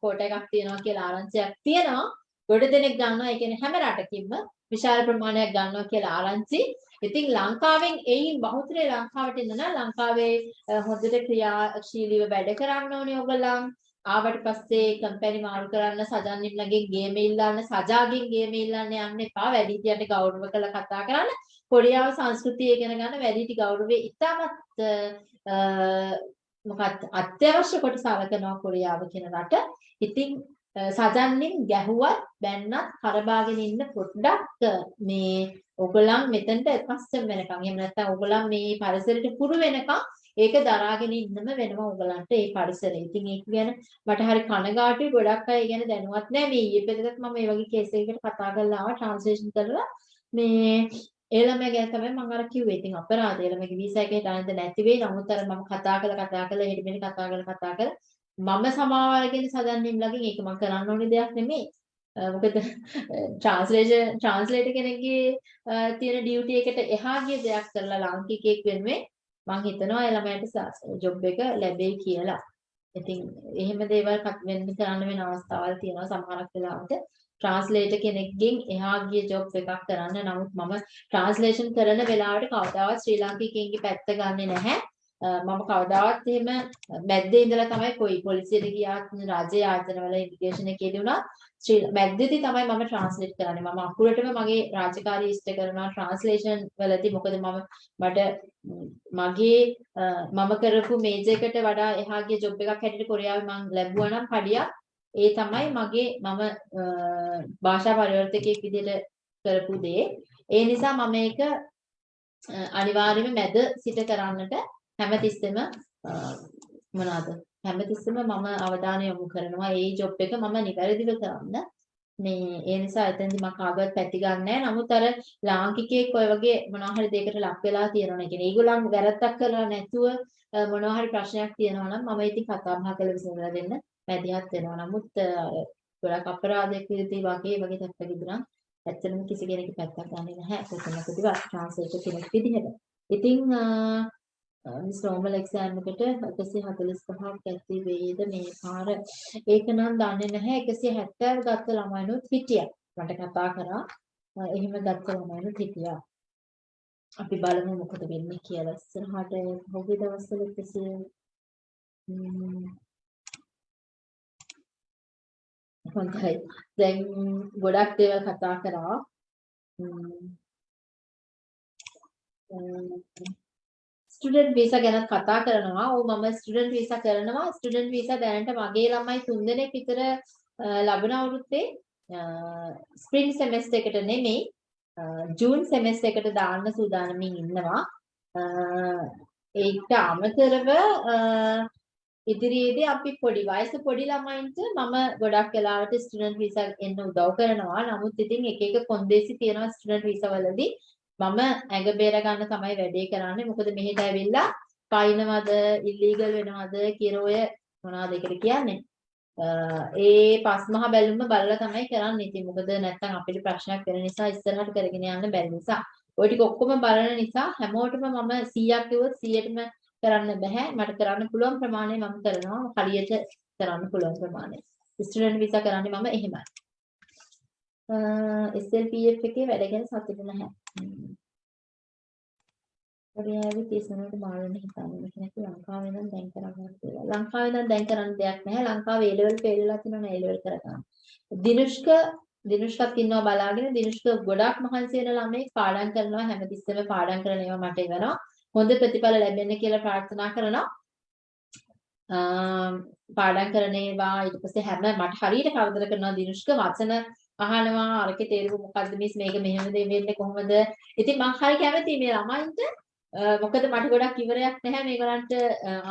කෝටා එකක් තියෙනවා කියලා ආරංචියක් තියෙනවා. ගොඩ දෙනෙක් ගන්නවා ඒ කියන්නේ හැම රටකින්ම විශාල ප්‍රමාණයක් ගන්නවා කියලා ආරංචි. ඉතින් ලංකාවෙන් එයින් බහුතරය ලංකාවට එන්න නම් ලංකාවේ අ, හොඳට ක්‍රියාශීලීව වැඩ කරන්න ඕනේ ඔයගලන්. ආවට පස්සේ කම්පැනි මාරු කරන්න සජන්නිම්ලගෙන් ගේම ඉල්ලන්න සජාගෙන් ගේම ඉල්ලන්න යන්න එපා වැඩිහිටියන්ට ගෞරව කරලා කතා කරන්න කොරියාව සංස්කෘතිය ඉගෙන ගන්න වැඩිහිටි ගෞරවය ඉතාමත් අ, මොකක්ද අත්‍යවශ්‍ය කොට සලකනවා කොරියාව කියන රට. ඉතින් සජන්නින් ගැහුවත් බැන්නත් කරබාගෙන ඉන්න පොඩ්ඩක් මේ ඔගලන් මෙතනට කස්ටම් වෙනකන් එහෙම නැත්නම් ඔගලන් මේ පරිසරයට පුරු වෙනකන් ඒක දරාගෙන ඉන්නම වෙනවා ඔයගලන්ට ඒ පරිසරය. ඉතින් ඒක ගැන මට හරි කනගාටුයි ගොඩක් අය ගැන දැනුවත් නැහැ. මේ ඊයේ පෙරේදත් මම මේ වගේ කේස් එකකට කතා කරලා ආවා ට්‍රාන්ස්ලේෂන් කරලා මේ ඒ ළමයා ගැන තමයි මම අර කිව්වේ. ඉතින් අපරාධය ළමයාගේ වීසා එකේ දාන්න නැති වෙයි. නමුත් අර මම කතා කරලා කතා කරලා හෙට මෙන්න කතා කරලා කතා කරලා මම සමාව අරගෙන සදන්නිම් ළඟින් ඒක මම කරන්න ඕනේ දෙයක් නෙමෙයි. මොකද ට්‍රාන්ස්ලේෂන් ට්‍රාන්ස්ලේටර් කෙනෙක්ගේ තියෙන ඩියුටි එකට එහා ගිය දෙයක් කරලා ලාංකිකයෙක් වෙනුවෙන් මම හිතනවා ඒ ළමයාට ජොබ් එක ලැබෙයි කියලා. ඉතින් එහෙම දේවල් වෙන්න කරන්න වෙන අවස්ථාවල් තියෙනවා සමහරක් වෙලාවට ට්‍රාන්ස්ලේටර් කෙනෙක්ගෙන් එහා ගිය ජොබ් එකක් කරන්න. නමුත් මම ට්‍රාන්ස්ලේෂන් කරන වෙලාවට කවදාවත් ශ්‍රී ලාංකිකයින්ගේ පැත්ත ගන්නෙ නැහැ. මම කවදාවත් එහෙම මැද්දේ ඉඳලා තමයි කොයි පොලිසියට ගියාත් රාජ්‍ය ආයතනවල ඉන්ඩිකේෂන් එකේදී වුණා ශ්‍රී මැද්දේදී තමයි මම ට්‍රාන්ස්ලේට් කරන්නේ මම අකුරටම මගේ රාජකාරී ඉෂ්ට කරනවා ට්‍රාන්ස්ලේෂන් වලදී මොකද මම මට මගේ මම කරපු මේජර් එකට වඩා එහා ගිය ජොබ් එකක් හැටියට කොරියාවේ මම ලැබුවා නම් පඩියක් ඒ තමයි මගේ මම භාෂා පරිවර්තකයෙක් විදිහට කරපු දේ. ඒ නිසා මම මේක අනිවාර්යයෙන්ම මැද සිට කරන්නට හැමතිස්සෙම මොනවාද? හැමතිස්සෙම මම අවධානය යොමු කරනවා. ඒ ජොබ් එක මම නිවැරදිව කරන්න. මේ ඒ නිසා එතෙන්දි මම කාගවත් පැති ගන්නෑ. නමුත් අර ලාංකිකයෙක් ඔය වගේ මොනවා හරි දෙයකට ලක් වෙලා තියෙනවා. කියන්නේ ඒගොල්ලන් වැරද්දක් කරලා නැතුව මොනවා හරි ප්‍රශ්නයක් තියෙනවා නම් මම ඉතින් කතා බහ කරලා විසඳලා දෙන්න මැදිහත් වෙනවා නමුත් ගොඩක් අපරාධයක් විදිහට වගේ වගේ තත්ත්වයකදී නම් ඇත්තටම කිසි කෙනෙක් පැත්තක් ගන්නෙ නැහැ. කොතනකදීවත් ට්‍රාන්ස්ලේටර් කෙනෙක් විදිහට. ඉතින් මිස් නෝමල් එක්සෑම් එකට 145ක් ඇති වේද මේ පාර? ඒක නම් දන්නේ නැහැ. 170 ගත්ත ළමයිනුත් හිටියා. මට කතා කරා. එහෙම ගත්ත ළමයිනුත් හිටියා. අපි බලමු මොකද වෙන්නේ කියලා. ඉස්සරහට පහුගිය දවස්වල 100 හොඳයි දැන් ගොඩක් දේවල් කතා කරා ස්ටුඩන්ට් වීසා ගැන කතා කරනවා. ඔව් මම ස්ටුඩන්ට් වීසා කරනවා. ස්ටුඩන්ට් වීසා දැනට මගේ ළමයි තුන්දෙනෙක් විතර ලබන අවුරුද්දේ ස්ප්‍රින්ග් සෙමෙස්ටර් එකට නෙමෙයි ජූන් සෙමෙස්ටර් එකට දාන්න සූදානමින් ඉන්නවා. ඒකට අමතරව ඉදිරියේදී අපි පොඩි වයස පොඩි ළමයින්ට මම ගොඩක් වෙලාවට ස්ටුඩන්ට් වීසා එන්න උදව් කරනවා. නමුත් ඉතින් එක එක කොන්දේසි තියෙනවා ස්ටුඩන්ට් වීසා වලදී. මම ඇඟ බේර ගන්න තමයි වැඩේ කරන්නේ. මොකද මෙහෙට ඇවිල්ලා පයින්නවද, ඉල්ලීගල් වෙනවද කියලා ඔය මොනවද ඒකට කියන්නේ? ඒ පස්මහා බැලුම බලලා තමයි කරන්නේ. ඉතින් මොකද නැත්තම් අපිට ප්‍රශ්නයක් වෙන නිසා ඉස්සරහට කරගෙන යන්න බැරි නිසා. ওই ටික ඔක්කොම බලන නිසා හැමෝටම මම 100ක් කිව්වොත් 100ටම කරන්න බෑ. මට කරන්න පුළුවන් ප්‍රමාණය මම කරනවා. හරියට කරන්න පුළුවන් ප්‍රමාණය. ස්ටුඩන්ට් වීසා කරන්නේ මම එහෙමයි. SLPF එකේ වැඩ ගැන සතුටු නැහැ. කොරියාවේ තියසනට මාළන හිතන්නේ නැහැ ලංකාවේ නම් දැන් කරගන්න කියලා. ලංකාවේ නම් දැන් කරන්න දෙයක් නැහැ. ලංකාවේ A level fail වෙලා තියෙනවා A level කරගන්න. දිනුෂ්ක දිනුෂ්කත් ඉන්නවා බලාගෙන දිනුෂ්ක ගොඩක් මහන්සි වෙන ළමයි පාඩම් කරනවා හැමතිස්සෙම පාඩම් කරන ඒවා මට එවනවා. හොඳ ප්‍රතිඵල ලැබෙන්න කියලා ප්‍රාර්ථනා කරනවා. පාඩම් කරන ඒවා ඊට පස්සේ හැම මට හරියට කරදර කරනවා. දිනුෂ්ක වචන අහනවා. අරකේ තේරුම මොකද්ද මිස් මේක මෙහෙම දෙන්නේ කොහොමද? ඉතින් මම හරි කැමතියි මේ ළමයින්ට. මොකද මට ගොඩක් ඉවරයක් නැහැ මේගොල්ලන්ට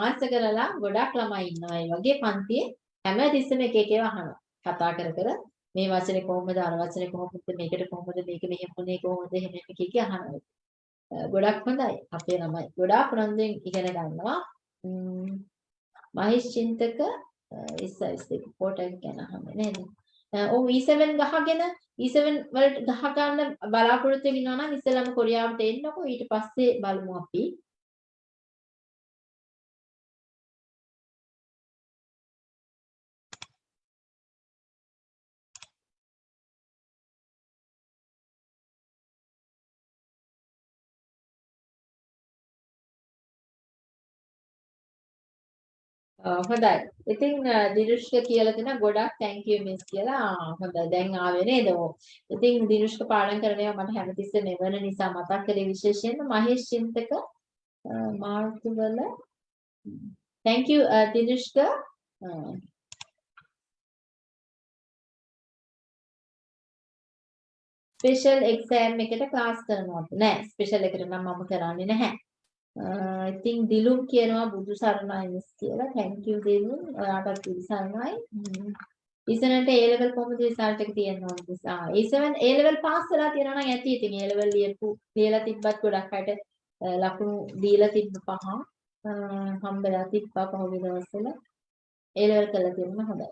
ආස කරලා ගොඩක් ළමයි ඉන්නවා. ඒ වගේ පන්තියේ හැම තිස්සෙම එක එක ඒවා අහනවා. කතා කර කර මේ වචනේ කොහොමද? අර වචනේ කොහොමද? මේකට කොහොමද? මේක මෙහෙම වුනේ කොහොමද? එහෙම එක එක අහනවා. ගොඩක් හොඳයි. අපේ ළමයි ගොඩාක් උනන්දුවෙන් ඉගෙන ගන්නවා. මහේෂ් චින්තක ඉස්සයිස් දෙක පොටක් ගැන අහන්නේ නේද? ඔව් E7 ගහගෙන E7 වලට ගහ ගන්න බලාපොරොත්තු වෙනවා නම් ඉස්සෙල්ලාම කොරියාවට එන්නකෝ. ඊට පස්සේ බලමු අපි. හොඳයි. ඉතින් දිනුෂ්ක කියලා දෙන ගොඩක් thank you miss කියලා. හොඳයි. දැන් ආවේ නේද? ඉතින් දිනුෂ්ක පාඩම් කරන ඒවා මට හැමතිස්සෙම එවන නිසා මතක් කරේ විශේෂයෙන්ම මහේෂ් චින්තක මාර්තු වල thank you uh, Tinushka. Uh, special exam එකට ක්ලාස් කරනවද නෑ ස්පෙෂල් එකට නම් මම කරන්නේ නැහැ අ ඉතින් දිලුම් කියනවා බුදු සරණයි කියලා. Thank you දිලුම් ඔයාටත් සරණයි. ඉසනට A level කොහොමද රිසල්ට් එක තියෙනවද ආ A7 A level පාස් වෙලා තියෙනවා නම් ඇති. ඉතින් A level ලියපු ලියලා තිබ්බත් ගොඩක් අයට ලකුණු දීලා තිබ්බ පහ. හම්බෙලා තිබ්බා පහුගිය දවස්වල. A level කරලා තියෙනවා හොඳයි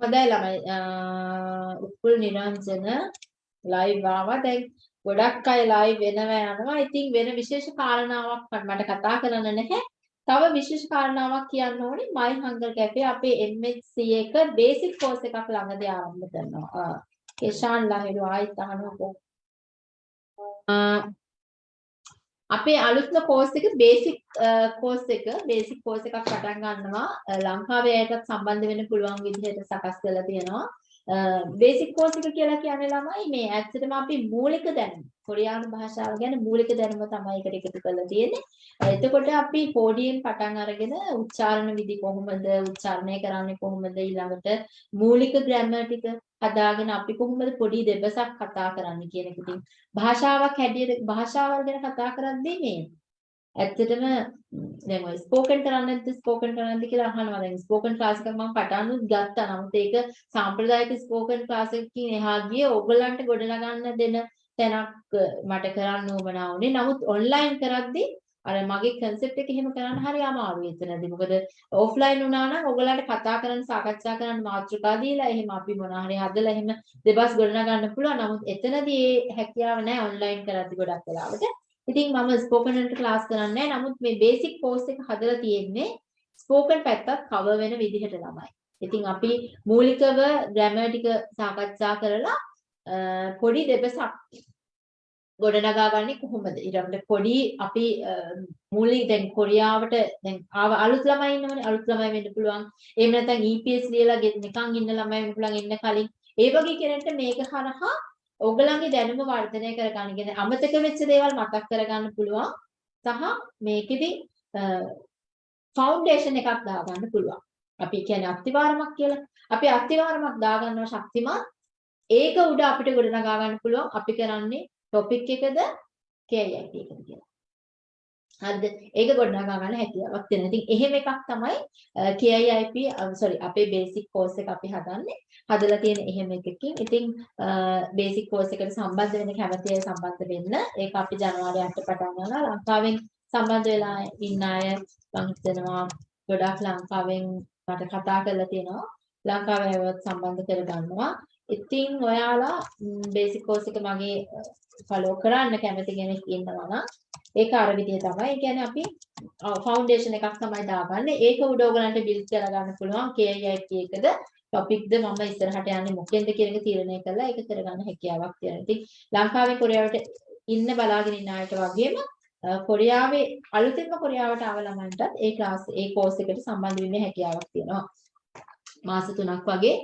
හොඳයි ළමයි. උපුල් නිරංජන ලයිව් ආවා. දැන් ගොඩක් අය ලයිව් වෙනවා යනවා. ඉතින් වෙන විශේෂ කාරණාවක් මට කතා කරන්න නැහැ. තව විශේෂ කාරණාවක් කියන්න ඕනේ. My Hunger Cafe අපේ MHC එක බේසික් කෝස් එකක් ළඟදී ආරම්භ කරනවා. කේෂාන් ලහිරු ආයිත් අහනවා අපේ අලුත්ම කෝස් එක බේසික් කෝස් uh, එක බේසික් කෝස් එකක් පටන් ගන්නවා. Uh, ලංකාවේ අයටත් සම්බන්ධ වෙන්න පුළුවන් විදිහට සකස් කරලා තියෙනවා. බේසික් කෝස් එක කියලා කියන්නේ ළමයි මේ ඇත්තටම අපි මූලික දැනුම කොරියානු භාෂාව ගැන මූලික දැනුම තමයි එකට එකතු කරලා තියෙන්නේ. එතකොට අපි පොඩියෙන් පටන් අරගෙන උච්චාරණ විදි කොහොමද උච්චාරණය කරන්නේ කොහොමද ඊළඟට මූලික ග්‍රැමර් ටික හදාගෙන අපි කොහොමද පොඩි දෙබසක් කතා කරන්නේ කියන එක. ඉතින් භාෂාවක් හැටියට භාෂාවල් ගැන කතා කරද්දී මේ ඇත්තටම දැන් ඔය ස්පෝකන් කරන්නේ නැද්ද ස්පෝකන් කරන්නේ නැද්ද කියලා අහනවා දැන් ස්පෝකන් ක්ලාස් එකක් මම පටන්නුත් ගත්තා නමුත් ඒක සාම්ප්‍රදායික ස්පෝකන් ක්ලාස් එකකින් එහා ගියේ ඕගොල්ලන්ට ගොඩනගන්න දෙන තැනක් මට කරන්න උවමනා වුණේ නමුත් ඔන්ලයින් කරද්දී අර මගේ concept එක එහෙම කරන්න හරි අමාරුයි එතනදී. මොකද offline වුණා නම් ඔයගලන්ට කතා කරන්න සාකච්ඡා කරන්න මාතෘකා දීලා එහෙම අපි මොනවා හරි හදලා එහෙම දෙබස් ගොඩනගන්න පුළුවන්. නමුත් එතනදී ඒ හැකියාව නැහැ online කරද්දී ගොඩක් වෙලාවට. ඉතින් මම ස්පෝකන් වලට ක්ලාස් කරන්නේ නමුත් මේ බේසික් කෝස් එක හදලා තියෙන්නේ ස්පෝකන් පැත්තත් කවර් වෙන විදිහට ළමයි. ඉතින් අපි මූලිකව ග්‍රැමර් ටික සාකච්ඡා කරලා පොඩි දෙබසක් ගොඩනගා ගන්නේ කොහොමද? ඊළඟට පොඩි අපි මූලික දැන් කොරියාවට දැන් ආව අලුත් ළමයි ඉන්නවනේ. අලුත් ළමයි වෙන්න පුළුවන්. එහෙම නැත්නම් EPS ලියලා නිකන් ඉන්න ළමයි වෙන්න පුළුවන් එන්න කලින්. ඒ වගේ කෙනෙක්ට මේක හරහා ඔයගලන්ගේ දැනුම වර්ධනය කරගන්න කියන්නේ අමතක වෙච්ච දේවල් මතක් කරගන්න පුළුවන් සහ මේකෙදි ෆවුන්ඩේෂන් එකක් දාගන්න පුළුවන්. අපි කියන්නේ අත්තිවාරමක් කියලා. අපි අත්තිවාරමක් දාගන්නවා ශක්තිමත් ඒක උඩ අපිට ගොඩනගා ගන්න පුළුවන්. අපි කරන්නේ ටොපික් එකද KIIT එකද කියලා. හරිද? ඒක ගොඩනගා ගන්න හැකියාවක් තියෙනවා. ඉතින් එහෙම එකක් තමයි KIIP sorry අපේ බේසික් කෝස් එක අපි හදන්නේ. හදලා තියෙන එහෙම එකකින්. ඉතින් බේසික් කෝස් එකට සම්බන්ධ වෙන්න කැමති අය සම්බන්ධ වෙන්න. ඒක අපි ජනවාරි 8 පටන් ගන්නවා. ලංකාවෙන් සම්බන්ධ වෙලා ඉන්න අය මම හිතනවා ගොඩාක් ලංකාවෙන් මට කතා කරලා තියෙනවා. ලංකාවේ අයවත් සම්බන්ධ කරගන්නවා. ඉතින් ඔයාලා බේසික් කෝස් එක මගේ ෆලෝ කරන්න කැමති කෙනෙක් ඉන්නවා නම් ඒක අර විදිය තමයි. ඒ කියන්නේ අපි ෆවුන්ඩේෂන් එකක් තමයි දාගන්නේ. ඒක උඩ ඔයගලන්ට බිල්ඩ් කරගන්න පුළුවන් KIIT එකද ටොපික්ද මම ඉස්සරහට යන්නේ මොකෙන්ද කියන එක තීරණය කරලා ඒක කරගන්න හැකියාවක් තියෙනවා. ඉතින් ලංකාවේ කොරියාවට ඉන්න බලාගෙන ඉන්න අයට වගේම කොරියාවේ අලුතෙන්ම කොරියාවට ආව ළමයින්ටත් ඒ ක්ලාස් ඒ කෝස් එකට සම්බන්ධ වෙන්න හැකියාවක් තියෙනවා. මාස 3ක් වගේ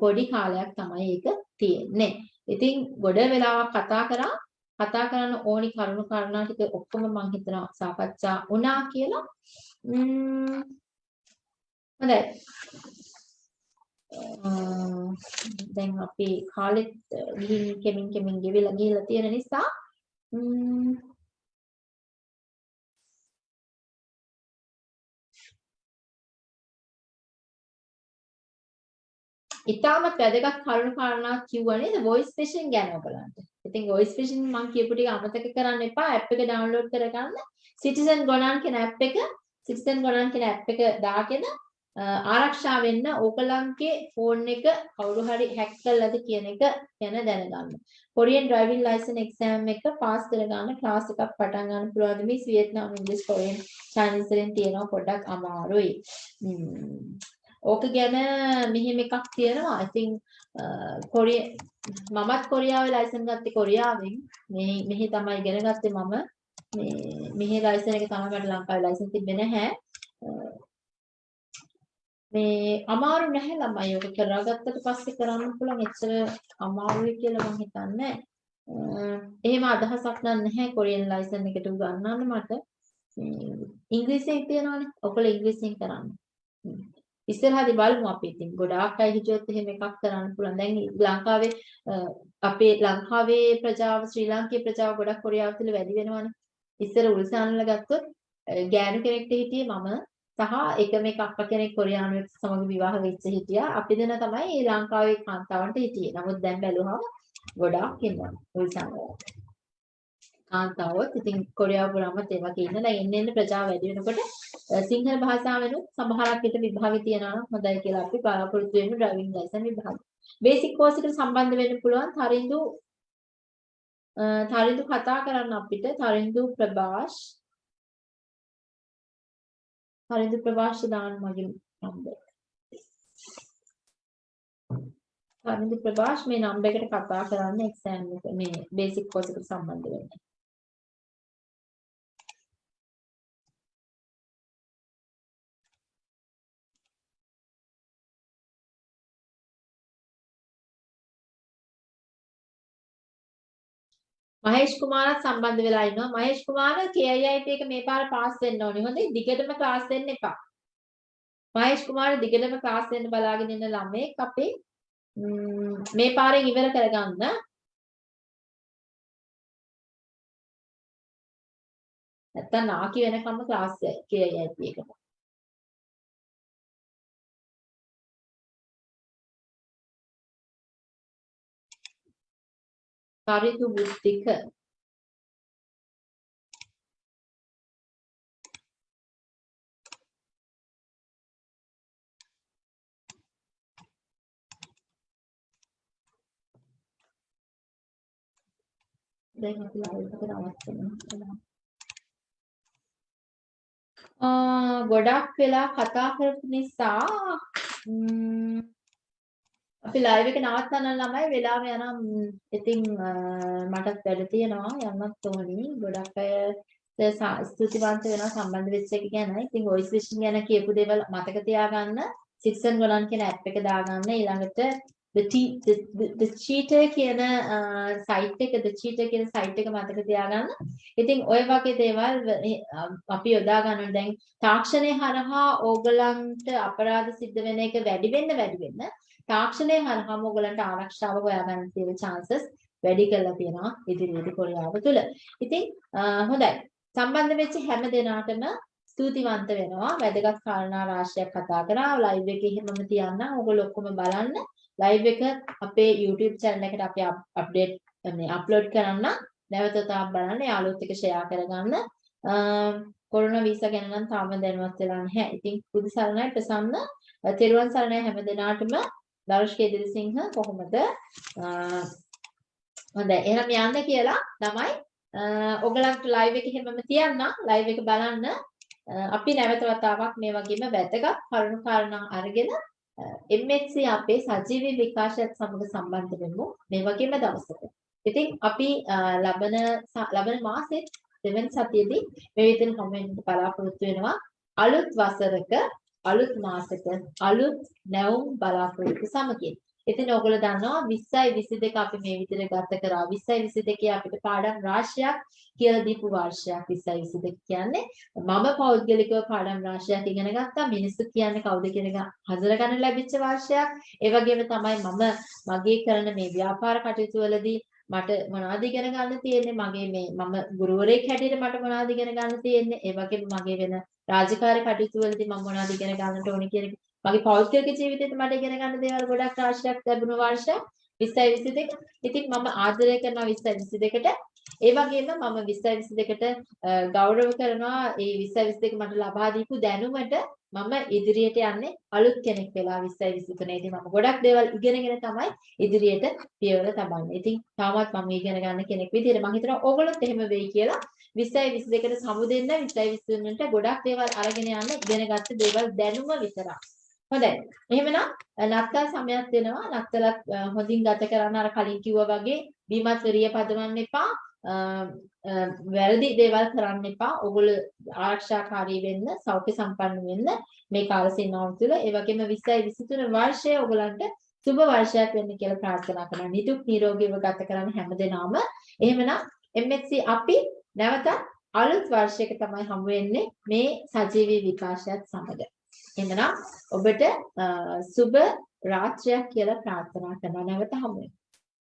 පොඩි කාලයක් තමයි ඒක තියෙන්නේ. ඉතින් ගොඩ වෙලාවක් කතා කරා කතා කරන්න ඕනි කරුණු කාරණා ටික ඔක්කොම මම හිතනවා සාකච්ඡා වුණා කියලා. හොඳයි. දැන් අපි කාලෙත් ගිහින් කෙමින් කෙමින් ගෙවිලා ගිහිල්ලා තියෙන නිසා ඉතාමත් වැදගත් කරුණු කාරණා කිව්වා නේද voice phishing ගැන ඔයගලන්ට. ඉතින් voice phishing මම කියපු ටික අමතක කරන්න එපා. app එක download කරගන්න. Citizen Gonan කියන app එක Citizen Gonan කියන app එක දාගෙන ආරක්ෂා වෙන්න ඕගලන්ගේ ෆෝන් එක කවුරු හරි හැක් කළාද කියන එක ගැන දැනගන්න. කොරියන් ඩ්‍රයිවිං ලයිසන් එක්සෑම් එක පාස් කරගන්න ක්ලාස් එකක් පටන් ගන්න පුළුවන් මිස් වියට්නාම් ඉංග්‍රීසි කොරියන් චයිනීස් වලින් තියෙනවා පොඩ්ඩක් අමාරුයි. ඕක ගැන මෙහෙම එකක් තියෙනවා. I think කොරිය මමත් කොරියාවේ ලයිසන් ගත්තේ කොරියාවෙන්. මෙහි මෙහි තමයි ඉගෙන ගත්තේ මම. මේ මෙහි ලයිසන් එක තමයි මට ලංකාවේ ලයිසන් තිබ්බේ නැහැ. මේ අමාරු නැහැ ළමයි ඔක කරගත්තට පස්සේ කරන්න පුළුවන් එච්චර අමාරුයි කියලා මම හිතන්නේ එහෙම අදහසක් නැහැ කොරියන් ලයිසන් එකට උගන්වන්න මට ඉංග්‍රීසියෙන් තියනවානේ ඔකල ඉංග්‍රීසියෙන් කරන්න ඉස්සරහදී බලමු අපි ඉතින් ගොඩාක් අය හිතුවොත් එහෙම එකක් කරන්න පුළුවන් දැන් ලංකාවේ අපේ ලංකාවේ ප්‍රජාව ශ්‍රී ලාංකේය ප්‍රජාව ගොඩක් කොරියාව තුළ වැඩි වෙනවානේ ඉස්සර උල්සානල ගත්තොත් ගෑනු කෙනෙක්ට හිටියේ මම සහ එකම එක අක්කා කෙනෙක් කොරියානුවෙක් සමග විවාහ වෙච්ච හිටියා. අපි දෙන තමයි ලංකාවේ කාන්තාවන්ට හිටියේ. නමුත් දැන් බැලුවහම ගොඩාක් ඉන්නවා උල්සංගය. කාන්තාවොත් ඉතින් කොරියාව පුරාමත් ඒ වගේ ඉන්න. දැන් එන්න එන්න ප්‍රජාව වැඩි වෙනකොට සිංහල භාෂාවෙනුත් සමහරක් විට විභාගෙ තියනවා නම් හොඳයි කියලා අපි බලාපොරොත්තු වෙමු ඩ්‍රයිවිං ලයිසන් විභාග. බේසික් කෝස් එකට සම්බන්ධ වෙන්න පුළුවන් තරින්දු තරින්දු කතා කරන්න අපිට තරින්දු ප්‍රභාෂ් හරිද ප්‍රවාස දාන්න මගේ නම්බර්. හරිද ප්‍රවාස මේ නම්බර් එකට කතා කරන්න එක්සෑම් එක මේ බේසික් කෝස් එකට සම්බන්ධ වෙන්න. මහේෂ් කුමාරත් සම්බන්ධ වෙලා ඉන්නවා. මහේෂ් කුමාර KIIT එක මේ පාර පාස් වෙන්න ඕනේ. හොඳයි. දිගටම ක්ලාස් දෙන්න එපා. මහේෂ් කුමාර දිගටම ක්ලාස් දෙන්න බලාගෙන ඉන්න ළමෙක් අපේ මේ පාරෙන් ඉවර කරගන්න. නැත්තම් නාකි වෙනකම්ම ක්ලාස් KIIT එකට. කරිතු බුද්ධික දැන් අපි ලයිව් එක නවත්තනවා. ආ ගොඩක් වෙලා කතා කරපු නිසා අපි ලයිව් එක නවත්තන්න ළමයි වෙලාව යනම් ඉතින් මටත් වැඩ තියෙනවා යන්නත් ඕනි ගොඩක් අය ස්තුතිවන්ත වෙනවා සම්බන්ධ වෙච්ච එක ගැන. ඉතින් වොයිස් විෂන් ගැන කියපු දේවල් මතක තියාගන්න. සික්සන් ගොනන් කියන ඇප් එක දාගන්න ඊළඟට the the the cheater කියන සයිට් එක the cheater කියන සයිට් එක මතක තියාගන්න. ඉතින් ওই වගේ දේවල් අපි යොදා ගන්න දැන් තාක්ෂණය හරහා ඕගලන්ට අපරාධ සිද්ධ වෙන එක වැඩි වෙන්න වැඩි වෙන්න තාක්ෂණය හරහාම ඔයගලන්ට ආරක්ෂාව හොයාගන්න තියෙන chances වැඩි කරලා තියෙනවා ඉදිරියේදී කොරියාව තුළ. ඉතින් හොඳයි. සම්බන්ධ වෙච්ච හැම දෙනාටම ස්තුතිවන්ත වෙනවා. වැදගත් කාරණා රාශියක් කතා කරා. ලයිව් එකේ හැමම තියන්න. ඔයගොල්ලෝ ඔක්කොම බලන්න. ලයිව් එක අපේ YouTube channel එකට අපි අප්ඩේට් මේ අප්ලෝඩ් කරන්න. නැවත තාම බලන්න. යාළුවොත් එක්ක ෂෙයා කරගන්න. කොරෝනා වීසා ගැන නම් තාම දැනුවත් වෙලා නැහැ. ඉතින් පුදු සරණයි ප්‍රසන්න. තෙරුවන් සරණයි හැම දිනාටම දර්ශක ඉදිරිසිංහ කොහොමද? හොඳයි. එහෙනම් යන්න කියලා තමයි ඔයගලන්ට ලයිව් එක හැමම තියන්න. ලයිව් එක බලන්න. අපි නැවත වතාවක් මේ වගේම වැදගත් කරුණු කාරණා අරගෙන MHC අපේ සජීවී විකාශයත් සමග සම්බන්ධ වෙමු මේ වගේම දවසක. ඉතින් අපි ලබන ලබන මාසෙත් දෙවන සතියේදී මේ විදිහට කමෙන්ට් බලාපොරොත්තු වෙනවා. අලුත් වසරක අලුත් මාසෙක අලුත් නැවුම් බලාපොරොත්තු සමගින්. ඉතින් ඔයගොල්ලෝ දන්නවා 20යි 22 අපි මේ විදිහට ගත කරා. 20යි 22 අපිට පාඩම් රාශියක් කියලා දීපු වර්ෂයක් 20යි 22 කියන්නේ. මම පෞද්ගලිකව පාඩම් රාශියක් ඉගෙන ගත්තා. මිනිස්සු කියන්නේ කවුද කියන එක හඳුනගන්න ලැබිච්ච වර්ෂයක්. ඒ වගේම තමයි මම මගේ කරන මේ ව්‍යාපාර කටයුතු වලදී මට මොනවද ඉගෙන ගන්න තියෙන්නේ? මගේ මේ මම ගුරුවරයෙක් හැටියට මට මොනවද ඉගෙන ගන්න තියෙන්නේ? ඒ වගේම මගේ වෙන රාජකාරී කටයුතු වලදී මම මොනවද ඉගෙන ගන්නට ඕනේ කියන මගේ පෞද්ගලික ජීවිතේත් මට ඉගෙන ගන්න දේවල් ගොඩක් රාශියක් ලැබුණ වර්ෂයක් 20යි 22 ඉතින් මම ආදරය කරනවා 20යි 22ට ඒ වගේම මම 20යි 22ට ගෞරව කරනවා. ඒ 20යි 22 මට ලබා දීපු දැනුමට මම ඉදිරියට යන්නේ අලුත් කෙනෙක් වෙලා 20යි 23 ඉතින් මම ගොඩක් දේවල් ඉගෙනගෙන තමයි ඉදිරියට පියවර තබන්නේ. ඉතින් තාමත් මම ඉගෙන ගන්න කෙනෙක් විදිහට මම හිතනවා ඕගොල්ලොත් එහෙම වෙයි කියලා 20යි 22ට සමුදෙන්න 20යි 23ට ගොඩක් දේවල් අරගෙන යන්න ඉගෙනගත්ත දේවල් දැනුම විතරක්. හොඳයි. එහෙමනම් නත්තල් සමයක් දෙනවා. නත්තලත් හොඳින් ගත කරන්න අර කලින් කිව්වා වගේ බීමත් වෙරිය පදවන්න එපා. අ, අ, වැරදි දේවල් කරන්න එපා. ඔගොල්ලෝ ආරක්ෂාකාරී වෙන්න, සෞඛ්‍ය සම්පන්න වෙන්න මේ කාල සීමාව තුළ. ඒ වගේම 20යි 23 වර්ෂය ඔයගලන්ට සුබ වර්ෂයක් වෙන්න කියලා ප්‍රාර්ථනා කරනවා. නිදුක් නිරෝගීව ගත කරන්න හැමදෙනාම. එහෙමනම් MSC අපි නැවතත් අලුත් වර්ෂයක තමයි හමු වෙන්නේ මේ සජීවී විකාශයත් සමග. එහෙනම් ඔබට අ, සුබ රාත්‍රියක් කියලා ප්‍රාර්ථනා කරනවා නැවත හමු වෙමු.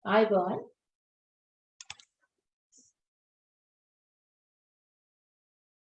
ආයුබෝවන්